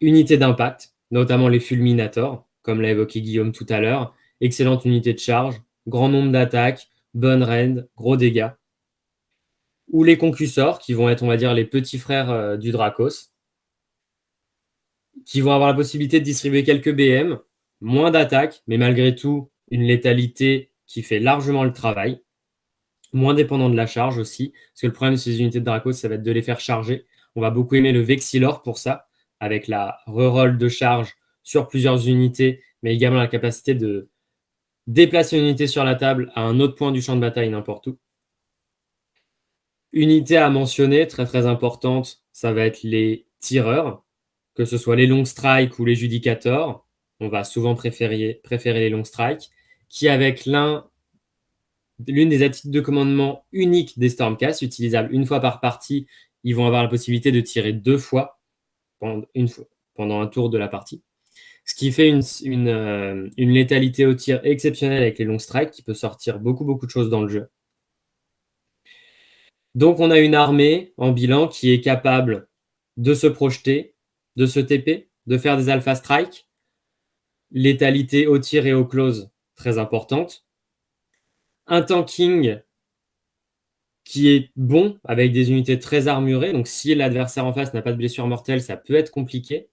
unité d'impact, notamment les Fulminators, comme l'a évoqué Guillaume tout à l'heure. Excellente unité de charge, grand nombre d'attaques, bonne rend, gros dégâts. Ou les Concussors, qui vont être, on va dire, les petits frères euh, du Dracos, qui vont avoir la possibilité de distribuer quelques BM, moins d'attaques, mais malgré tout, une létalité qui fait largement le travail moins dépendant de la charge aussi, parce que le problème de ces unités de Dracos, ça va être de les faire charger. On va beaucoup aimer le Vexilor pour ça, avec la reroll de charge sur plusieurs unités, mais également la capacité de déplacer une unité sur la table à un autre point du champ de bataille n'importe où. Unité à mentionner, très très importante, ça va être les tireurs, que ce soit les long strikes ou les judicators. On va souvent préférer, préférer les long strikes, qui avec l'un l'une des attitudes de commandement uniques des Stormcast, utilisable une fois par partie. Ils vont avoir la possibilité de tirer deux fois pendant, un tour de la partie. Ce qui fait une, euh, une, létalité au tir exceptionnelle avec les long strikes qui peut sortir beaucoup, beaucoup de choses dans le jeu. Donc, on a une armée en bilan qui est capable de se projeter, de se TP, de faire des alpha strikes. Létalité au tir et au close, très importante un tanking qui est bon avec des unités très armurées. Donc, si l'adversaire en face n'a pas de blessure mortelle, ça peut être compliqué.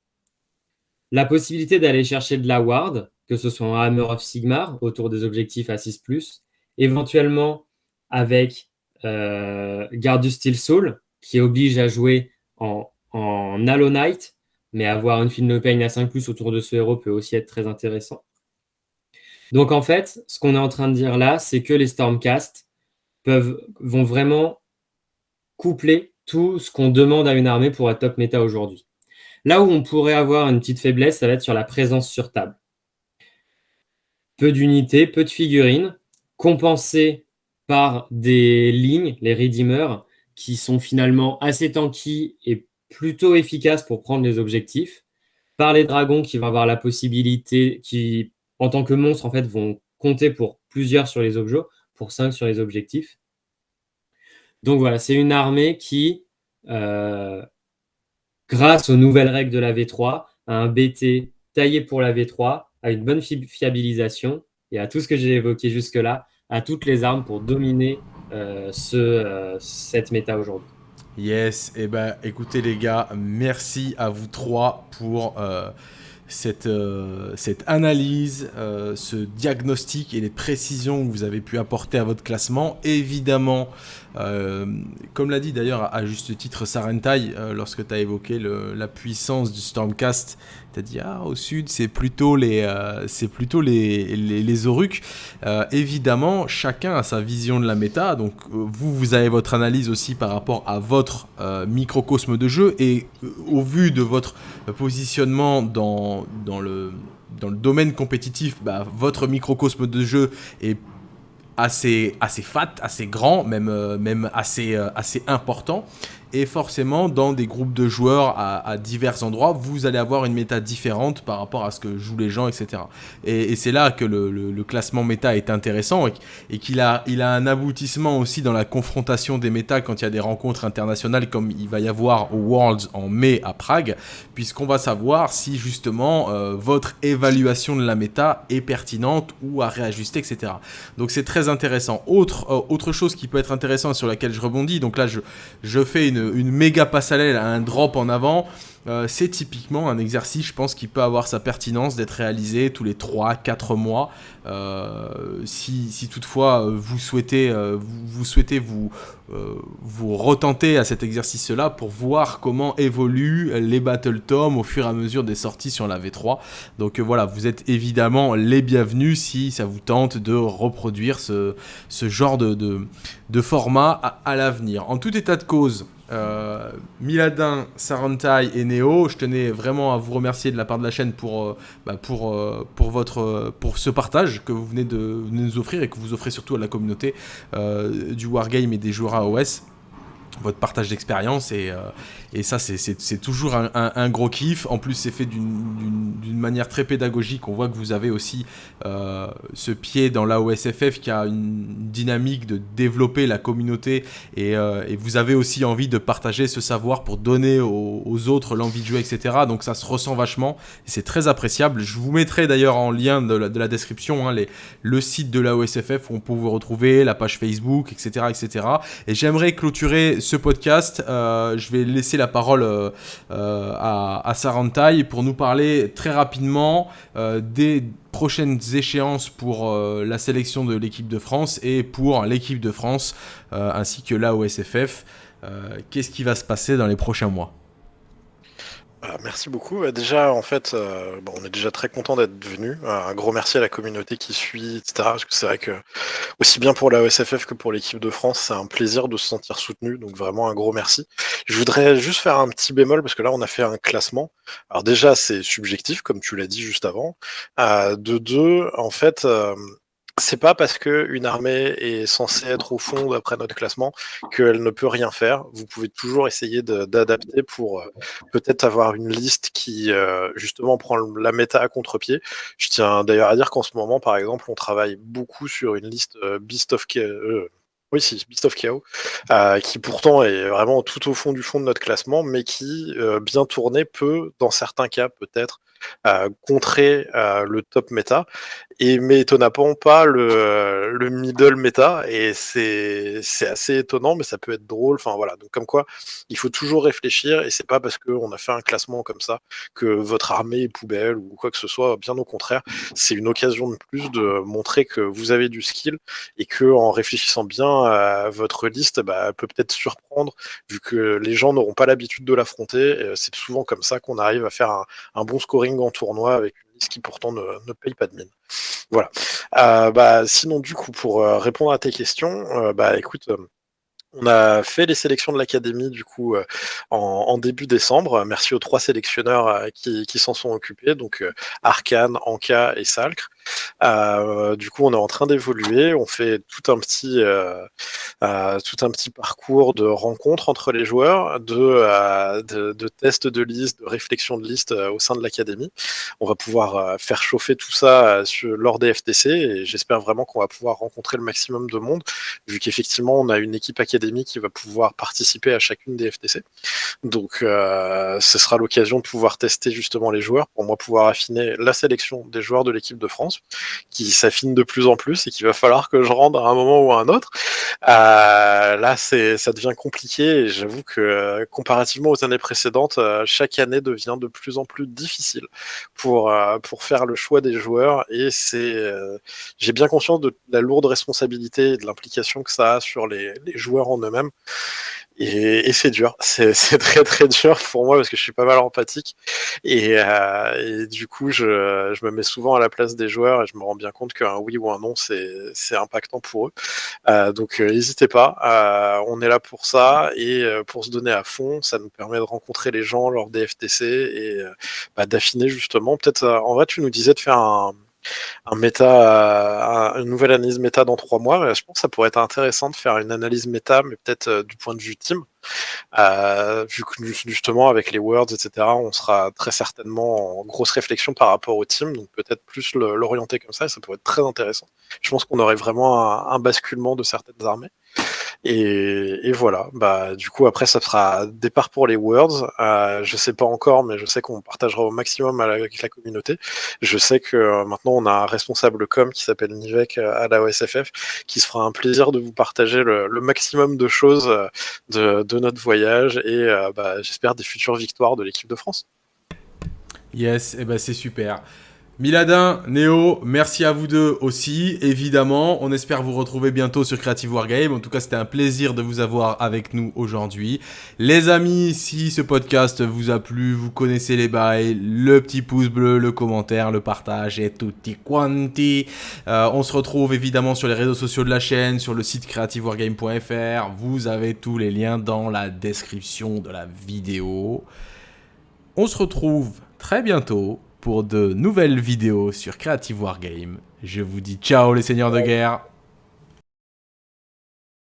La possibilité d'aller chercher de la ward, que ce soit en Hammer of Sigmar, autour des objectifs à 6+, éventuellement avec euh, Garde du Steel Soul, qui oblige à jouer en, en Halo Knight, mais avoir une Film No Pain à 5+, autour de ce héros peut aussi être très intéressant. Donc en fait, ce qu'on est en train de dire là, c'est que les Stormcast vont vraiment coupler tout ce qu'on demande à une armée pour être top méta aujourd'hui. Là où on pourrait avoir une petite faiblesse, ça va être sur la présence sur table. Peu d'unités, peu de figurines, compensées par des lignes, les Redeemers, qui sont finalement assez tanky et plutôt efficaces pour prendre les objectifs, par les dragons qui vont avoir la possibilité, qui en tant que monstres, en fait, vont compter pour plusieurs sur les objets, pour 5 sur les objectifs. Donc voilà, c'est une armée qui, euh, grâce aux nouvelles règles de la V3, a un BT taillé pour la V3, a une bonne fiabilisation et à tout ce que j'ai évoqué jusque-là, a toutes les armes pour dominer euh, ce, euh, cette méta aujourd'hui. Yes, et eh ben écoutez les gars, merci à vous trois pour cette, euh, cette analyse, euh, ce diagnostic et les précisions que vous avez pu apporter à votre classement. Évidemment, euh, comme l'a dit d'ailleurs à juste titre Sarentai, lorsque tu as évoqué la puissance du Stormcast, tu as dit ah, au sud c'est plutôt les, c'est plutôt les, les, les évidemment, chacun a sa vision de la méta, donc vous, vous avez votre analyse aussi par rapport à votre microcosme de jeu. Et au vu de votre positionnement dans dans, le, dans le domaine compétitif, bah, votre microcosme de jeu est assez, assez fat, assez grand, même, euh, même assez, euh, assez important. Et forcément dans des groupes de joueurs à, divers endroits, vous allez avoir une méta différente par rapport à ce que jouent les gens, etc. Et, c'est là que le, classement méta est intéressant et, qu'il a, un aboutissement aussi dans la confrontation des méta quand il y a des rencontres internationales comme il va y avoir au Worlds en mai à Prague, puisqu'on va savoir si justement euh, votre évaluation de la méta est pertinente ou à réajuster, etc. Donc c'est très intéressant. Autre, euh, chose qui peut être intéressant sur laquelle je rebondis, donc là je fais une, une méga passarelle, un drop en avant. Euh, c'est typiquement un exercice, je pense, qui peut avoir sa pertinence d'être réalisé tous les 3-4 mois. Euh, si, toutefois euh, vous souhaitez vous, souhaitez vous, vous retenter à cet exercice-là pour voir comment évoluent les Battle Tom au fur et à mesure des sorties sur la V3. Donc voilà, vous êtes évidemment les bienvenus si ça vous tente de reproduire ce, genre de, format à, à l'avenir. En tout état de cause, Miladin, Sarantai et Je tenais vraiment à vous remercier de la part de la chaîne pour, euh, bah, pour, euh, pour, votre, pour ce partage que vous venez de, nous offrir et que vous offrez surtout à la communauté du Wargame et des joueurs AOS votre partage d'expérience et, euh, et, ça c'est toujours un, gros kiff. En plus c'est fait d'une manière très pédagogique. On voit que vous avez aussi euh, ce pied dans l'AOSFF qui a une dynamique de développer la communauté et, euh, et vous avez aussi envie de partager ce savoir pour donner aux, autres l'envie de jouer, etc. Donc ça se ressent vachement c'est très appréciable. Je vous mettrai d'ailleurs en lien de la, description hein, les, le site de l'AOSFF où on peut vous retrouver, la page Facebook, etc. etc. Et j'aimerais clôturer ce podcast, euh, je vais laisser la parole euh, euh, à, à Sarantai pour nous parler très rapidement des prochaines échéances pour la sélection de l'équipe de France et pour l'équipe de France ainsi que l'AOSFF. Qu'est-ce qui va se passer dans les prochains mois? Merci beaucoup. Euh, déjà, en fait, euh, on est déjà très content d'être venu. Un gros merci à la communauté qui suit, etc. Parce que c'est vrai que, aussi bien pour la OSFF que pour l'équipe de France, c'est un plaisir de se sentir soutenu. Donc, vraiment, un gros merci. Je voudrais juste faire un petit bémol parce que là, on a fait un classement. Alors, déjà, c'est subjectif, comme tu l'as dit juste avant. Euh, de deux, en fait, c'est pas parce que une armée est censée être au fond d'après notre classement qu'elle ne peut rien faire. Vous pouvez toujours essayer d'adapter pour euh, peut-être avoir une liste qui euh, justement prend la méta à contre-pied. Je tiens d'ailleurs à dire qu'en ce moment, par exemple, on travaille beaucoup sur une liste euh, Beast of oui, Chaos, qui pourtant est vraiment tout au fond du fond de notre classement, mais qui, bien tourné, peut, dans certains cas, peut-être, contrer le top méta et mais étonnamment pas le, le middle méta et c'est assez étonnant mais ça peut être drôle enfin voilà. Donc comme quoi il faut toujours réfléchir et c'est pas parce qu'on a fait un classement comme ça que votre armée est poubelle ou quoi que ce soit. Bien au contraire c'est une occasion de plus de montrer que vous avez du skill et que en réfléchissant bien à votre liste bah, peut peut-être surprendre vu que les gens n'auront pas l'habitude de l'affronter. C'est souvent comme ça qu'on arrive à faire un, bon en tournoi avec ce qui pourtant ne, paye pas de mine. Voilà. Euh, bah, sinon, du coup, pour euh, répondre à tes questions, euh, bah écoute, on a fait les sélections de l'académie du coup en, début décembre. Merci aux trois sélectionneurs qui, s'en sont occupés, donc Arkane, Anka et Salcre. Euh, du coup, on est en train d'évoluer. On fait tout un petit, euh, euh, parcours de rencontres entre les joueurs, de, tests de liste, de réflexion de liste au sein de l'académie. On va pouvoir faire chauffer tout ça lors des FTC et j'espère vraiment qu'on va pouvoir rencontrer le maximum de monde, vu qu'effectivement, on a une équipe académique qui va pouvoir participer à chacune des FTC. Donc, ce sera l'occasion de pouvoir tester justement les joueurs pour moi pouvoir affiner la sélection des joueurs de l'équipe de France qui s'affine de plus en plus et qu'il va falloir que je rende à un moment ou à un autre. Euh, là, c'est, ça devient compliqué et j'avoue que euh, comparativement aux années précédentes, euh, chaque année devient de plus en plus difficile pour, pour faire le choix des joueurs et c'est, j'ai bien conscience de la lourde responsabilité et de l'implication que ça a sur les, les joueurs en eux-mêmes. Et, c'est dur, (laughs) c'est très très dur pour moi parce que je suis pas mal empathique et, euh, et du coup je, je, me mets souvent à la place des joueurs et je me rends bien compte qu'un oui ou un non c'est impactant pour eux. Euh, donc euh, n'hésitez pas, euh, on est là pour ça et euh, pour se donner à fond, ça nous permet de rencontrer les gens lors des FTC et bah, d'affiner justement. Peut-être en vrai tu nous disais de faire un un méta, une nouvelle analyse méta dans trois mois. Je pense que ça pourrait être intéressant de faire une analyse méta, mais peut-être du point de vue team. vu que justement avec les words, etc., on sera très certainement en grosse réflexion par rapport au team, donc peut-être plus l'orienter comme ça, ça pourrait être très intéressant. Je pense qu'on aurait vraiment un basculement de certaines armées. Et, voilà, bah, du coup, après, ça sera départ pour les Worlds. Euh, je sais pas encore, mais je sais qu'on partagera au maximum avec la communauté. Je sais que euh, maintenant, on a un responsable com qui s'appelle Nivek euh, à la OSFF, qui se fera un plaisir de vous partager le, maximum de choses de, notre voyage et bah, j'espère des futures victoires de l'équipe de France. Yes, et eh ben c'est super. Miladin, Néo, merci à vous deux aussi, évidemment. On espère vous retrouver bientôt sur Creative Wargame. En tout cas, c'était un plaisir de vous avoir avec nous aujourd'hui. Les amis, si ce podcast vous a plu, vous connaissez les bails, le petit pouce bleu, le commentaire, le partage et tutti quanti. Euh, on se retrouve évidemment sur les réseaux sociaux de la chaîne, sur le site creativewargame.fr. Vous avez tous les liens dans la description de la vidéo. On se retrouve très bientôt pour de nouvelles vidéos sur Creative Wargame. Je vous dis ciao les seigneurs de guerre